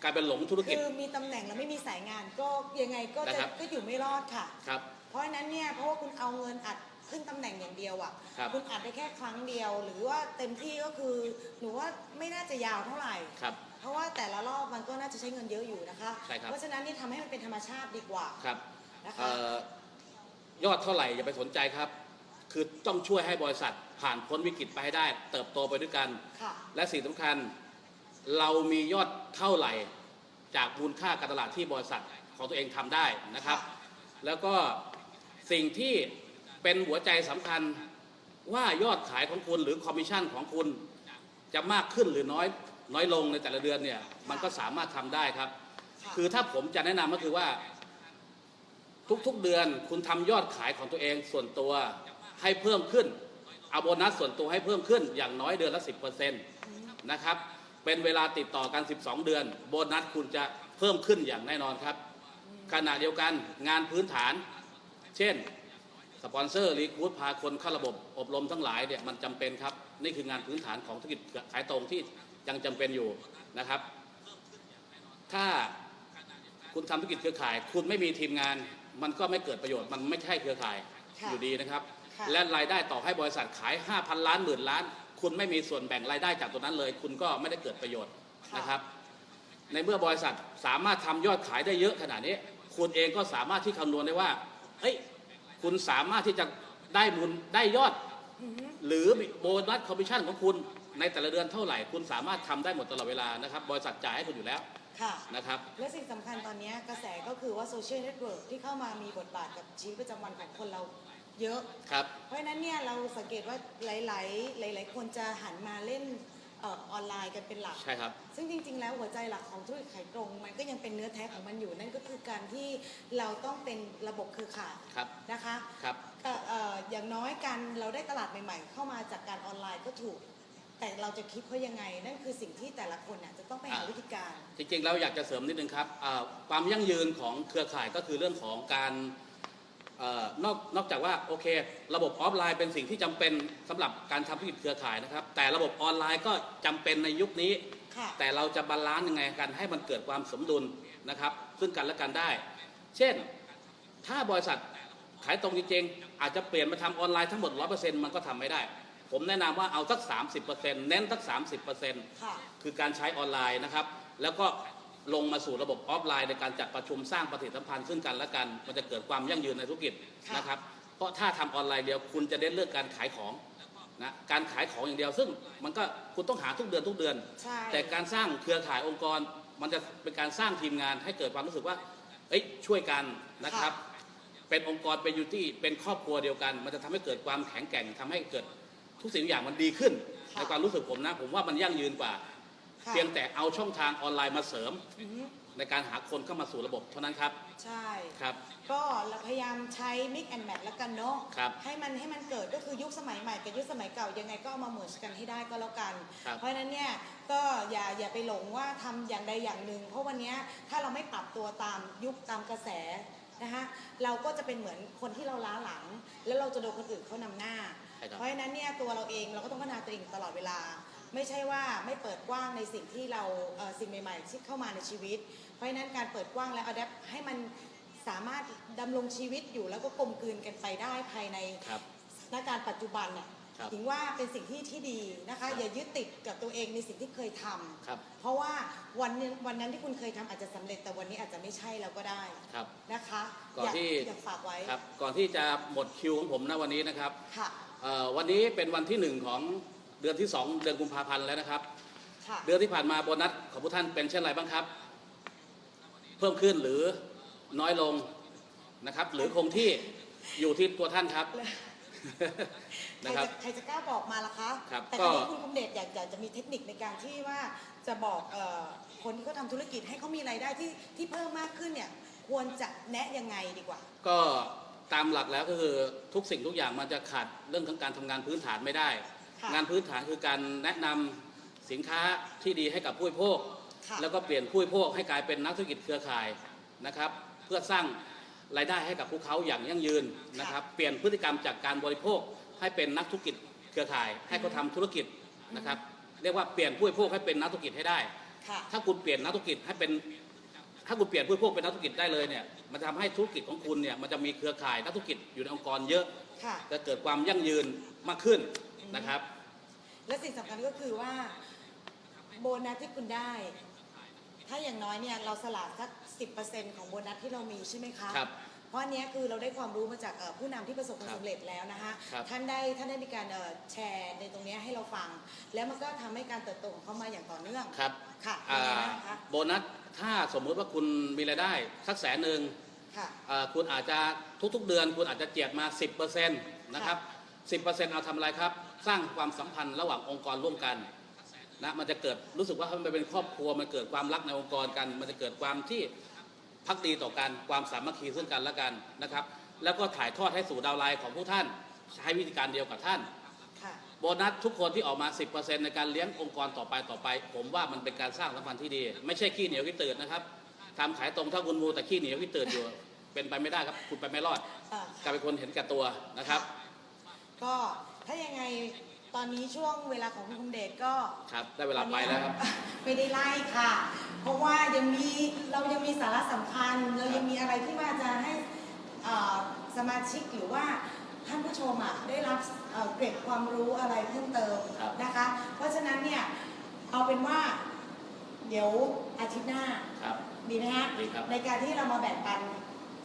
กลายเป็นหลงธุรกิจคือมีตำแหน่งแล้วไม่มีสายงานก็ยังไงก็นะจะครับก็อยู่ไม่รอดค่ะครับเพราะฉะนั้นเนี่ยเพราะว่าคุณเอาเงินอัด ขึ้นตำแหน่งอย่างเดียวอะครับณอัดได้แค่ครั้งเดียว หรือว่าเต็มที่ก็คือหนูว่าไม่น่าจะยาวเท่าไหร่ ครับ เพราะว่าแต่ละรอบมันก็น่าจะใช้เงินเยอะอยู่นะคะ ใช่ครับ เพราะฉะนั้นนี่ทำให้มันเป็นธรรมชาติดีกว่า ครับนะคะ เอ่อยอดเท่าไหร่อย่าไปสนใจครับ คือต้องช่วยให้บริษัทผ่านพ้นวิกฤตไปให้ได้ เติบโตไปด้วยกัน ค่ะ และสิ่งสำคัญเรามียอดเท่าไหร่จากมูลค่าการตลาดที่บริษัทของตัวเองทำได้นะครับ แล้วก็สิ่งที่ เป็นหัวใจสำคัญว่ายอดขายของคุณหรือคอมมิชชั่นของคุณจะมากขึ้นหรือน้อยน้อยลงในแต่ละเดือนเนี่ยมันก็สามารถทำได้ครับ คือถ้าผมจะแนะนำก็คือว่า ทุกๆเดือนคุณทำยอดขายของตัวเองส่วนตัวให้เพิ่มขึ้นเอาโบนัสส่วนตัวให้เพิ่มขึ้นอย่างน้อยเดือนละ 10%นะครับเป็นเวลาติดต่อกัน 12 เดือน โบนัสคุณจะเพิ่มขึ้นอย่างแน่นอนครับขณะเดียวกันงานพื้นฐาน เช่น สปอนเซอร์รีคูดพาคนเข้าระบบอบรมทั้งหลายเนี่ยมันจำเป็นครับ นี่คืองานพื้นฐานของธุรกิจขายตรงที่ยังจำเป็นอยู่นะครับ ถ้าคุณทำธุรกิจเครือข่าย คุณไม่มีทีมงาน มันก็ไม่เกิดประโยชน์มันไม่ใช่เครือข่ายค่ะอยู่ดีนะครับค่ะและรายได้ต่อให้บริษัทขาย 5,000 ล้านหมื่นล้าน คุณไม่มีส่วนแบ่งรายได้จากตัวนั้นเลย คุณก็ไม่ได้เกิดประโยชน์นะครับ ในเมื่อบริษัทสามารถทำยอดขายได้เยอะขนาดนี้ คุณเองก็สามารถที่คำนวณได้ว่าเอ้ย คุณสามารถที่จะได้มูลได้ยอดอือฮึหรือโบนัสคอมมิชชั่นของคุณในแต่ละเดือนเท่าไหร่ คุณสามารถทำได้หมดตลอดเวลานะครับ บริษัทจ่ายให้คุณอยู่แล้วค่ะนะครับและสิ่งสำคัญตอนนี้กระแสก็คือว่า social network ที่เข้ามามีบทบาทกับชีวิตประจำวันของคนเราเยอะครับเพราะฉะนั้นเนี่ยเราสังเกตว่าหลาย ๆ หลาย ๆ คนจะหันมาเล่น เอ่อออนไลน์กันเป็นหลัก ใช่ครับ ซึ่งจริง ๆ แล้วหัวใจหลักของธุรกิจขายตรง มันก็ยังเป็นเนื้อแท้ของมันอยู่ นั่นก็คือการที่เราต้องเป็นระบบเครือข่ายครับ นะคะครับ ก็เอ่ออย่างน้อยการเราได้ตลาดใหม่ ๆ เข้ามาจากการออนไลน์ก็ถูก แต่เราจะคิดเขายังไง นั่นคือสิ่งที่แต่ละคนน่ะจะต้องไปหาอ่าวิธีการ จริงๆแล้วอยากจะเสริมนิดนึงครับอ่าความยั่งยืนของเครือข่ายก็คือเรื่องของการเอ่อ นอกนอกจากว่าโอเค ระบบออฟไลน์เป็นสิ่งที่จำเป็นสำหรับการทำธุรกิจเครือข่ายนะครับ แต่ระบบออนไลน์ก็จำเป็นในยุคนี้ค่ะแต่เราจะ balance ยังไงกันให้มันเกิดความสมดุลนะครับ ซึ่งกันและกันได้ เช่น ถ้าบริษัทขายตรงจริงๆ อาจจะเปลี่ยนมาทำออนไลน์ทั้งหมด 100%มันก็ทำไม่ได้ ผมแนะนำว่าเอาสัก 30%เน้นสัก 30%ค่ะคือการใช้ออนไลน์นะครับ แล้วก็ ลงมาสู่ระบบออฟไลน์ในการจัดประชุมสร้างปฏิสัมพันธ์ซึ่งกันและกัน มันจะเกิดความยั่งยืนในธุรกิจค่ะนะครับ เพราะถ้าทำออนไลน์เดียวคุณจะเน้นเรื่องการขายของนะการขายของอย่างเดียว ซึ่งมันก็คุณต้องหาทุกเดือนทุกเดือนใช่แต่การสร้างเครือข่ายองค์กร มันจะเป็นการสร้างทีมงานให้เกิดความรู้สึกว่าเอ้ยช่วยกันนะครับ เป็นองค์กรเป็น unity เป็นครอบครัวเดียวกัน มันจะทำให้เกิดความแข็งแกร่งทำให้เกิดทุกสิ่งทุกอย่างมันดีขึ้นค่ะในความรู้สึกผมนะ ผมว่ามันยั่งยืนกว่าค่ะ เพียงแต่เอาช่องทางออนไลน์มาเสริมอือฮึในการหาคนเข้ามาสู่ระบบเท่านั้นครับ ใช่ครับ ก็เราพยายามใช้ mix and match แล้วกันเนาะครับให้มันให้มันเกิดก็คือยุคสมัยใหม่กับยุคสมัยเก่ายังไงก็เอามาเหมือนกันให้ได้ก็แล้วกัน ครับเพราะฉะนั้นเนี่ยก็อย่าอย่าไปหลงว่าทำอย่างใดอย่างหนึ่ง เพราะวันเนี้ยถ้าเราไม่ปรับตัวตามยุคตามกระแสนะคะเราก็จะเป็นเหมือนคนที่เราล้าหลัง แล้วเราจะโดนคนอื่นเขานำหน้า ใช่ครับ เพราะฉะนั้นเนี่ยตัวเราเองเราก็ต้องพัฒนาตัวเองตลอดเวลา ไม่ใช่ว่าไม่เปิดกว้างในสิ่งที่เราเอ่อสิ่งใหม่ๆที่เข้ามาในชีวิต เพราะฉะนั้นการเปิดกว้างและอัดแอปให้มันสามารถดำรงชีวิตอยู่แล้วก็กลมกลืนกันไปได้ภายในครับสถานการณ์ปัจจุบันเนี่ยครับถึงว่าเป็นสิ่งที่ที่ดีนะครัคะบอย่ายึดติดกับตัวเองในสิ่งที่เคยทำครับเพราะว่าวันนึงวันนั้นที่คุณเคยทำอาจจะสำเร็จแต่วันนี้อาจจะไม่ใช่แล้วก็ได้ครับนะคะก่อนอยากที่อยากฝากไว้ครับก่อนที่จะหมดคิวของผมนะวันนี้นะครับค่ะเอ่อวันนี้เป็นวันที่หนึ่งของ เดือนที่สองเดือนกุมภาพันธ์แล้วนะครับ ค่ะเดือนที่ผ่านมาโบนัสของผู้ท่านเป็นเช่นไรบ้างครับ เพิ่มขึ้นหรือน้อยลงนะครับ หรือคงที่อยู่ที่ตัวท่านครับ ใครนะครับ จะใครจะกล้าบอกมาล่ะคะ ครับแต่ก็คราวนี้คุณคุมเดชอยากอยากจะมีเทคนิคในการที่ว่าจะบอกเอ่อคนที่เขาทำธุรกิจให้เขามีรายได้ที่ที่เพิ่มมากขึ้นเนี่ยควรจะแนะยังไงดีกว่า ก็ตามหลักแล้วก็คือทุกสิ่งทุกอย่างมันจะขาดเรื่องของการทำงานพื้นฐานไม่ได้ค่ะ งานพื้นฐานคือการแนะนำสินค้าที่ดีให้กับผู้บริโภคค่ะแล้วก็เปลี่ยนผู้บริโภคให้กลายเป็นนักธุรกิจเครือข่ายนะครับ เพื่อสร้างรายได้ให้กับพวกเขาอย่างยั่งยืนนะครับ เปลี่ยนพฤติกรรมจากการบริโภคให้เป็นนักธุรกิจเครือข่าย ให้เขาทำธุรกิจนะครับเรียกว่าเปลี่ยนผู้บริโภคให้เป็นนักธุรกิจให้ได้ค่ะถ้าคุณเปลี่ยนนักธุรกิจให้เป็น ถ้าคุณเปลี่ยนผู้บริโภคเป็นนักธุรกิจได้เลยเนี่ย มันจะทำให้ธุรกิจของคุณเนี่ยมันจะมีเครือข่ายนักธุรกิจอยู่ในองค์กรเยอะค่ะจะเกิดความยั่งยืนมากขึ้น นะครับ และสิ่งสำคัญก็คือว่าโบนัสที่คุณได้ ถ้าอย่างน้อยเนี่ยเราสละสักสิของโบนัสที่เรามีใช่ไหมคะครับ เพราะอันเนี้ยคือเราได้ความรู้มาจากเอ่อผู้นำที่ประสบความครับสำเร็จแล้วนะคะ ครับ ท่านได้ท่านได้มีการเอ่อแชร์ในตรงเนี้ยให้เราฟัง แล้วมันก็ทำให้การเติบโตของเขามาอย่างต่อเนื่องครับค่ะอ่ายังไงบ้างคะโบนัสถ้าสมมุติว่าคุณมีรายได้สักแสนหนึ่ง ค่ะอ่าคุณอาจจะทุกๆเดือนคุณอาจจะเจียดมา 10%นะครับ 10%เอาทำอะไรครับ สร้างความสัมพันธ์ระหว่างองค์กรร่วมกันนะมันจะเกิดรู้สึกว่ามันเป็นครอบครัวมันเกิดความรักในองค์กรกัน มันจะเกิดความที่พักดีต่อกันความสามัคคีซึ่งกันและกันนะครับ แล้วก็ถ่ายทอดให้สู่ดาวไลน์ของผู้ท่านใช้วิธีการเดียวกับท่านค่ะโบนัสทุกคนที่ออกมา 10%ในการเลี้ยงองค์กรต่อไปต่อไป ผมว่ามันเป็นการสร้างสัมพันธ์ที่ดี ไม่ใช่ขี้เหนียวขี้ตื่นนะครับทำขายตรงถ้าคุณมูแต่ขี้เหนียวขี้ตื่นอยู่ เป็นไปไม่ได้ครับ คุณไปไม่รอดอ่ากลายเป็นคนเห็นแก่ตัวนะครับ ก็ ถ้ายังไงตอนนี้ช่วงเวลาของคุณคุมเดชก็ครับ ได้เวลาไปแล้วครับ ไม่ได้ไล่ค่ะ เพราะว่ายังมีเรายังมีสาระสำคัญ เรายังมีอะไรที่ว่าจะให้เอ่อสมาชิกหรือว่าท่านผู้ชมอะได้รับเอ่อเกร็ดความรู้อะไรเพิ่มเติมครับ นะคะ เพราะฉะนั้นเนี่ยเอาเป็นว่าเดี๋ยวอาทิตย์หน้า ครับ ดีไหมฮะดีครับ ในการที่เรามาแบ่งปัน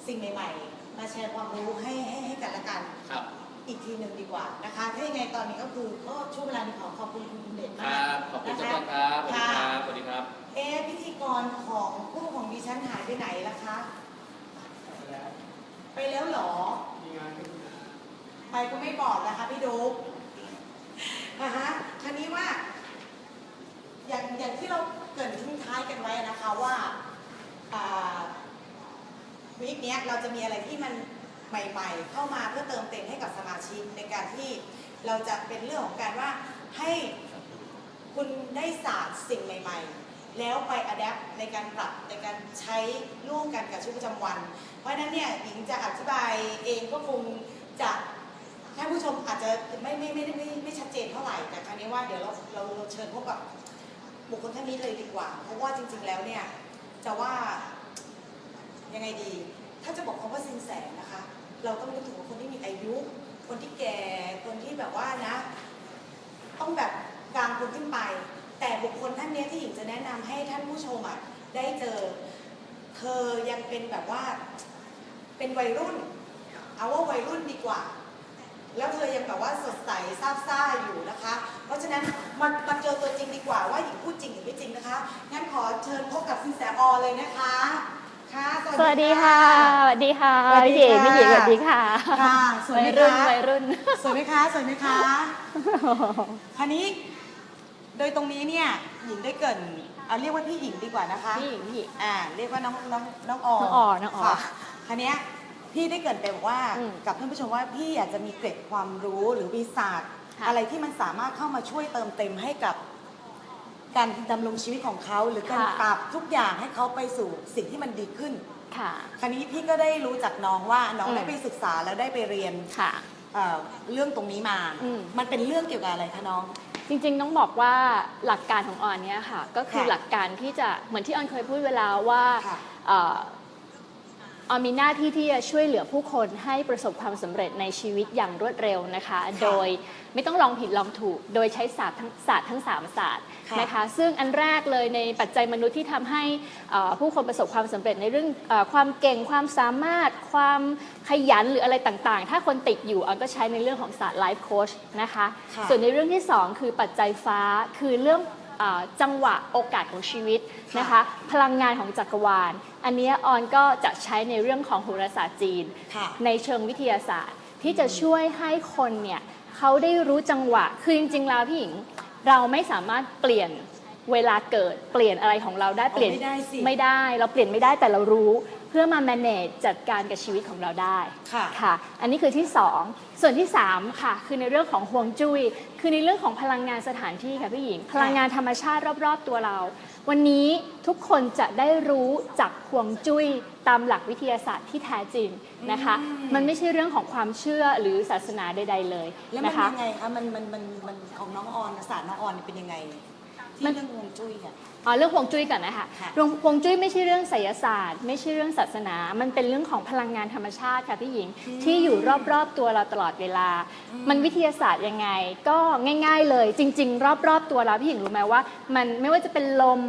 สิ่งใหม่ๆ มาแชร์ความรู้ให้ให้ให้กันและกัน ครับ อีกทีหนึ่งดีกว่านะคะ ถ้ายังไงตอนนี้ก็คือก็ช่วงเวลานี้ขอขอบคุณคุณเด่นคมากรับขอบคุณนะเจ้าคะต้นครับสวัสดีคค่ะรับ สวัสดีครับ เอ๊ะพิธีกรของคู่ของดิฉันหายไปไหนล่ะคะ ไปแล้วเหรอ ไปก็ไม่บอกนะคะพี่ดุ๊กนะฮะทีนี้ว่า อย่างอย่างที่เราเกรินทิ้งท้ายกันไว้นะคะว่าอ่าวีคเนี้ยเราจะมีอะไรที่มัน ใหม่ ๆ เข้ามาเพื่อเติมเต็มให้กับสมาชิกในการที่เราจะเป็นเรื่องของการว่าให้คุณได้ศาสตร์สิ่งใหม่ ๆ แล้วไปอัดแอปในการปรับในการใช้ร่วมกันกับชีวิตประจำวัน เพราะฉะนั้นเนี่ยหญิงจะอธิบายเองก็คงจะท่านผู้ชมอาจจะไม่ไม่ไม่ไม่ไม่ไม่ชัดเจนเท่าไหร่แต่ครั้นี้ว่าเดี๋ยวเราเราเราเชิญพบกับบุคคลท่านนี้เลยดีกว่า เพราะว่าจริง ๆแล้วเนี่ยจะว่ายังไงดี ถ้าจะบอกคำว่าสินแสนะคะ เราต้องนึกถึงว่าคนที่มีอายุ คนที่แก่ คนที่แบบว่านะ ต้องแบบกลางคนขึ้นไป แต่บุคคลท่านนี้ที่หญิงจะแนะนำให้ท่านผู้ชมอะได้เจอ เธอยังเป็นแบบว่า เป็นวัยรุ่น เอาว่าวัยรุ่นดีกว่า แล้วเธอยังแบบว่าสดใสซาบซ่าอยู่นะคะ เพราะฉะนั้นมามาเจอตัวจริงดีกว่าว่าหญิงพูดจริงหรือไม่จริงนะคะ งั้นขอเชิญพบกับสินแสอเลยนะคะ ค่ะ สวัสดีค่ะ สวัสดีค่ะสวัสดีพี่เอ๋ค่ะ พี่หญิงสวัสดีค่ะค่ะสวยวัไหมยรุ่นคะวัยรุ่น สวยไหมคะสวยไหมคะคราวนี้โดยตรงนี้เนี่ยหญิงได้เกรินเอาเรียกว่าพี่หญิงดีกว่านะคะพี่หญิงพี่หญิง อ่าเรียกว่าน้องน้องน้องออน้องออน้องออค่ะคราวเนี้ยพี่ได้เกรินไปบอกว่าอืมกับท่านผู้ชมว่าพี่อยากจะมีเกร็ดความรู้หรือวิศาสตร์ค่ะ อะไรที่มันสามารถเข้ามาช่วยเติมเต็มให้กับ การดำรงชีวิตของเขาหรือการปรับทุกอย่างให้เขาไปสู่สิ่งที่มันดีขึ้น ค่ะ คราวนี้พี่ก็ได้รู้จากน้องว่าน้องอืม ได้ไปศึกษาแล้วได้ไปเรียนค่ะ เอ่อเรื่องตรงนี้มา อืม มันเป็นเรื่องเกี่ยวกับอะไรคะน้อง จริงๆ ต้องบอกว่าหลักการของออนเนี่ยค่ะ ก็คือค่ะหลักการที่จะเหมือนที่ออนเคยพูดเวลาว่าค่ะเอ่อออนมีหน้าที่ที่จะช่วยเหลือผู้คนให้ประสบความสำเร็จในชีวิตอย่างรวดเร็วนะคะ โดยไม่ต้องลองผิดลองถูก โดยใช้ศาสตร์ทั้งศาสตร์ทั้งสามศาสตร์ค่ะ นะคะซึ่งอันแรกเลยในปัจจัยมนุษย์ที่ทำให้เอ่อผู้คนประสบความสำเร็จในเรื่องเออความเก่งความสามารถ ความขยันหรืออะไรต่างๆ ถ้าคนติดอยู่ออนก็ใช้ในเรื่องของศาสตร์ไลฟ์โค้ชนะคะค่ะส่วนในเรื่องที่ 2 คือปัจจัยฟ้าคือเรื่องเออจังหวะโอกาสของชีวิตนะคะพลังงานของจักรวาล อันเนี้ยออนก็จะใช้ในเรื่องของโหราศาสตร์จีนค่ะในเชิงวิทยาศาสตร์ ที่จะช่วยให้คนเนี่ยเขาได้รู้จังหวะ คือจริงๆแล้วพี่หญิง เราไม่สามารถเปลี่ยนเวลาเกิดเปลี่ยนอะไรของเราได้อ๋อเปลี่ยนไม่ได้สิไม่ได้เราเปลี่ยนไม่ได้แต่เรารู้ เพื่อมา manage จัดการกับชีวิตของเราได้ค่ะค่ะ อันนี้คือที่ 2 ส่วนที่ 3 ค่ะ คือในเรื่องของห่วงจุย้ยคือในเรื่องของพลังงานสถานที่ค่ะพี่หญิง พลังงานธรรมชาติรอบๆตัวเรา วันนี้ทุกคนจะได้รู้จากห่วงจุ้ย ตามหลักวิทยาศาสตร์ที่แท้จริงนะคะ มันไม่ใช่เรื่องของความเชื่อหรือศาสนาใด ๆ เลยแล้วมันนะคะ ยังไงคะมันมันมันมันของน้องออนศาสตร์น้องออนเนี่ยเป็นยังไงที่มัน เรื่องฮวงจุ้ยอะอ๋อเรื่องฮวงจุ้ยก่อนนะคะค่ะ เรื่องฮวงจุ้ยไม่ใช่เรื่องไสยศาสตร์ ไม่ใช่เรื่องศาสนา มันเป็นเรื่องของพลังงานธรรมชาติค่ะพี่หญิงที่อยู่รอบๆตัวเราตลอดเวลา มันวิทยาศาสตร์ยังไง ก็ง่าย ๆ เลย จริง ๆ รอบๆตัวเราพี่หญิงรู้ไหมว่า มันไม่ว่าจะเป็นลม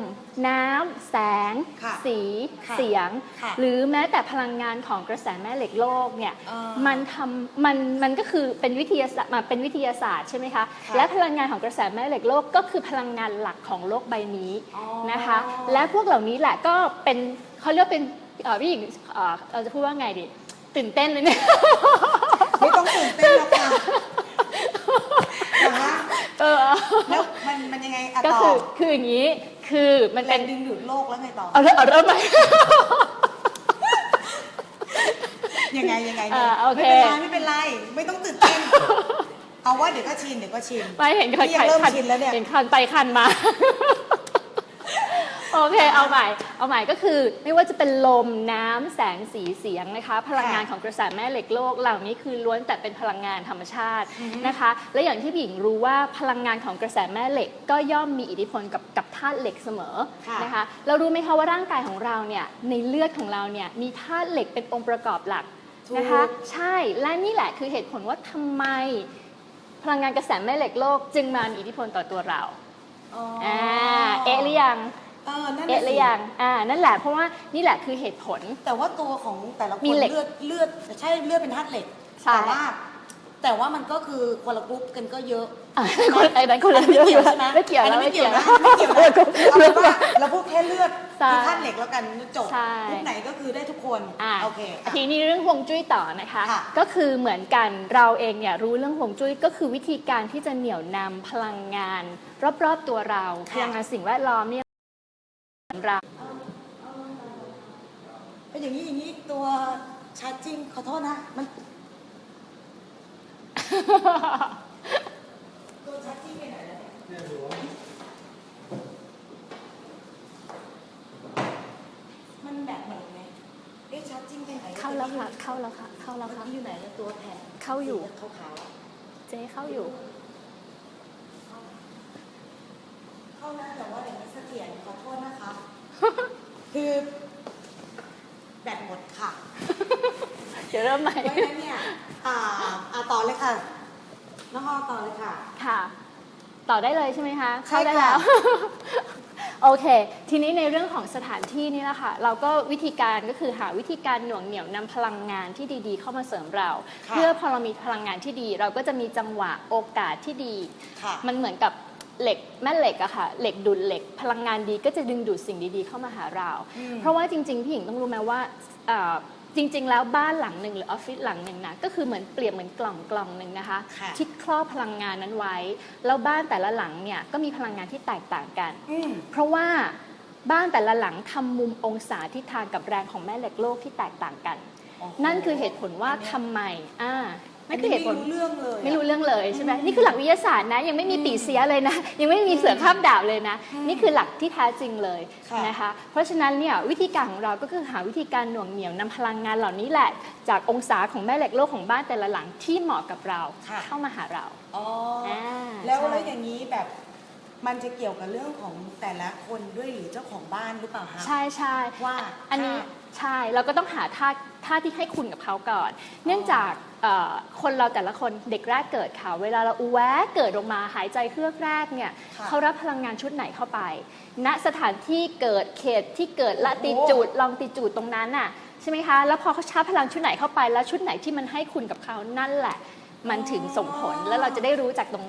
น้ำแสง ค่ะสี ค่ะเสียง ค่ะหรือแม้แต่พลังงานของกระแสแม่เหล็กโลกเนี่ยเออมันทำมันมันก็คือเป็นวิทยาศาสตร์มาเป็นวิทยาศาสตร์ใช่ไหมคะค่ะ และพลังงานของกระแสแม่เหล็กโลกก็คือพลังงานหลักของโลกใบนี้ อ๋อ นะคะและพวกเหล่านี้แหละก็เป็นเขาเรียกว่าเป็นเอ่อพี่หญิงเอ่อเราจะพูดว่าไงดีตื่นเต้นเลยเนี่ย ไม่ต้องตื่นเต้นหรอกค่ะนะคะเออแล้วมันมันยังไงอะก็ต่อ คือคืออย่างนี้ คือมันแรเป็นงดึงดูดโลกแล้วไงต่อ เอาเริ่มเอาเริ่มใหม่ ยังไงยังไงอ่าโอเค ไม่เป็นไรไม่เป็นไรไม่ต้องตื่นเต้นเอาว่าเดี๋ยวก็ชินเดี๋ยวก็ชิน ไม่เห็นนี่ยังเริ่มชินแล้วเนี่ย เห็นคันไปคันมา โอเค เอาใหม่ เอาใหม่ก็คือ ไม่ว่าจะเป็นลมน้ำแสงสีเสียงนะคะ พลังงานของกระแสแม่เหล็กโลกเหล่านี้คือล้วนแต่เป็นพลังงานธรรมชาตินะคะ และอย่างที่พี่หญิงรู้ว่าพลังงานของกระแสแม่เหล็ก ก็ย่อมมีอิทธิพลกับกับธาตุเหล็กเสมอค่ะนะคะ เรารู้ไหมคะว่าร่างกายของเราเนี่ยในเลือดของเราเนี่ยมีธาตุเหล็กเป็นองค์ประกอบหลักถูกนะคะใช่และนี่แหละคือเหตุผลว่าทำไม พลังงานกระแสแม่เหล็กโลก จึงมามีอิทธิพลต่อตัวเราอ๋ออ่าเอะหรือยัง เออนั่นเอะน่ะหสิรือยังอ่านั่นแหละเพราะว่านี่แหละคือเหตุผล แต่ว่าตัวของแต่ละคมีนเหล็กเลือดเลือดใช่เลือดเป็นธาตุเหล็กใช่แต่ว่าแต่ว่ามันก็คือคนละกรุ๊ปกันก็เยอะอะคนไอ้นั้นคนละอัไม่เกี่ยวใช่ไหมไม่เกี่ยวอันแล้วนั้นไม่ไม่เกี่เกี่ยยววนะไม่เกี่ยวนะเอาเป็นว่าเราพูดแค่เลือดใช่คือธาตุเหล็กแล้วกันจบใช่กรุ๊ปไหนก็คือได้ทุกคนอ่าโอเคอะทีนี้เรื่องฮวงจุ้ยต่อนะคะค่ะก็คือเหมือนกันเราเองเนี่ยรู้เรื่องฮวงจุ้ยก็คือวิธีการที่จะเหนี่ยวนำพลังงาน รอบๆตัวเราพลังงานสิ่งแวดล้อมเนี่ย เรา เป็นอย่างนี้อย่างนี้ตัวชาร์จจริงขอโทษนะ มันตัวชาร์จจริงไปไหนแล้วเนี่ยมันแบบไหนไงเอ๊ะชาร์จจริงไปไหนเข้าแล้วค่ะ เข้าแล้วค่ะ เข้าแล้วมันค่ะอยู่ไหนแล้วตัวแผ่นเข้าอยู่ขาวๆอะเจ๊เข้าอยู่ เข้าแล้วแต่ว่าเดี๋ยวไม่เสถียรขอโทษนะคะ คือแบตหมดค่ะ เดี๋ยวเริ่มใหม่เพราะฉะนั้นเนี่ยอ่าอ่าต่อเลยค่ะน้องออต่อเลยค่ะ ค่ะ ต่อได้เลยใช่ไหมคะใช่เข้าได้ค่ะแล้ว โอเค ทีนี้ในเรื่องของสถานที่นี่แหละค่ะ เราก็วิธีการก็คือหาวิธีการหน่วงเหนี่ยวนำพลังงานที่ดีๆ เข้ามาเสริมเราค่ะเพื่อพอเรามีพลังงานที่ดี เราก็จะมีจังหวะโอกาสที่ดีค่ะมันเหมือนกับ เหล็กแม่เหล็กอะค่ะเหล็กดูดเหล็ก พลังงานดีก็จะดึงดูดสิ่งดีๆ เข้ามาหาเราอืมเพราะว่าจริง ๆ พี่หญิงต้องรู้ไหมว่าเอ่อจริง ๆ แล้วบ้านหลังหนึ่งหรือออฟฟิศหลังหนึ่งนะก็คือเหมือนเปรียบเหมือนกล่องกล่องหนึ่งนะคะค่ะที่ครอบพลังงานนั้นไว้ แล้วบ้านแต่ละหลังเนี่ยก็มีพลังงานที่แตกต่างกันอืมเพราะว่าบ้านแต่ละหลังทำมุมองศาทิศทางกับแรงของแม่เหล็กโลกที่แตกต่างกันโอ้โหนั่นคือเหตุผลว่าอันเนี้ยทำไมอ่า นั่นคือเหตุผลไม่รู้เรื่องเลยอะไม่รู้เรื่องเลยใช่ไหมนี่คือหลักวิทยาศาสตร์นะ ยังไม่มีปีเสียเลยนะ ยังไม่มีเสือข้ามดาบเลยนะ นี่คือหลักที่แท้จริงเลยค่ะนะคะ เพราะฉะนั้นเนี่ยวิธีการของเราก็คือหาวิธีการหน่วงเหนี่ยวนำพลังงานเหล่านี้แหละ จากองศาของแม่เหล็กโลกของบ้านแต่ละหลังที่เหมาะกับเราค่ะเข้ามาหาเราอ๋อออ่าแล้วใช่แล้วอย่างนี้แบบมันจะเกี่ยวกับเรื่องของแต่ละคนด้วยหรือเจ้าของบ้านหรือเปล่าคะใช่ใช่ว่าอันนี้ท่าใช่เราก็ต้องหาท่าท่าที่ให้คุณกับเขาก่อน เนื่องจากเอ่อ คนเราแต่ละคนเด็กแรกเกิดค่ะ เวลาเราอูแวะเกิดออกมาหายใจเครือกแรกเนี่ยค่ะเขารับพลังงานชุดไหนเข้าไป ณสถานที่เกิดเขตที่เกิดละติจูดลองติจูดตรงนั้นน่ะใช่ไหมคะ แล้วพอเขาชาร์จพลังชุดไหนเข้าไปแล้วชุดไหนที่มันให้คุณกับเขานั่นแหละ มันถึงส่งผลแล้วเราจะได้รู้จากตรงนั้น